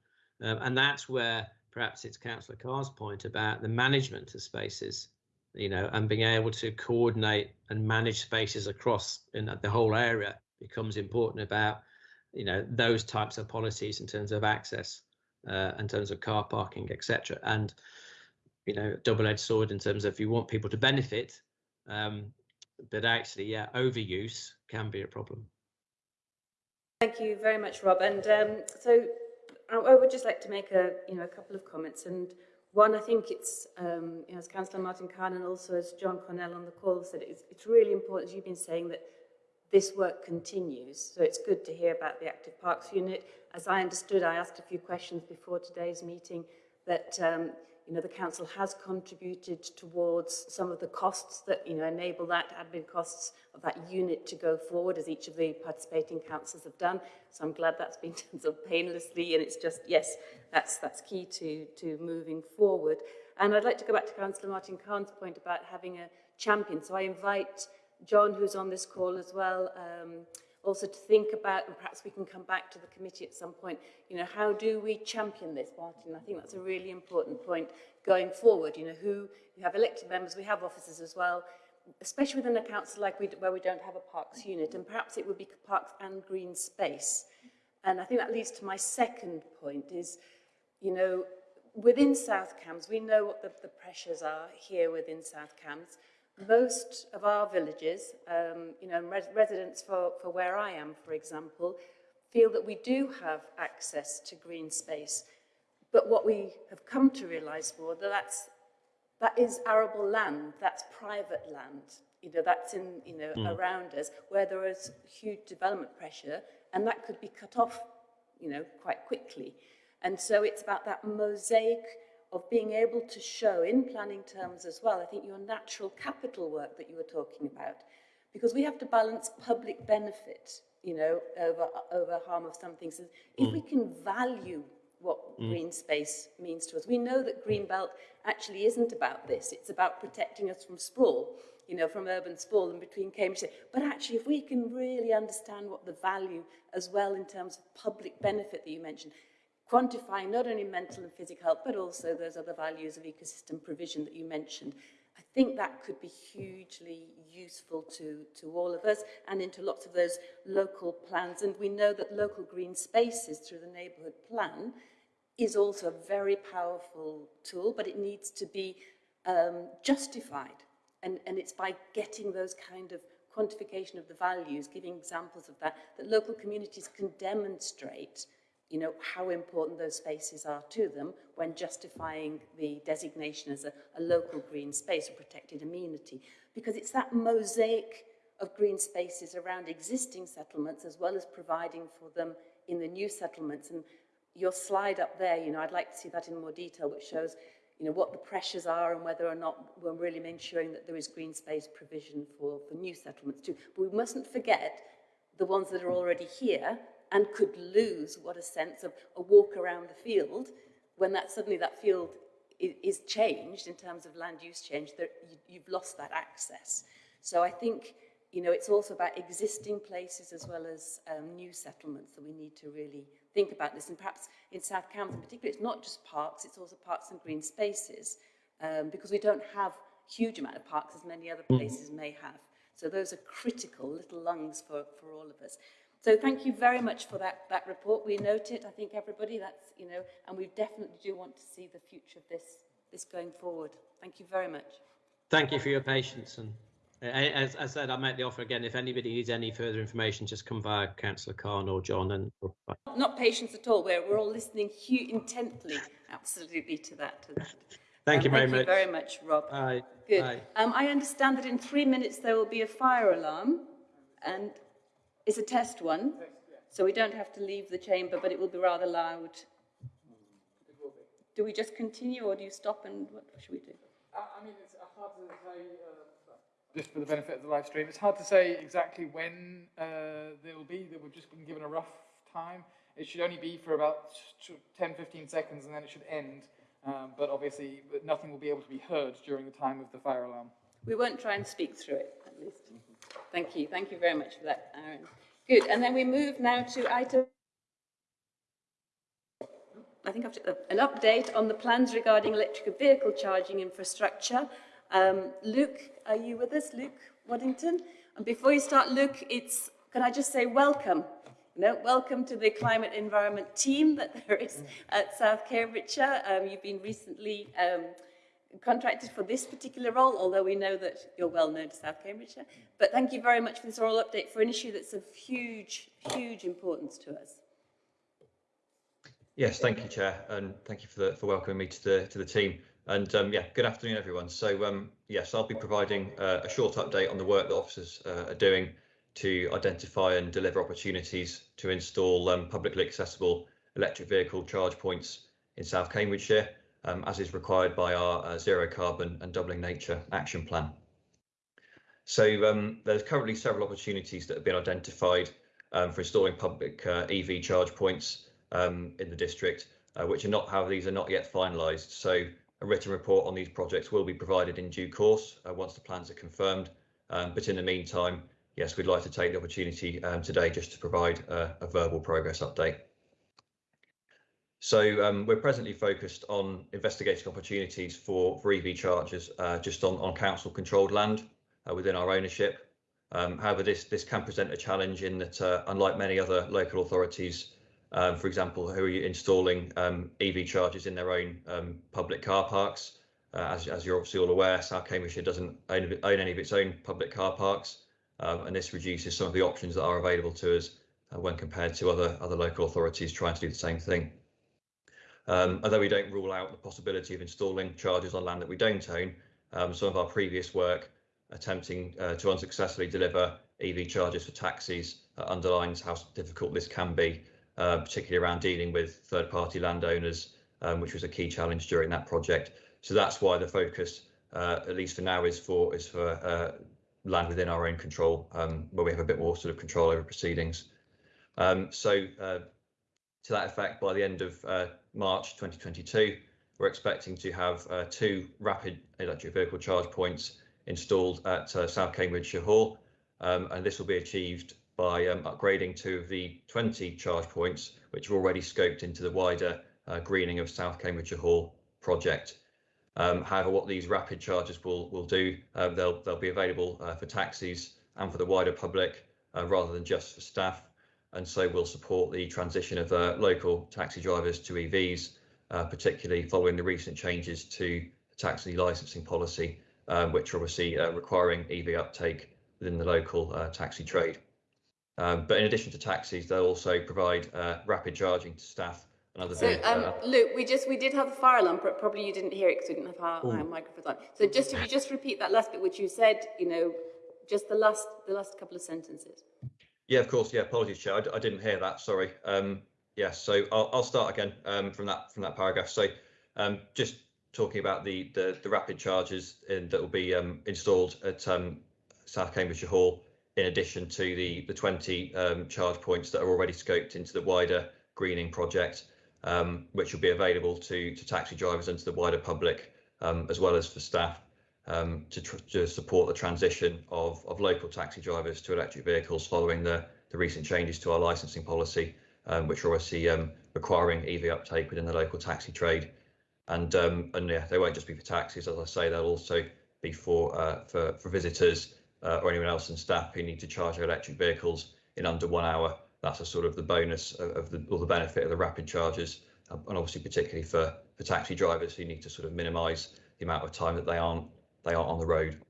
Um, and that's where perhaps it's councillor Cahn's point about the management of spaces you know and being able to coordinate and manage spaces across in the whole area becomes important about you know those types of policies in terms of access uh, in terms of car parking etc and you know double-edged sword in terms of if you want people to benefit um, but actually, yeah, overuse can be a problem. Thank you very much, Rob. And um, so I, would just like to make a, you know, a couple of comments. And one, I think it's, um, you know, as Councillor Martin Cahn and also as John Cornell on the call said, it's, it's really important, as you've been saying, that this work continues. So it's good to hear about the Active Parks Unit. As I understood, I asked a few questions before today's meeting that um, you know, the council has contributed towards some of the costs that, you know, enable that admin costs of that unit to go forward as each of the participating councils have done. So I'm glad that's been done so painlessly and it's just, yes, that's, that's key to, to moving forward. And I'd like to go back to Councillor Martin Cahn's point about having a champion. So I invite John, who's on this call as well, um, also to think about, and perhaps we can come back to the committee at some point, you know, how do we champion this, Martin? I think that's a really important point going forward. You know, who, you have elected members, we have officers as well, especially within a council like we, where we don't have a parks unit, and perhaps it would be parks and green space. And I think that leads to my second point is, you know, within South Cambs, we know what the, the pressures are here within South Cambs most of our villages, um, you know, res residents for, for where I am, for example, feel that we do have access to green space. But what we have come to realise more, that that's, that is arable land, that's private land. You know, that's in, you know, mm. around us, where there is huge development pressure, and that could be cut off, you know, quite quickly. And so it's about that mosaic of being able to show in planning terms as well, I think your natural capital work that you were talking about, because we have to balance public benefit, you know, over, over harm of some things. If mm. we can value what mm. green space means to us, we know that green belt actually isn't about this. It's about protecting us from sprawl, you know, from urban sprawl and between Cambridge. But actually, if we can really understand what the value as well in terms of public benefit that you mentioned, quantifying not only mental and physical health, but also those other values of ecosystem provision that you mentioned. I think that could be hugely useful to, to all of us and into lots of those local plans. And we know that local green spaces through the neighbourhood plan is also a very powerful tool, but it needs to be um, justified. And, and it's by getting those kind of quantification of the values, giving examples of that, that local communities can demonstrate you know, how important those spaces are to them when justifying the designation as a, a local green space, or protected amenity. Because it's that mosaic of green spaces around existing settlements as well as providing for them in the new settlements. And your slide up there, you know, I'd like to see that in more detail, which shows, you know, what the pressures are and whether or not we're really ensuring that there is green space provision for, for new settlements too. But we mustn't forget the ones that are already here and could lose what a sense of a walk around the field when that suddenly that field is, changed in terms of land use change, that you, you've lost that access. So I think, you know, it's also about existing places as well as um, new settlements that we need to really think about this. And perhaps in South Cambs in particular, it's not just parks, it's also parks and green spaces. um, because we don't have huge amount of parks as many other places may have. So those are critical little lungs for, for all of us. So thank you very much for that, that report. We note it, I think everybody, that's, you know, and we definitely do want to see the future of this, this going forward. Thank you very much. Thank you for your patience. And uh, as I said, I make the offer again. If anybody needs any further information, just come via Councillor Cahn or John. And not patience at all. We're, we're all listening intently, absolutely to that. To that. Thank um, you very thank much. Thank you very much, Rob. Bye. Good. Bye. Um, I understand that in three minutes there will be a fire alarm, and it's a test one, so we don't have to leave the chamber, but it will be rather loud. Do we just continue, or do you stop, and what should we do? Uh, I mean, it's hard to say, uh, just for the benefit of the live stream, it's hard to say exactly when uh, they will be. That we've just been given a rough time. It should only be for about 10, 15 seconds, and then it should end. Um, but obviously, nothing will be able to be heard during the time of the fire alarm. We won't try and speak through it, at least. Thank you. Thank you very much for that, Aaron. Good. And then we move now to item. I think I've an update on the plans regarding electric vehicle charging infrastructure. Um, Luke, are you with us, Luke Waddington? And before you start, Luke, it's can I just say welcome no, welcome to the climate environment team that there is at South Cambridgeshire. Um, you've been recently um, contracted for this particular role, although we know that you're well known to South Cambridgeshire. But thank you very much for this oral update for an issue that's of huge, huge importance to us. Yes, thank you, Chair, and thank you for, the, for welcoming me to the to the team. And um, yeah, good afternoon, everyone. So um, yes, I'll be providing uh, a short update on the work that officers uh, are doing to identify and deliver opportunities to install um, publicly accessible electric vehicle charge points in South Cambridgeshire, um, as is required by our uh, zero carbon and doubling nature action plan. So um, there's currently several opportunities that have been identified um, for installing public uh, EV charge points um, in the district, uh, which are not, however, these are not yet finalised. So a written report on these projects will be provided in due course uh, once the plans are confirmed. Um, but in the meantime, yes, we'd like to take the opportunity um, today just to provide a, a verbal progress update. So um, we're presently focused on investigating opportunities for, for EV chargers uh, just on, on council controlled land uh, within our ownership. Um, however, this, this can present a challenge in that, uh, unlike many other local authorities, um, for example, who are installing um, EV chargers in their own um, public car parks, uh, as, as you're obviously all aware, South Cambridgeshire doesn't own, own any of its own public car parks um, and this reduces some of the options that are available to us uh, when compared to other other local authorities trying to do the same thing. Um, although we don't rule out the possibility of installing chargers on land that we don't own, um, some of our previous work attempting uh, to unsuccessfully deliver EV chargers for taxis uh, underlines how difficult this can be, uh, particularly around dealing with third-party landowners, um, which was a key challenge during that project. So that's why the focus, uh, at least for now, is for is for uh, land within our own control, um, where we have a bit more sort of control over proceedings. Um, so uh, to that effect, by the end of uh, March 2022, we're expecting to have uh, two rapid electric vehicle charge points installed at uh, South Cambridgeshire Hall, um, and this will be achieved by um, upgrading two of the 20 charge points, which are already scoped into the wider uh, greening of South Cambridgeshire Hall project. Um, however, what these rapid charges will will do, uh, they'll they'll be available uh, for taxis and for the wider public uh, rather than just for staff, and so will support the transition of uh, local taxi drivers to EVs, uh, particularly following the recent changes to the taxi licensing policy, um, which are obviously uh, requiring EV uptake within the local taxi trade. Um, but in addition to taxis, they'll also provide rapid charging to staff Another so, um, uh, Luke, we just we did have the fire alarm, but probably you didn't hear it because we didn't have our, our microphones on. So just if you just repeat that last bit, which you said, you know, just the last the last couple of sentences. Yeah, of course. Yeah, apologies, Chair. I, I didn't hear that. Sorry. Um, yeah, so I'll, I'll start again um, from that from that paragraph. So um, just talking about the the, the rapid charges in, that will be um, installed at um, South Cambridgeshire Hall, in addition to the the 20 um, charge points that are already scoped into the wider greening project um, which will be available to, to taxi drivers and to the wider public, um, as well as for staff, um, to, to, support the transition of, of local taxi drivers to electric vehicles following the, the recent changes to our licensing policy, um, which are obviously um, requiring EV uptake within the local taxi trade. and um, and yeah, they won't just be for taxis, as I say, they'll also be for uh, for for visitors uh, or anyone else in staff who need to charge their electric vehicles in under one hour. That's a sort of the bonus of, of the or the benefit of the rapid charges, uh, and obviously particularly for for taxi drivers who need to sort of minimise the amount of time that they aren't they aren't on the road.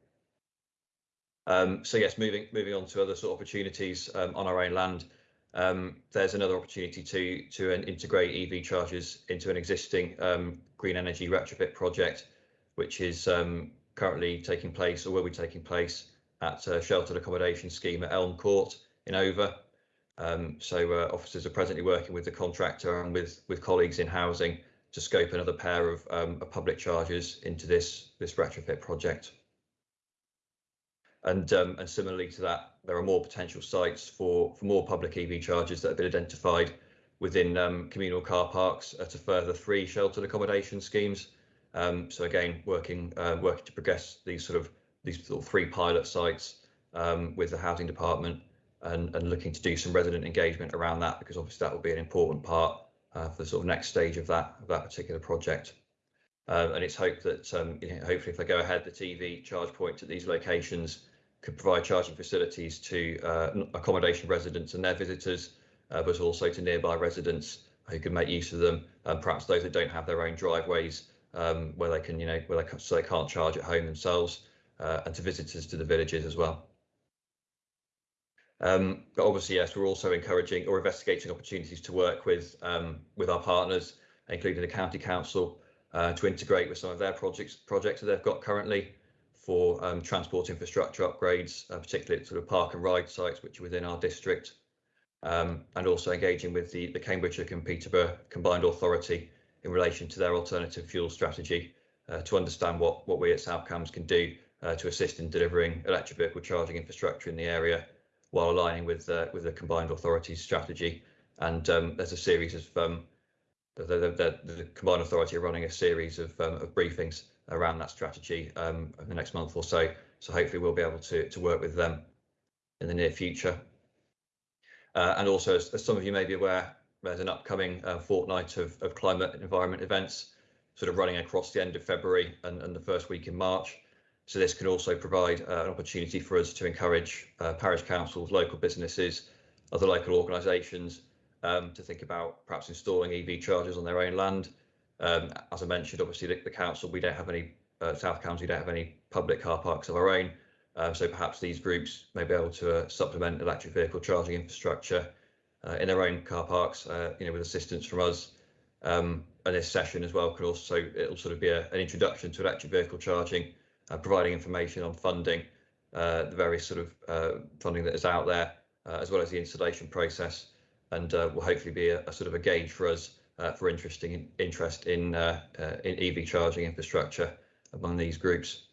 Um, so yes, moving moving on to other sort of opportunities um, on our own land. Um, there's another opportunity to to integrate EV chargers into an existing um, green energy retrofit project, which is um, currently taking place or will be taking place at a sheltered accommodation scheme at Elm Court in Over. Um, so uh, officers are presently working with the contractor and with with colleagues in housing to scope another pair of, um, public charges into this this retrofit project. And, um, and similarly to that, there are more potential sites for, for more public EV charges that have been identified within um, communal car parks at a further three sheltered accommodation schemes. Um, so again, working uh, working to progress these sort of these sort of three pilot sites um, with the housing department and, and looking to do some resident engagement around that because obviously that will be an important part for the sort of next stage of that of that particular project. Uh, and it's hoped that um, you know, hopefully if they go ahead, the EV charge points at these locations could provide charging facilities to uh, accommodation residents and their visitors, uh, but also to nearby residents who can make use of them, and perhaps those that don't have their own driveways um, where they can, you know, where they, so they can't charge at home themselves, uh, and to visitors to the villages as well. Um, but obviously, yes, we're also encouraging or investigating opportunities to work with um, with our partners, including the county council, uh, to integrate with some of their projects projects that they've got currently, for um, transport infrastructure upgrades, uh, particularly sort of park and ride sites which are within our district, um, and also engaging with the, the Cambridgeshire and Peterborough Combined Authority in relation to their alternative fuel strategy uh, to understand what, what we at South Cambs can do uh, to assist in delivering electric vehicle charging infrastructure in the area while aligning with, uh, with the Combined authorities strategy. And um, there's a series of um, the, the, the, the, Combined Authority are running a series of, um, of briefings around that strategy um, the next month or so. So hopefully we'll be able to, to work with them in the near future. Uh, and also, as, as, some of you may be aware, there's an upcoming uh, fortnight of, of, climate and environment events sort of running across the end of February and, and the first week in March. So this can also provide uh, an opportunity for us to encourage uh, parish councils, local businesses, other local organisations um, to think about perhaps installing EV chargers on their own land um, as I mentioned, obviously the, the, council, we don't have any, uh, South we don't have any public car parks of our own. Um, so perhaps these groups may be able to uh, supplement electric vehicle charging infrastructure uh, in their own car parks, uh, you know, with assistance from us. Um, and this session as well can also, it'll sort of be a, an introduction to electric vehicle charging, providing information on funding, uh, the various sort of funding that is out there, as well as the installation process. And will hopefully be a, a sort of a gauge for us uh, for interesting interest in uh, uh, in EV charging infrastructure among these groups.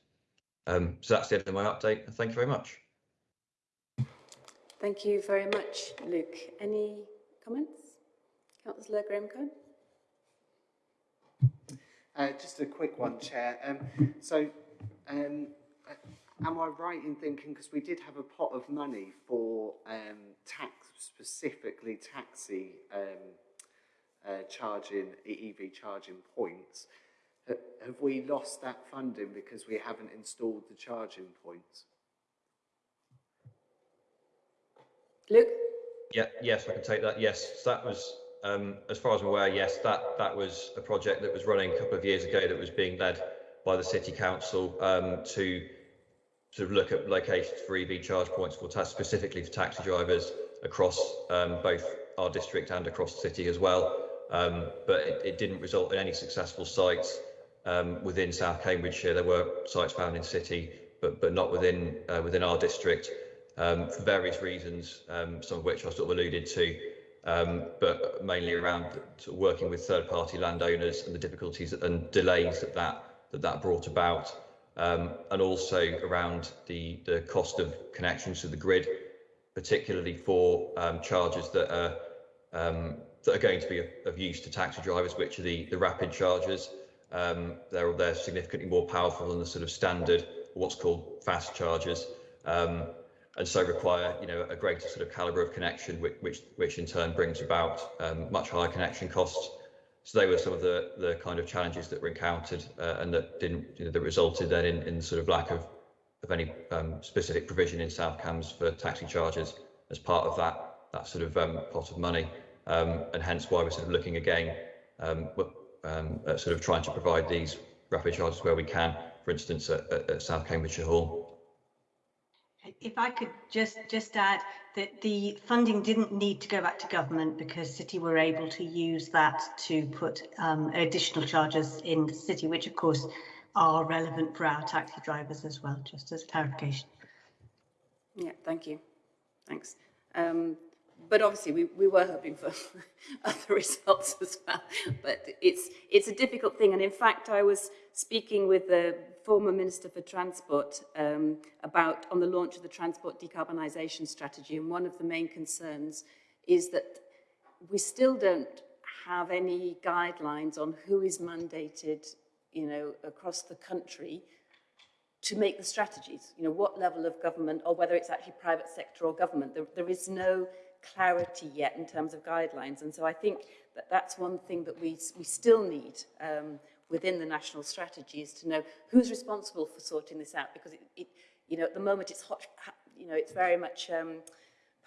Um, so that's the end of my update. Thank you very much. Thank you very much, Luke. Any comments? Councillor Graham Cohen? Uh, just a quick one, Chair. Um, so, um, am I right in thinking, because we did have a pot of money for um, tax, specifically taxi um, uh, charging EV charging points. have we lost that funding because we haven't installed the charging points? Luke? Yeah, yes, I can take that. Yes, that was, um, as far as I'm aware, yes, that, that was a project that was running a couple of years ago that was being led by the City Council um, to look at locations for EV charge points for specifically for taxi drivers across um, both our district and across the city as well um, but it, it, didn't result in any successful sites um, within South Cambridgeshire. There were sites found in city, but but not within uh, within our district um, for various reasons, um, some of which I sort of alluded to, um, but mainly around sort of working with third-party landowners and the difficulties and delays that that that, that brought about, um, and also around the the cost of connections to the grid, particularly for charges that are um, that are going to be of, of, use to taxi drivers, which are the, the rapid chargers. Um, they're, they're significantly more powerful than the sort of standard, what's called fast chargers, um, and so require you know a greater sort of calibre of connection, which, which, which in turn brings about um, much higher connection costs. So they were some of the the kind of challenges that were encountered uh, and that didn't you know, that resulted then in, in sort of lack of of any um, specific provision in South Cambs for taxi charges as part of that that sort of um, pot of money, um, and hence why we're sort of looking again um, um, at sort of trying to provide these rapid charges where we can, for instance, at, at South Cambridgeshire Hall. If I could just just add that the funding didn't need to go back to government because City were able to use that to put um, additional charges in the city, which of course are relevant for our taxi drivers as well, just as clarification. Yeah, thank you. Thanks. Um, but obviously we, we were hoping for other results as well. But it's it's a difficult thing. And in fact, I was speaking with the former Minister for Transport um, about on the launch of the Transport Decarbonisation Strategy. And one of the main concerns is that we still don't have any guidelines on who is mandated, you know, across the country to make the strategies. You know, what level of government, or whether it's actually private sector or government. There, there is no clarity yet in terms of guidelines. And so I think that that's one thing that we, we still need um, within the national strategy is to know who's responsible for sorting this out because it, it you know, at the moment it's hot, you know, it's very much um,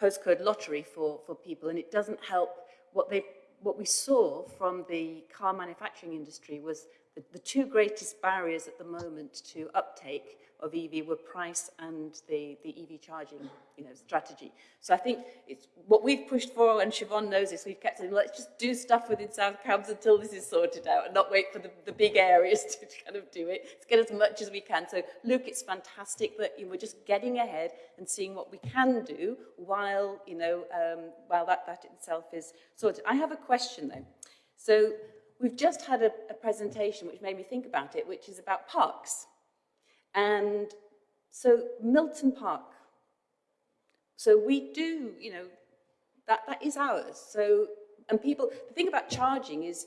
postcode lottery for, for people and it doesn't help. What they what we saw from the car manufacturing industry was the, the two greatest barriers at the moment to uptake of EV were price and the, the EV charging you know, strategy. So I think it's what we've pushed for, and Siobhan knows this, we've kept saying, let's just do stuff within South Cambs until this is sorted out and not wait for the, the big areas to kind of do it. Let's get as much as we can. So Luke, it's fantastic that you know, we're just getting ahead and seeing what we can do while, you know, um, while that, that itself is sorted. I have a question though. So we've just had a, a presentation which made me think about it, which is about parks. And so Milton Park. So we do, you know, that, that is ours. So, and people, the thing about charging is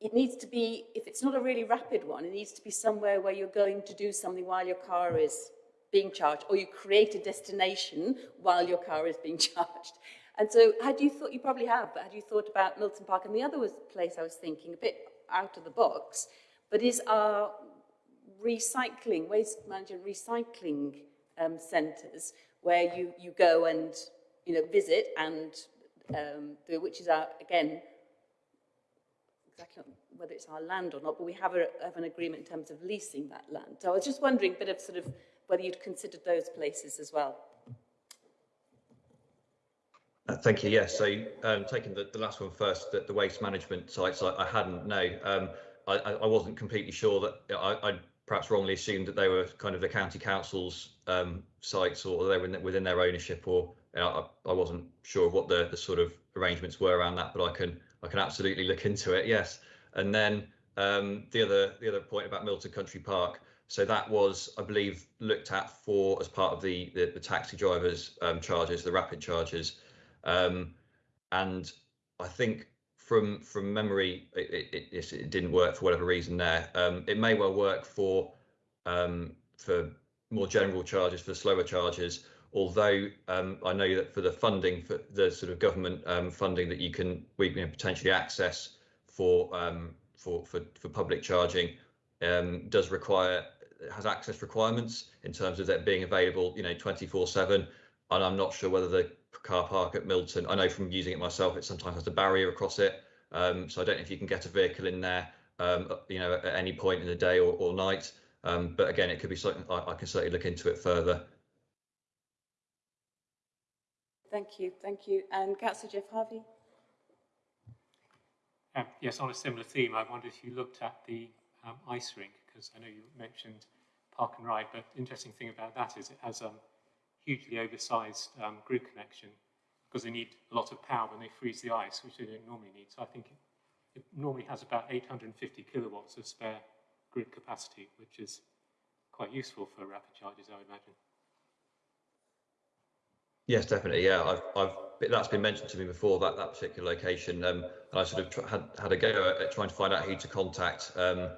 it needs to be, if it's not a really rapid one, it needs to be somewhere where you're going to do something while your car is being charged, or you create a destination while your car is being charged. And so had you thought, you probably have, but had you thought about Milton Park? And the other was place I was thinking, a bit out of the box, but is our recycling, waste management recycling um, centres where you, you go and, you know, visit and um, which is our, again, exactly whether it's our land or not, but we have, a, have an agreement in terms of leasing that land. So I was just wondering a bit of sort of whether you'd considered those places as well. Uh, thank you. Yes. So um, taking the, the last one first, the, the waste management sites, I, I hadn't. No, um, I, I wasn't completely sure that I, perhaps wrongly assumed that they were kind of the county council's um, sites or they were within their ownership or you know, I, I, wasn't sure what the, the sort of arrangements were around that, but I can I can absolutely look into it. Yes, and then um, the other the other point about Milton Country Park. So that was, I believe, looked at for as part of the the, the taxi drivers um, charges, the rapid charges, um, and I think from from memory, it, it, it, didn't work for whatever reason there. Um, it may well work for um, for more general charges, for slower charges. Although um, I know that for the funding, for the sort of government um, funding that you can we can potentially access for um, for, for for public charging um, does require has access requirements in terms of that being available, you know, 24/7. And I'm not sure whether the car park at Milton. I know from using it myself, it sometimes has a barrier across it. Um, so I don't know if you can get a vehicle in there, um, you know, at any point in the day or, or night. Um, but again, it could be something I, I, can certainly look into it further. Thank you, thank you. And Councillor Geoff Harvey. Um, yes, on a similar theme, I wonder if you looked at the um, ice rink, because I know you mentioned park and ride, but interesting thing about that is it has um, hugely oversized um, grid connection because they need a lot of power when they freeze the ice, which they don't normally need. So I think it, it normally has about 850 kilowatts of spare grid capacity, which is quite useful for rapid charges, I imagine. Yes, definitely. Yeah, I've, I've that's been mentioned to me before that that particular location, um, and I sort of had had a go at trying to find out who to contact um,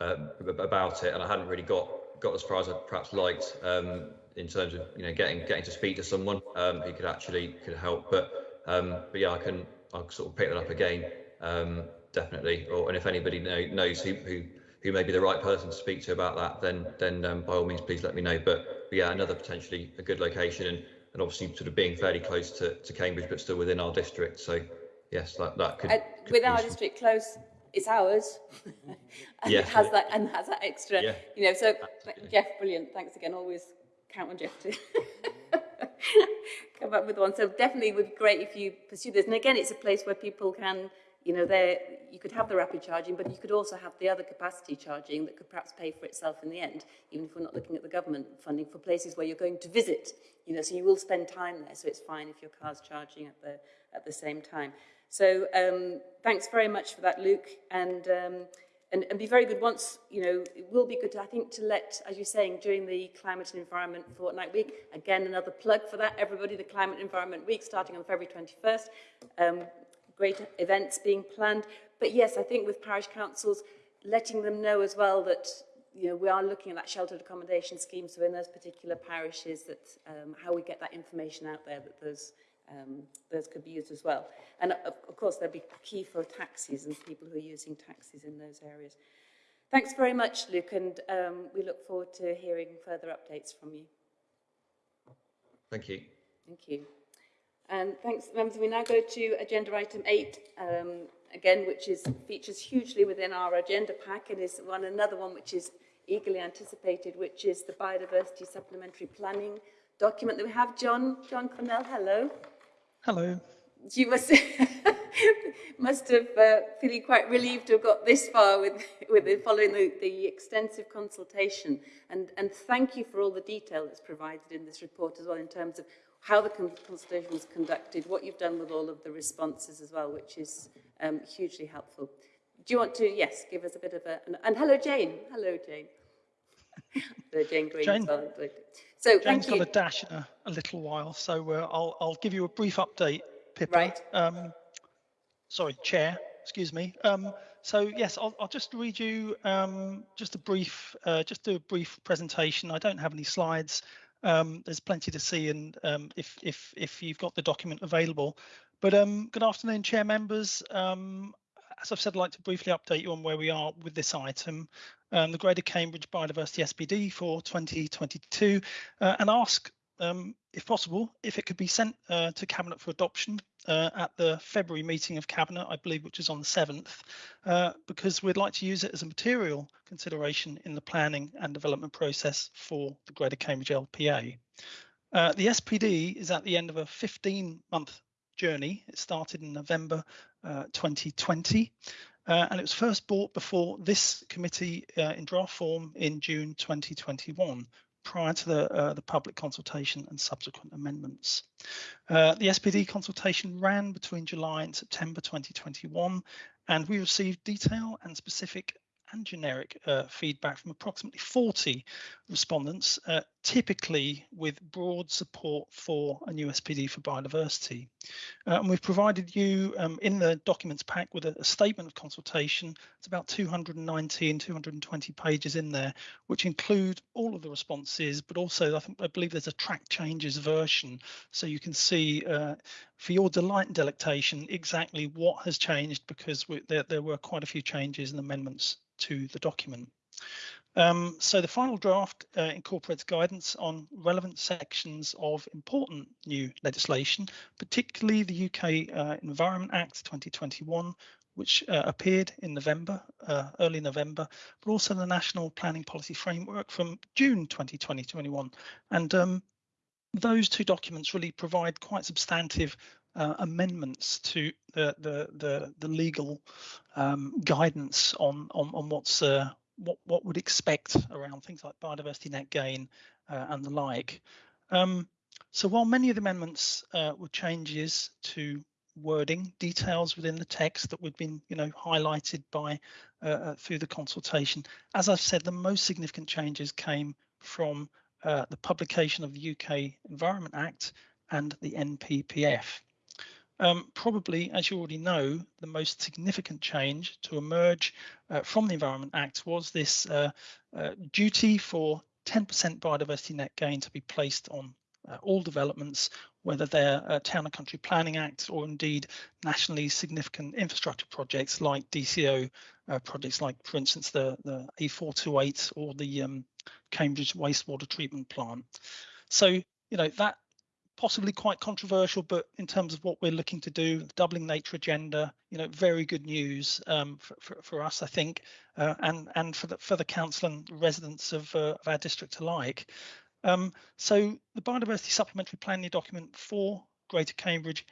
uh, about it, and I hadn't really got got as far as I perhaps liked. Um, in terms of you know getting getting to speak to someone um, who could actually could help. But um, but yeah, I can I'll sort of pick that up again um, definitely. Or and if anybody know, knows who, who who may be the right person to speak to about that, then then um, by all means, please let me know. But, but, yeah, another potentially a good location and, and obviously sort of being fairly close to, to Cambridge, but still within our district. So yes, that, that could, could with our district close, it's ours. and yeah, it has that and has that extra, yeah, you know. So absolutely. Geoff, brilliant. Thanks again. Always Geoff to come up with one. So definitely would be great if you pursue this. And again, it's a place where people can you know, there you could have the rapid charging, but you could also have the other capacity charging that could perhaps pay for itself in the end, even if we're not looking at the government funding for places where you're going to visit. You know, so you will spend time there, so it's fine if your car's charging at the at the same time. So um, thanks very much for that, Luke, and, um, and and be very good. Once you know, it will be good. To, I think to let, as you're saying, during the Climate and Environment Fortnight Week. Again, another plug for that. Everybody, the Climate and Environment Week starting on February 21st. Um, great events being planned. But yes, I think with parish councils, letting them know as well that you know, we are looking at that sheltered accommodation scheme, so in those particular parishes, that um, how we get that information out there, that those um, those could be used as well. And of, of course, they'll be key for taxis and people who are using taxis in those areas. Thanks very much, Luke, and um, we look forward to hearing further updates from you. Thank you. Thank you. And thanks, members. We now go to agenda item eight, um, again, which is features hugely within our agenda pack and is one another one which is eagerly anticipated, which is the biodiversity supplementary planning document that we have. John, John Cornell, hello. Hello. You must must have uh, feeling quite relieved to have got this far with with it, following the, the extensive consultation, and and thank you for all the detail that's provided in this report as well in terms of how the consultation was conducted, what you've done with all of the responses as well, which is um, hugely helpful. Do you want to, yes, give us a bit of a, an, and hello Jane, hello Jane. hello Jane Green Jane, as well. So Jane's thank you. got a dash in a, a little while, so uh, I'll, I'll give you a brief update, Pippa. Right. Um, sorry, Chair, excuse me. Um, so yes, I'll, I'll just read you um, just a brief, uh, just do a brief presentation. I don't have any slides. Um, there's plenty to see, and um, if if if you've got the document available. But um, good afternoon, chair members. Um, as I've said, I'd like to briefly update you on where we are with this item, um, the Greater Cambridge Biodiversity SPD for 2022, uh, and ask um, if possible, if it could be sent uh, to Cabinet for adoption uh, at the February meeting of Cabinet, I believe, which is on the 7th, uh, because we'd like to use it as a material consideration in the planning and development process for the Greater Cambridge LPA. Uh, the SPD is at the end of a 15 month journey. It started in November 2020. Uh, and it was first brought before this committee uh, in draft form in June 2021 prior to the, uh, the public consultation and subsequent amendments. Uh, the SPD consultation ran between July and September 2021, and we received detail and specific and generic uh, feedback from approximately 40 respondents, uh, typically with broad support for a new SPD for biodiversity. Uh, and we've provided you um, in the documents pack with a, a, statement of consultation. It's about 219, 220 pages in there, which include all of the responses, but also I think I believe there's a track changes version, so you can see uh, for your delight and delectation exactly what has changed because we, there, there were quite a few changes and amendments to the document. Um, so the final draft uh, incorporates guidance on relevant sections of important new legislation, particularly the UK uh, Environment Act 2021, which uh, appeared in November, uh, early November, but also the National Planning Policy Framework from June 2021. And um, those two documents really provide quite substantive uh, amendments to the the the, the legal um, guidance on on, on what's uh, what what would expect around things like biodiversity net gain uh, and the like. Um, so while many of the amendments uh, were changes to wording details within the text that we've been you know highlighted by uh, uh, through the consultation, as I've said, the most significant changes came from the publication of the UK Environment Act and the NPPF. Um, probably, as you already know, the most significant change to emerge uh, from the Environment Act was this uh, uh, duty for 10% biodiversity net gain to be placed on uh, all developments whether they're uh, Town and Country Planning Acts or indeed nationally significant infrastructure projects like DCO uh, projects, like for instance the the A428 or the um, Cambridge wastewater treatment plant. So you know that possibly quite controversial, but in terms of what we're looking to do, doubling nature agenda, you know, very good news um, for, for, for, us, I think, uh, and and for the for the council and residents of, uh, of our district alike. Um, so the biodiversity supplementary planning document for Greater Cambridge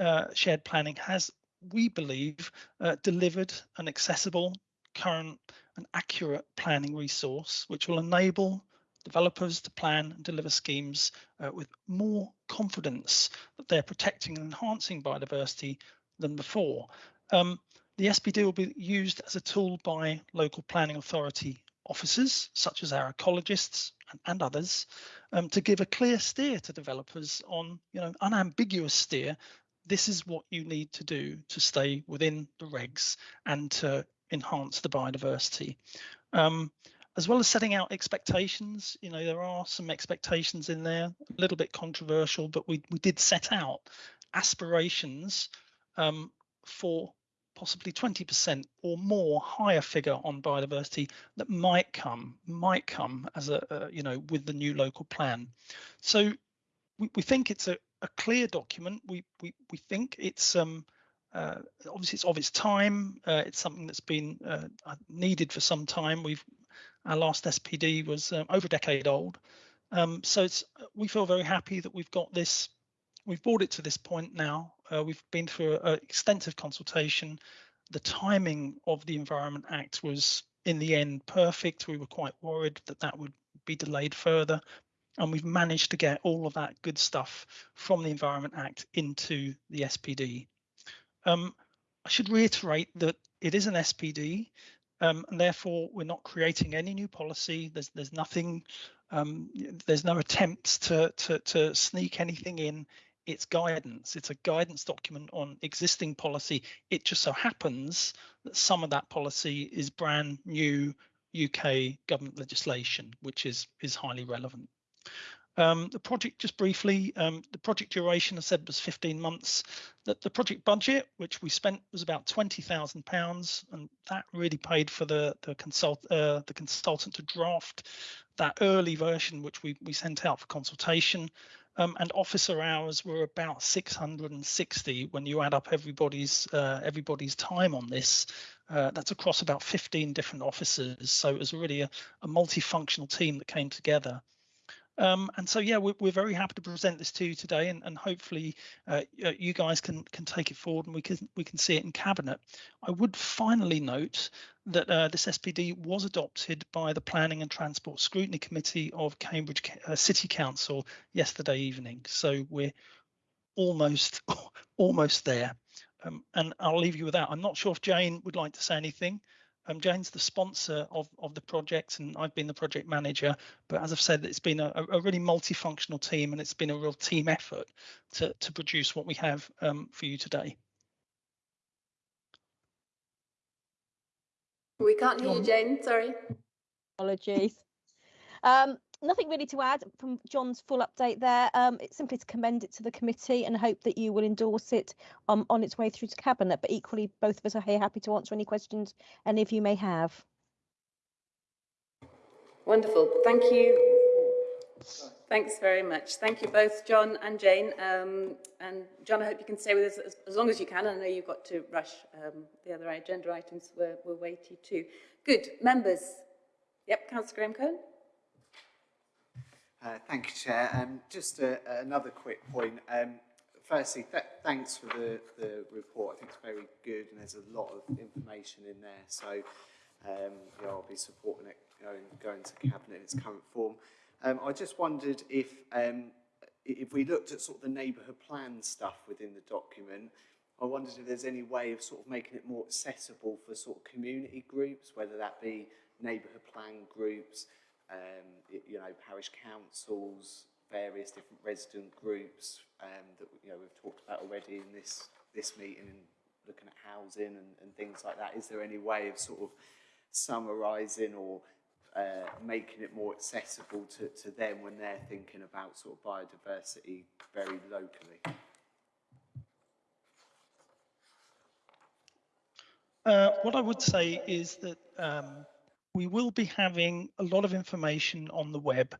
uh, shared planning has, we believe, uh, delivered an accessible, current, and accurate planning resource, which will enable developers to plan and deliver schemes uh, with more confidence that they're protecting and enhancing biodiversity than before. Um, the SPD will be used as a tool by local planning authority officers, such as our ecologists and, and others, um, to give a clear steer to developers on, you know, unambiguous steer. This is what you need to do to stay within the regs and to enhance the biodiversity. Um, as well as setting out expectations, you know, there are some expectations in there, a little bit controversial, but we, we did set out aspirations um, for possibly 20% or more higher figure on biodiversity that might come, might come as a, uh, you know, with the new local plan. So we, we think it's a, a clear document. We, we, we think it's, um, uh, obviously it's of its time. Uh, it's something that's been uh, needed for some time. We've our last SPD was um, over a decade old. Um, so it's we feel very happy that we've got this. We've brought it to this point now. Uh, we've been through an extensive consultation. The timing of the Environment Act was, in the end, perfect. We were quite worried that that would be delayed further, and we've managed to get all of that good stuff from the Environment Act into the SPD. Um, I should reiterate that it is an SPD. Um, and therefore we're not creating any new policy. There's there's nothing, um, there's no attempts to, to to sneak anything in. It's guidance. It's a guidance document on existing policy. It just so happens that some of that policy is brand new UK government legislation, which is is highly relevant. Um, the project, just briefly, um, the project duration, I said, was 15 months. That the project budget, which we spent, was about 20,000 pounds, and that really paid for the the consult uh, the consultant to draft that early version, which we we sent out for consultation. Um, and officer hours were about 660 when you add up everybody's uh, everybody's time on this. Uh, that's across about 15 different officers, so it was really a, a multifunctional team that came together. Um, and so, yeah, we're, we're, very happy to present this to you today, and, and hopefully uh, you guys can can take it forward and we can we can see it in cabinet. I would finally note that uh, this SPD was adopted by the Planning and Transport Scrutiny Committee of Cambridge uh, City Council yesterday evening. So we're almost almost there. Um, and I'll leave you with that. I'm not sure if Jane would like to say anything. Um, Jane's the sponsor of, of the project and I've been the project manager. But as I've said, it's been a, a really multifunctional team and it's been a real team effort to, to produce what we have um, for you today. We can't hear you, Jane. Sorry. Apologies. Um, nothing really to add from John's full update there. Um, it's simply to commend it to the committee and hope that you will endorse it um, on its way through to cabinet. But equally, both of us are here happy to answer any questions any of you may have. Wonderful. Thank you. Thanks very much. Thank you both, John and Jane. Um, and John, I hope you can stay with us as, as long as you can. I know you've got to rush. Um, the other agenda items were, were weighty too. Good. Members. Yep, Councillor Graham Cohen. Uh, thank you, Chair. Um, just a, another quick point. Um, firstly, th thanks for the, the report. I think it's very good and there's a lot of information in there. So um, yeah, I'll be supporting it going, going to Cabinet in its current form. Um, I just wondered if, um, if we looked at sort of the neighbourhood plan stuff within the document, I wondered if there's any way of sort of making it more accessible for sort of community groups, whether that be neighbourhood plan groups, um, you know, parish councils, various different resident groups um, that you know we've talked about already in this this meeting, looking at housing and, and things like that. Is there any way of sort of summarising or uh, making it more accessible to, to them when they're thinking about sort of biodiversity very locally. Uh, what I would say is that um, we will be having a lot of information on the web.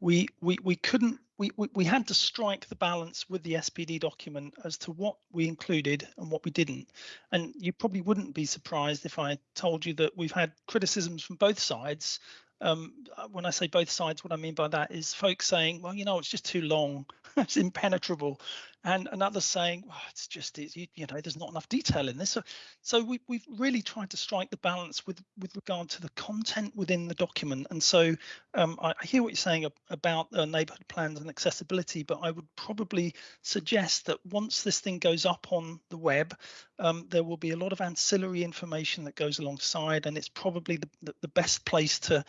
We we we couldn't we, we we had to strike the balance with the SPD document as to what we included and what we didn't. And you probably wouldn't be surprised if I told you that we've had criticisms from both sides um, uh, when I say both sides, what I mean by that is folks saying, well, you know, it's just too long, it's impenetrable, and, another saying, well, it's just, it's, you, you know, there's not enough detail in this. So, so we, we've really tried to strike the balance with with regard to the content within the document. And so um, I, I, hear what you're saying about uh, neighbourhood plans and accessibility, but I would probably suggest that once this thing goes up on the web, um, there will be a lot of ancillary information that goes alongside, and it's probably the, the, the best place to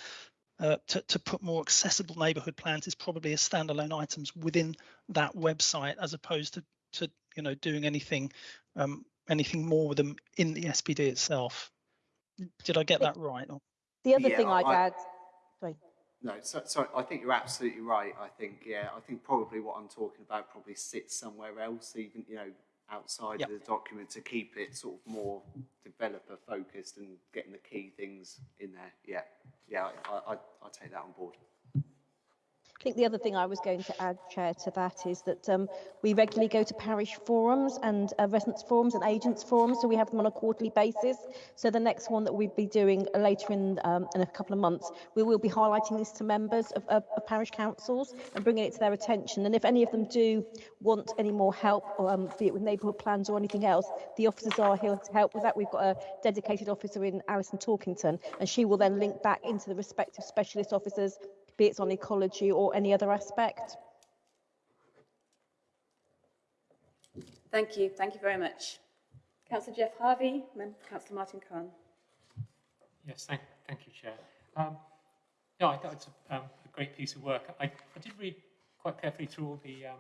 uh, to, to put more accessible neighborhood plans is probably as standalone items within that website as opposed to, to you know, doing anything um, anything more with them in the SPD itself. Did I get that right? The other Yeah, thing I'd I- add, sorry. No, so, so I think you're absolutely right. I think, yeah, I think probably what I'm talking about probably sits somewhere else, even, you know, outside Yep. of the document to keep it sort of more developer focused and getting the key things in there. Yeah, yeah, I, I, I take that on board. I think the other thing I was going to add, Chair, to that is that um, we regularly go to parish forums and uh, residents forums and agents forums, so we have them on a quarterly basis. So the next one that we'll be doing later in, um, in a couple of months, we will be highlighting this to members of, of, of parish councils and bringing it to their attention. And if any of them do want any more help, um, be it with neighbourhood plans or anything else, the officers are here to help with that. We've got a dedicated officer in Alison Torkington, and she will then link back into the respective specialist officers be it on ecology or any other aspect. Thank you. Thank you very much. Councillor Geoff Harvey, then Councillor Martin Cahn. Yes, thank, thank you, Chair. Um, no, I thought it's a, um, a great piece of work. I, I did read quite carefully through all the um,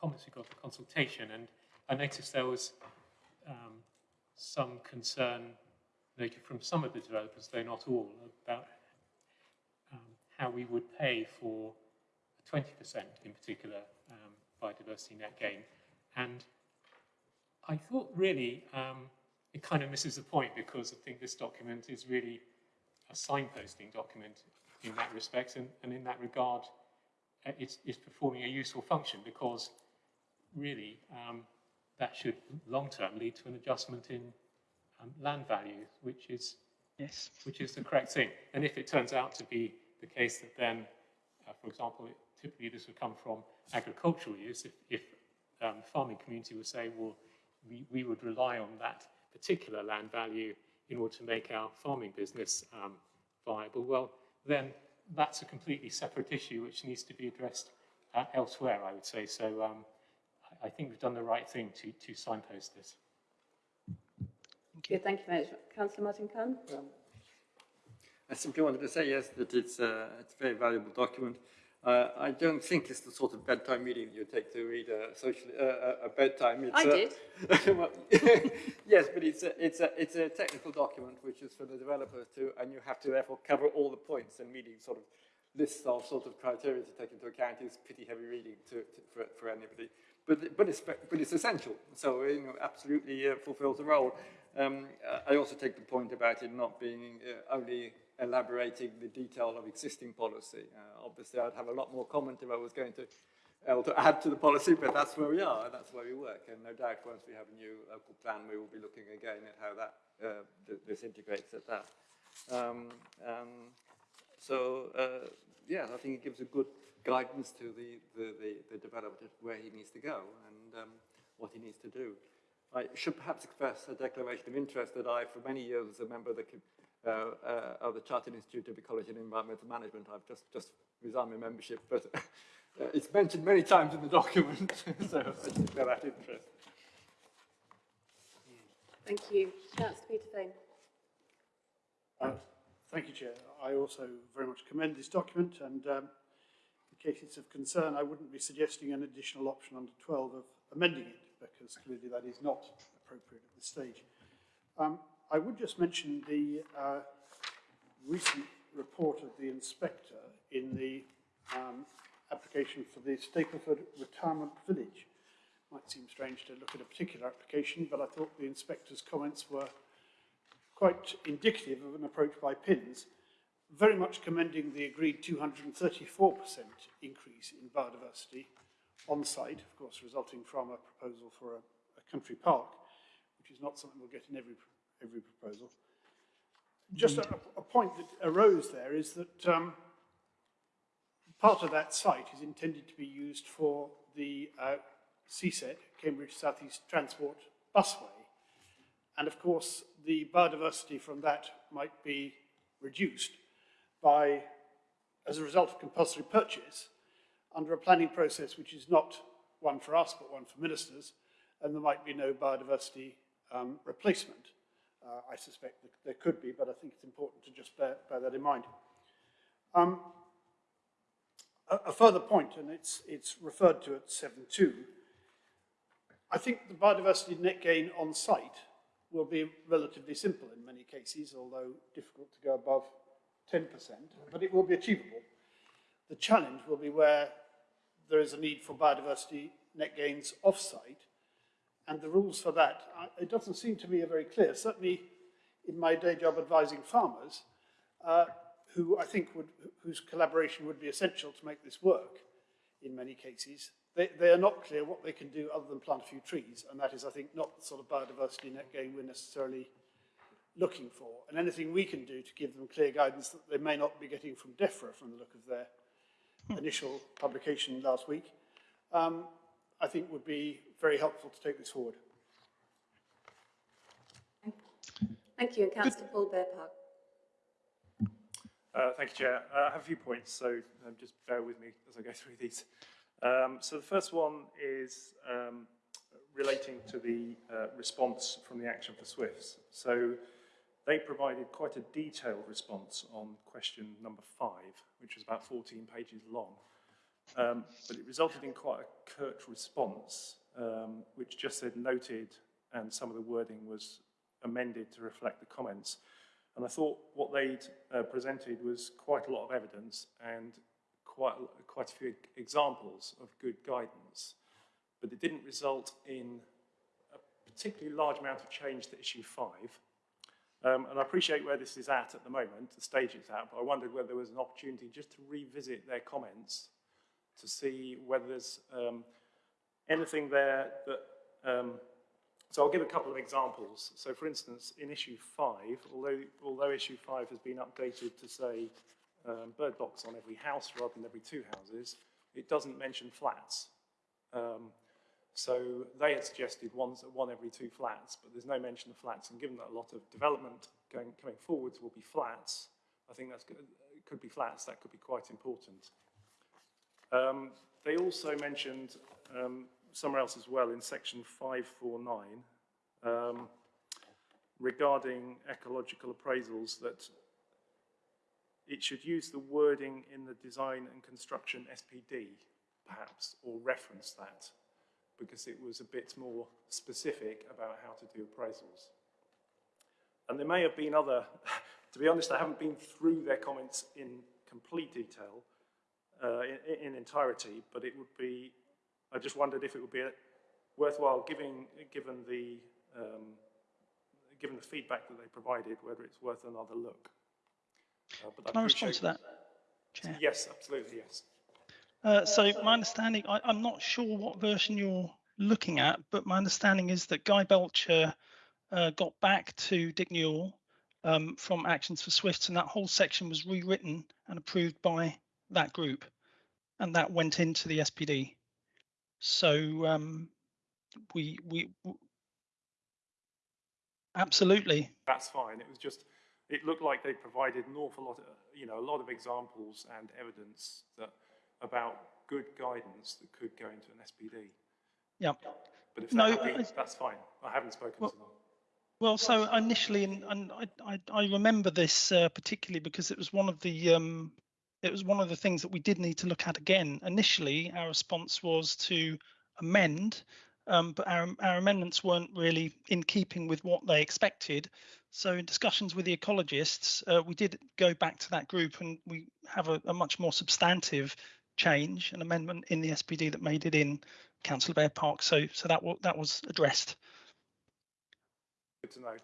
comments we got for consultation, and I noticed there was um, some concern noted from some of the developers, though not all, about how we would pay for 20% in particular um, biodiversity net gain. And I thought really um, it kind of misses the point because I think this document is really a signposting document in that respect. And, and in that regard, uh, it's, it's performing a useful function because really um, that should long term lead to an adjustment in um, land value, which is yes, which is the correct thing. And if it turns out to be the case that then, uh, for example, typically this would come from agricultural use, if, if um, the farming community would say, well, we, we would rely on that particular land value in order to make our farming business um, viable, well, then that's a completely separate issue which needs to be addressed uh, elsewhere, I would say. So um, I, I think we've done the right thing to, to signpost this. Thank you. Thank you very much. Councillor Martin Cahn. I simply wanted to say, yes, that it's, uh, it's a very valuable document. Uh, I don't think it's the sort of bedtime reading you take to read a, social, uh, a bedtime. It's, I did. well, yes, but it's a, it's, a, it's a technical document which is for the developers to, and you have to therefore cover all the points and reading sort of lists of sort of criteria to take into account is pretty heavy reading to, to, for, for anybody. But, but, it's, but it's essential, so you know, absolutely uh, fulfills the role. Um, I also take the point about it not being uh, only elaborating the detail of existing policy. Uh, obviously, I'd have a lot more comment if I was going to able to add to the policy, but that's where we are, and that's where we work. And no doubt, once we have a new local plan, we will be looking again at how that uh, th this integrates at that. Um, um, so, uh, yeah, I think it gives a good guidance to the, the, the, the developer where he needs to go and um, what he needs to do. I should perhaps express a declaration of interest that I, for many years, as a member of the uh, uh, of the Chartered Institute of Ecology and Environmental Management. I've just, just resigned my membership, but uh, it's mentioned many times in the document, so I just bear that interest. Thank you. Councillor Peter Fane. Uh, thank you, Chair. I also very much commend this document and um, in case it's of concern, I wouldn't be suggesting an additional option under 12 of amending it because clearly that is not appropriate at this stage. Um, I would just mention the uh, recent report of the inspector in the um, application for the Stapleford Retirement Village. Might seem strange to look at a particular application, but I thought the inspector's comments were quite indicative of an approach by PINS, very much commending the agreed 234% increase in biodiversity on site, of course, resulting from a proposal for a, a country park, which is not something we'll get in every, every proposal. Just a, a point that arose there is that um, part of that site is intended to be used for the uh, CSET, Cambridge South East Transport Busway. And of course, the biodiversity from that might be reduced by, as a result of compulsory purchase, under a planning process which is not one for us, but one for ministers, and there might be no biodiversity um, replacement. Uh, I suspect that there could be, but I think it's important to just bear, bear that in mind. Um, a, a, further point, and it's, it's referred to at 7.2, I think the biodiversity net gain on site will be relatively simple in many cases, although difficult to go above 10%, but it will be achievable. The challenge will be where there is a need for biodiversity net gains off-site, and the rules for that, it doesn't seem to me are very clear. Certainly in my day job advising farmers, uh, who I think would, whose collaboration would be essential to make this work in many cases, they, they are not clear what they can do other than plant a few trees, and that is, I think, not the sort of biodiversity net gain we're necessarily looking for. And anything we can do to give them clear guidance that they may not be getting from DEFRA from the look of their hmm. initial publication last week, um, I think would be very helpful to take this forward. Thank you. And Councillor Paul Bear Park. Uh, thank you, Chair. Uh, I have a few points, so um, just bear with me as I go through these. Um, so the first one is um, relating to the uh, response from the action for Swifts. So they provided quite a detailed response on question number five, which was about 14 pages long. Um, but it resulted in quite a curt response, um, which just said noted, and some of the wording was amended to reflect the comments. And I thought what they'd uh, presented was quite a lot of evidence and quite, quite a few examples of good guidance, but it didn't result in a particularly large amount of change to issue five. Um, and I appreciate where this is at at the moment, the stage it's at, but I wondered whether there was an opportunity just to revisit their comments to see whether there's um, anything there that... Um, so I'll give a couple of examples. So for instance, in issue five, although, although issue five has been updated to say um, bird box on every house rather than every two houses, it doesn't mention flats. Um, so they had suggested one, one every two flats, but there's no mention of flats. And given that a lot of development going, coming forwards will be flats, I think. It could be flats, that could be quite important. Um, they also mentioned um, somewhere else as well in section 549 um, regarding ecological appraisals that it should use the wording in the design and construction SPD, perhaps, or reference that, because it was a bit more specific about how to do appraisals. And there may have been other, to be honest, I haven't been through their comments in complete detail, uh, in, in, entirety, but it would be, I just wondered if it would be worthwhile giving, given the, um, given the feedback that they provided, whether it's worth another look. Uh, Can I respond to that, Chair? Yes, absolutely, yes. Uh, so my understanding, I, am not sure what version you're looking at, but my understanding is that Guy Belcher uh, got back to Dick Newell um, from Actions for Swifts, and that whole section was rewritten and approved by that group, and that went into the SPD. So um, we we absolutely. That's fine. It was just it looked like they provided an awful lot, of, you know, a lot of examples and evidence that about good guidance that could go into an SPD. Yeah. But if no, happy, that's fine. I haven't spoken well, to them. Well, so initially, and, and I, I, I, remember this uh, particularly because it was one of the um, it was one of the things that we did need to look at again. Initially, our response was to amend um, but our, our amendments weren't really in keeping with what they expected. So in discussions with the ecologists, uh, we did go back to that group and we have a, a much more substantive change, an amendment in the SPD that made it in Councillor Bearpark. So so that that was addressed. Good to know.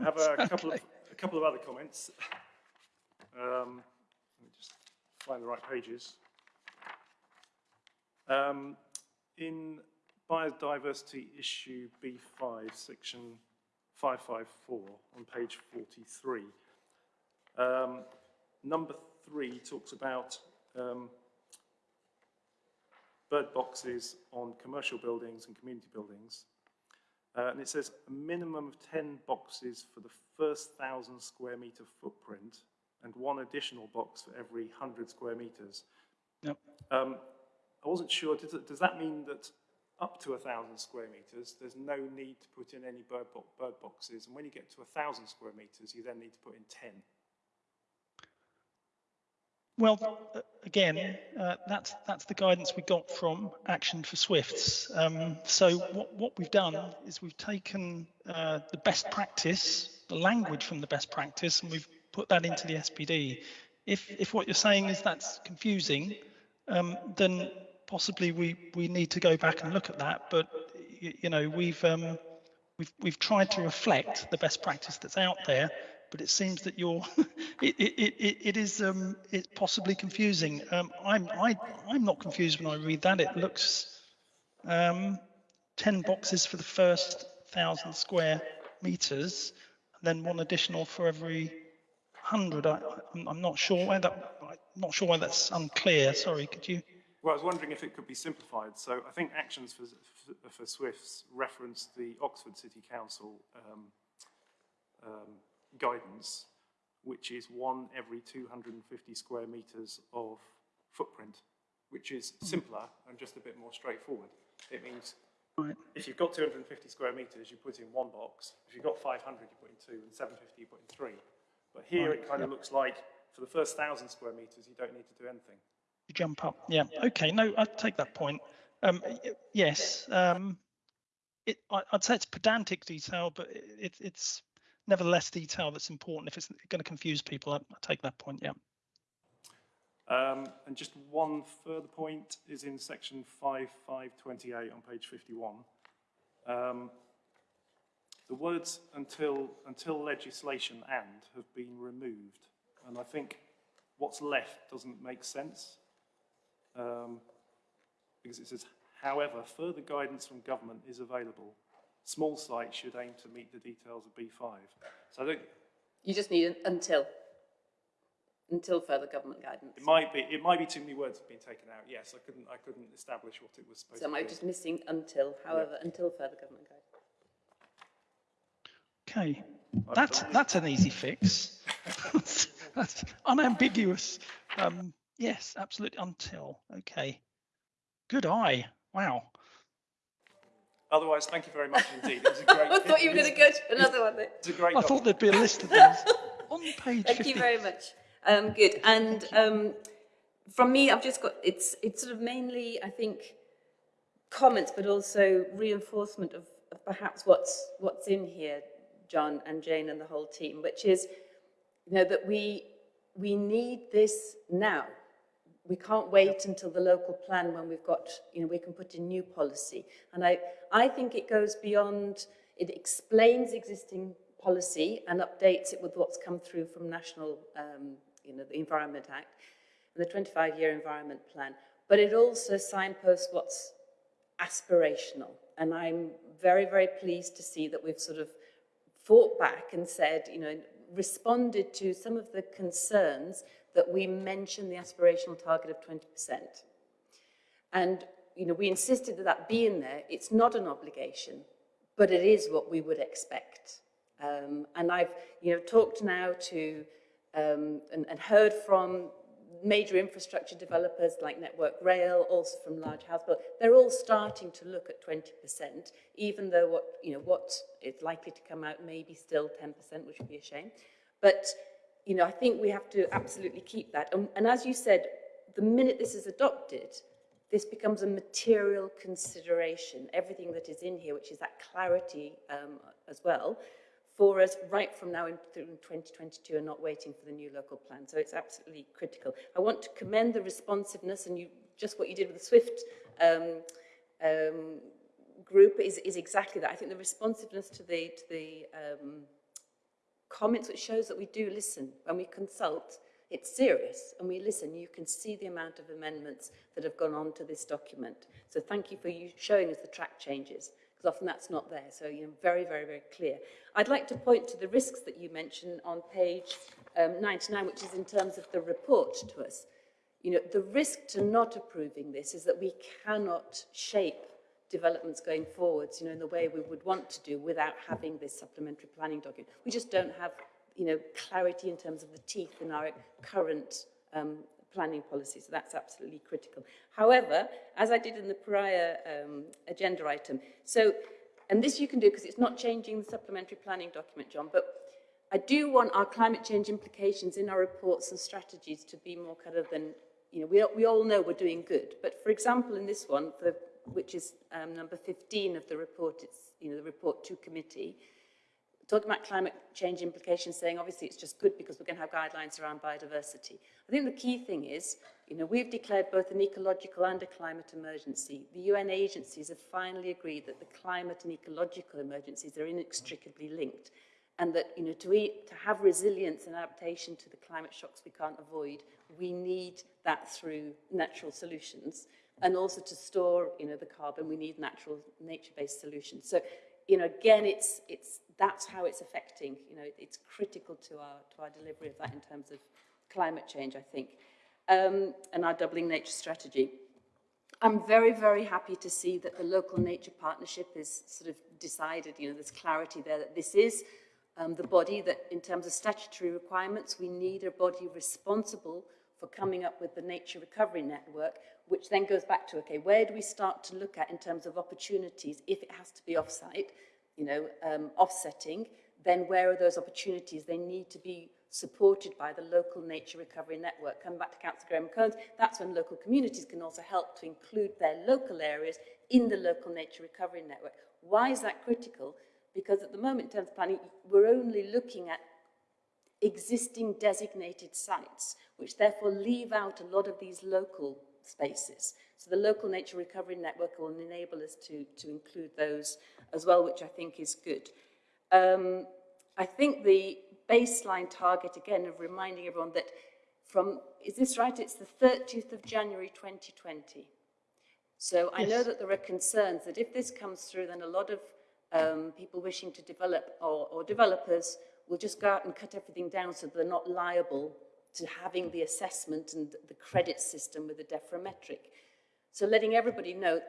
I have a couple of a couple of other comments. Um, let me just find the right pages. Um, in biodiversity issue B5, section 554 on page 43, um, number three talks about um, bird boxes on commercial buildings and community buildings. Uh, and it says a minimum of 10 boxes for the first 1,000 square metre footprint and one additional box for every 100 square metres. Yep. Um, I wasn't sure, does, does that mean that up to 1,000 square metres, there's no need to put in any bird, bo bird boxes, and when you get to 1,000 square metres, you then need to put in 10? Well, uh, again, uh, that's that's the guidance we got from Action for Swifts. Um, so what, what we've done is we've taken uh, the best practice, the language from the best practice, and we've put that into the SPD. If if what you're saying is that's confusing, um, then possibly we we need to go back and look at that. But you, you know we've um, we've we've tried to reflect the best practice that's out there but it seems that you're it, it, it, it is um, it's possibly confusing. Um, I'm I, I'm not confused when I read that. It looks um, 10 boxes for the first thousand square meters, and then one additional for every hundred. I, I'm, I'm not sure why that I'm not sure why that's unclear. Sorry, could you? Well, I was wondering if it could be simplified. So I think Actions for, for, for Swifts referenced the Oxford City Council um, um, guidance, which is one every 250 square metres of footprint, which is hmm. simpler and just a bit more straightforward. It means right. if you've got 250 square metres, you put in one box. If you've got 500, you put in two, and 750, you put in three. But here right. it kind of looks like for the first 1,000 square metres, you don't need to do anything. You jump up. Yeah. Okay. No, I take that point. Um, yes. Um, it, I, would say it's pedantic detail, but it, it's nevertheless detail that's important. If it's going to confuse people, I, I take that point, yeah. Um, and just one further point is in section 5528 on page 51. Um, the words until, until legislation and have been removed. And I think what's left doesn't make sense. Um, because it says, however, further guidance from government is available small sites should aim to meet the details of B5. So I think you just need an until until further government guidance. It might be it might be too many words have been taken out. Yes, I couldn't I couldn't establish what it was supposed so to be. So am I just missing until, however, yeah. until further government guidance. Okay. That's that's an easy fix. that's unambiguous. Um, yes, absolutely until. Okay. Good eye. Wow. Otherwise, thank you very much indeed. It was a great. I thought you were going to go to another one. It's a great. I thought there'd be a list of those on page. Thank 50. you very much. Um, good. And um, from me, I've just got it's it's sort of mainly I think comments, but also reinforcement of, of perhaps what's what's in here, John and Jane and the whole team, which is you know that we we need this now we can't wait until the local plan when we've got, you know, we can put in new policy. And I, I think it goes beyond, it explains existing policy and updates it with what's come through from National, um, you know, the Environment Act and the 25-year Environment Plan. But it also signposts what's aspirational. And I'm very, very pleased to see that we've sort of fought back and said, you know, responded to some of the concerns that we mentioned the aspirational target of 20%. And, you know, we insisted that that be in there. It's not an obligation, but it is what we would expect. Um, and I've, you know, talked now to um, and, and heard from major infrastructure developers like Network Rail, also from large house builders, they're all starting to look at 20%, even though what, you know, what is likely to come out may be still 10%, which would be a shame. But you know, I think we have to absolutely keep that. And, and as you said, the minute this is adopted, this becomes a material consideration, everything that is in here, which is that clarity um, as well, for us right from now in, in 2022 and not waiting for the new local plan. So it's absolutely critical. I want to commend the responsiveness and you just what you did with the SWIFT um, um, group is, is exactly that. I think the responsiveness to the, to the um, comments, which shows that we do listen when we consult, it's serious and we listen. You can see the amount of amendments that have gone on to this document. So thank you for you showing us the track changes because often that's not there. So, you know, very, very, very clear. I'd like to point to the risks that you mentioned on page um, 99, which is in terms of the report to us. You know, the risk to not approving this is that we cannot shape developments going forwards, you know, in the way we would want to do without having this supplementary planning document. We just don't have, you know, clarity in terms of the teeth in our current um, planning policy, so that's absolutely critical. However, as I did in the prior um, agenda item, so, and this you can do because it's not changing the supplementary planning document, John, but I do want our climate change implications in our reports and strategies to be more kind of than you know, we, we all know we're doing good. But for example, in this one, for, which is um, number 15 of the report, it's, you know, the report to committee, talking about climate change implications, saying obviously it's just good because we're going to have guidelines around biodiversity. I think the key thing is, you know, we've declared both an ecological and a climate emergency. The UN agencies have finally agreed that the climate and ecological emergencies are inextricably linked and that, you know, to, eat, to have resilience and adaptation to the climate shocks we can't avoid, we need that through natural solutions and also to store you know the carbon we need natural nature-based solutions so you know again it's it's that's how it's affecting you know it's critical to our to our delivery of that in terms of climate change i think um, and our doubling nature strategy. I'm very very happy to see that the local nature partnership is sort of decided you know there's clarity there that this is um, the body that in terms of statutory requirements we need a body responsible for coming up with the nature recovery network, which then goes back to, okay, where do we start to look at in terms of opportunities if it has to be offsite, you know, um, offsetting, then where are those opportunities? They need to be supported by the local nature recovery network. Come back to Councillor Graham Cones, that's when local communities can also help to include their local areas in the local nature recovery network. Why is that critical? Because at the moment, in terms of planning, we're only looking at existing designated sites, which therefore leave out a lot of these local spaces. So the local nature recovery network will enable us to, to include those as well, which I think is good. Um, I think the baseline target, again, of reminding everyone that from, is this right? It's the 30th of January 2020. So I yes. know that there are concerns that if this comes through, then a lot of um, people wishing to develop or, or developers will just go out and cut everything down so they're not liable to having the assessment and the credit system with the Defra metric. So letting everybody know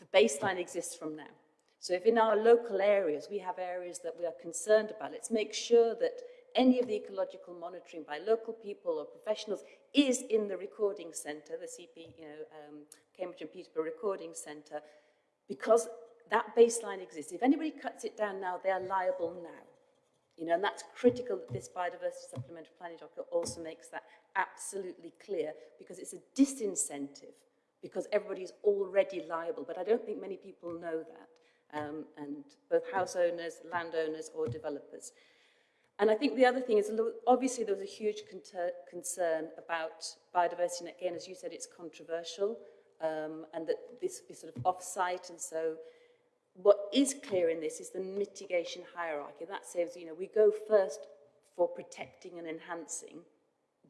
the baseline exists from now. So if in our local areas we have areas that we are concerned about, let's make sure that any of the ecological monitoring by local people or professionals is in the recording centre, the CP, you know, um, Cambridge and Peterborough Recording Centre, because that baseline exists. If anybody cuts it down now, they are liable now. You know, and that's critical that this biodiversity supplementary planning document also makes that absolutely clear because it's a disincentive because everybody is already liable. But I don't think many people know that, um, and both house owners, landowners, or developers. And I think the other thing is, obviously there was a huge concern about biodiversity, and again, as you said, it's controversial, um, and that this be sort of off-site, and so what is clear in this is the mitigation hierarchy. That says, you know, we go first for protecting and enhancing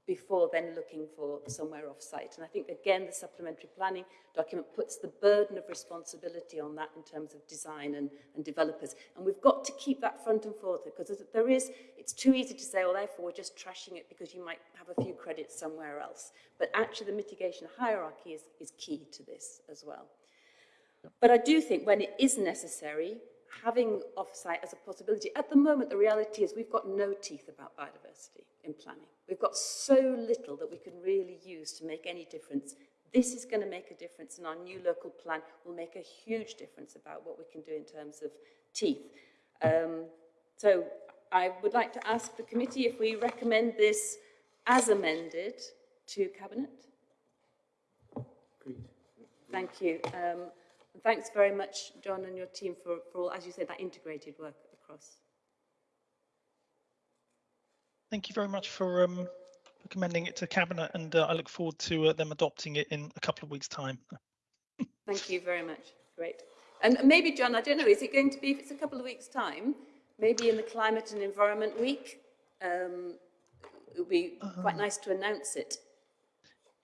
before then looking for somewhere off-site. And I think, again, the supplementary planning document puts the burden of responsibility on that in terms of design and, and developers. And we've got to keep that front and forth because there is, it's too easy to say, well, therefore, we're just trashing it because you might have a few credits somewhere else. But actually, the mitigation hierarchy is, is key to this as well. But I do think when it is necessary, having offsite as a possibility, at the moment the reality is we've got no teeth about biodiversity in planning. We've got so little that we can really use to make any difference. This is going to make a difference and our new local plan will make a huge difference about what we can do in terms of teeth. Um, so I would like to ask the committee if we recommend this as amended to Cabinet. Thank you. Um, and thanks very much, John and your team, for, for all, as you said, that integrated work across. Thank you very much for um, recommending it to Cabinet, and uh, I look forward to uh, them adopting it in a couple of weeks' time. Thank you very much. Great. And maybe, John, I don't know, is it going to be, if it's a couple of weeks' time, maybe in the Climate and Environment Week, um, it would be quite nice to announce it.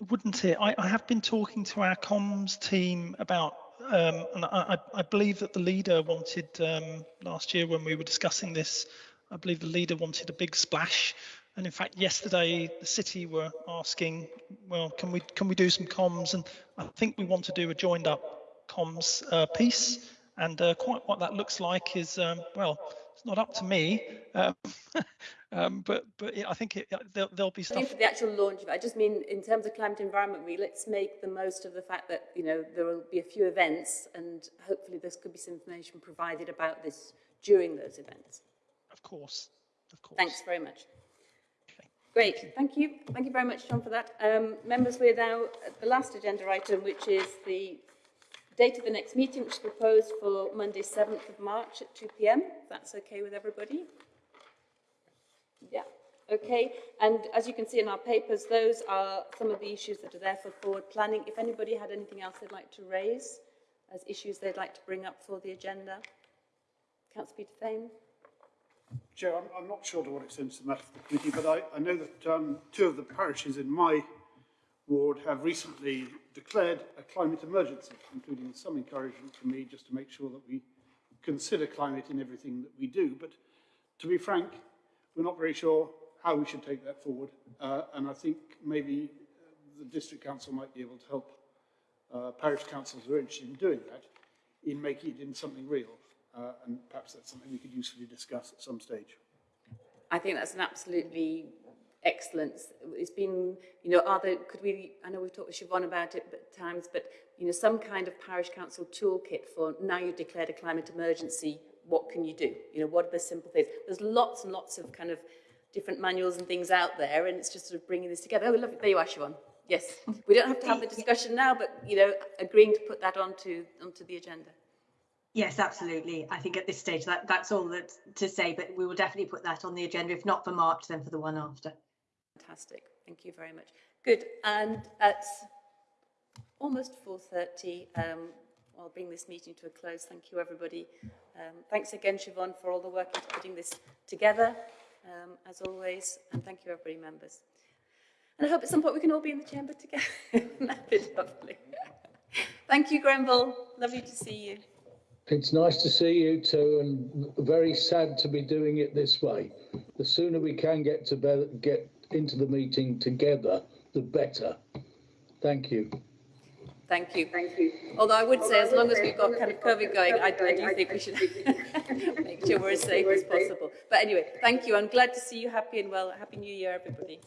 Wouldn't it? I, I have been talking to our comms team about, um, and I, I, believe that the leader wanted um, last year when we were discussing this. I believe the leader wanted a big splash, and in fact, yesterday the city were asking, well, can we can we do some comms? And I think we want to do a joined up comms uh, piece, and uh, quite what that looks like is, um, well, it's not up to me, um, um, but but I think it, there'll, there'll be stuff. for the actual launch of it, I just mean in terms of climate environment let's make the most of the fact that, you know, there will be a few events and hopefully there could be some information provided about this during those events. Of course, of course. Thanks very much. Great, thank you. Thank you very much, John, for that. Um, members, we're now at the last agenda item, which is the date of the next meeting, which is proposed for Monday, 7th of March at 2 p.m. If that's okay with everybody. Yeah, okay. And as you can see in our papers, those are some of the issues that are there for forward planning. If anybody had anything else they'd like to raise as issues they'd like to bring up for the agenda. Councillor Peter Fane. Chair, I'm, I'm not sure to what extent it's a matter for the committee, but I, I know that um, two of the parishes in my ward have recently declared a climate emergency, including some encouragement from me just to make sure that we consider climate in everything that we do. But to be frank, we're not very sure how we should take that forward. Uh, and I think maybe the district council might be able to help uh, parish councils who are interested in doing that in making it in something real. Uh, and perhaps that's something we could usefully discuss at some stage. I think that's an absolutely excellent. It's been, you know, are there, could we, I know we've talked with Siobhan about it at times, but, you know, some kind of parish council toolkit for now you've declared a climate emergency, what can you do? You know, what are the simple things? There's lots and lots of kind of different manuals and things out there, and it's just sort of bringing this together. Oh, lovely. There you are, Siobhan. Yes. We don't have to have the discussion now, but, you know, agreeing to put that onto, onto the agenda. Yes, absolutely. I think at this stage that that's all that to say, but we will definitely put that on the agenda. If not for March, then for the one after. Fantastic. Thank you very much. Good. And at almost 4.30, um, I'll bring this meeting to a close. Thank you, everybody. Um, thanks again, Siobhan, for all the work into putting this together, um, as always. And thank you, everybody, members. And I hope at some point we can all be in the chamber together. That'd be lovely. thank you, Grenville. Lovely to see you. It's nice to see you too, and very sad to be doing it this way. The sooner we can get to get into the meeting together, the better. Thank you. Thank you. Thank you. Although I would say, as long as we've got kind of COVID going, I, I do think we should make sure we're as safe as possible. But anyway, thank you. I'm glad to see you happy and well. Happy New Year, everybody.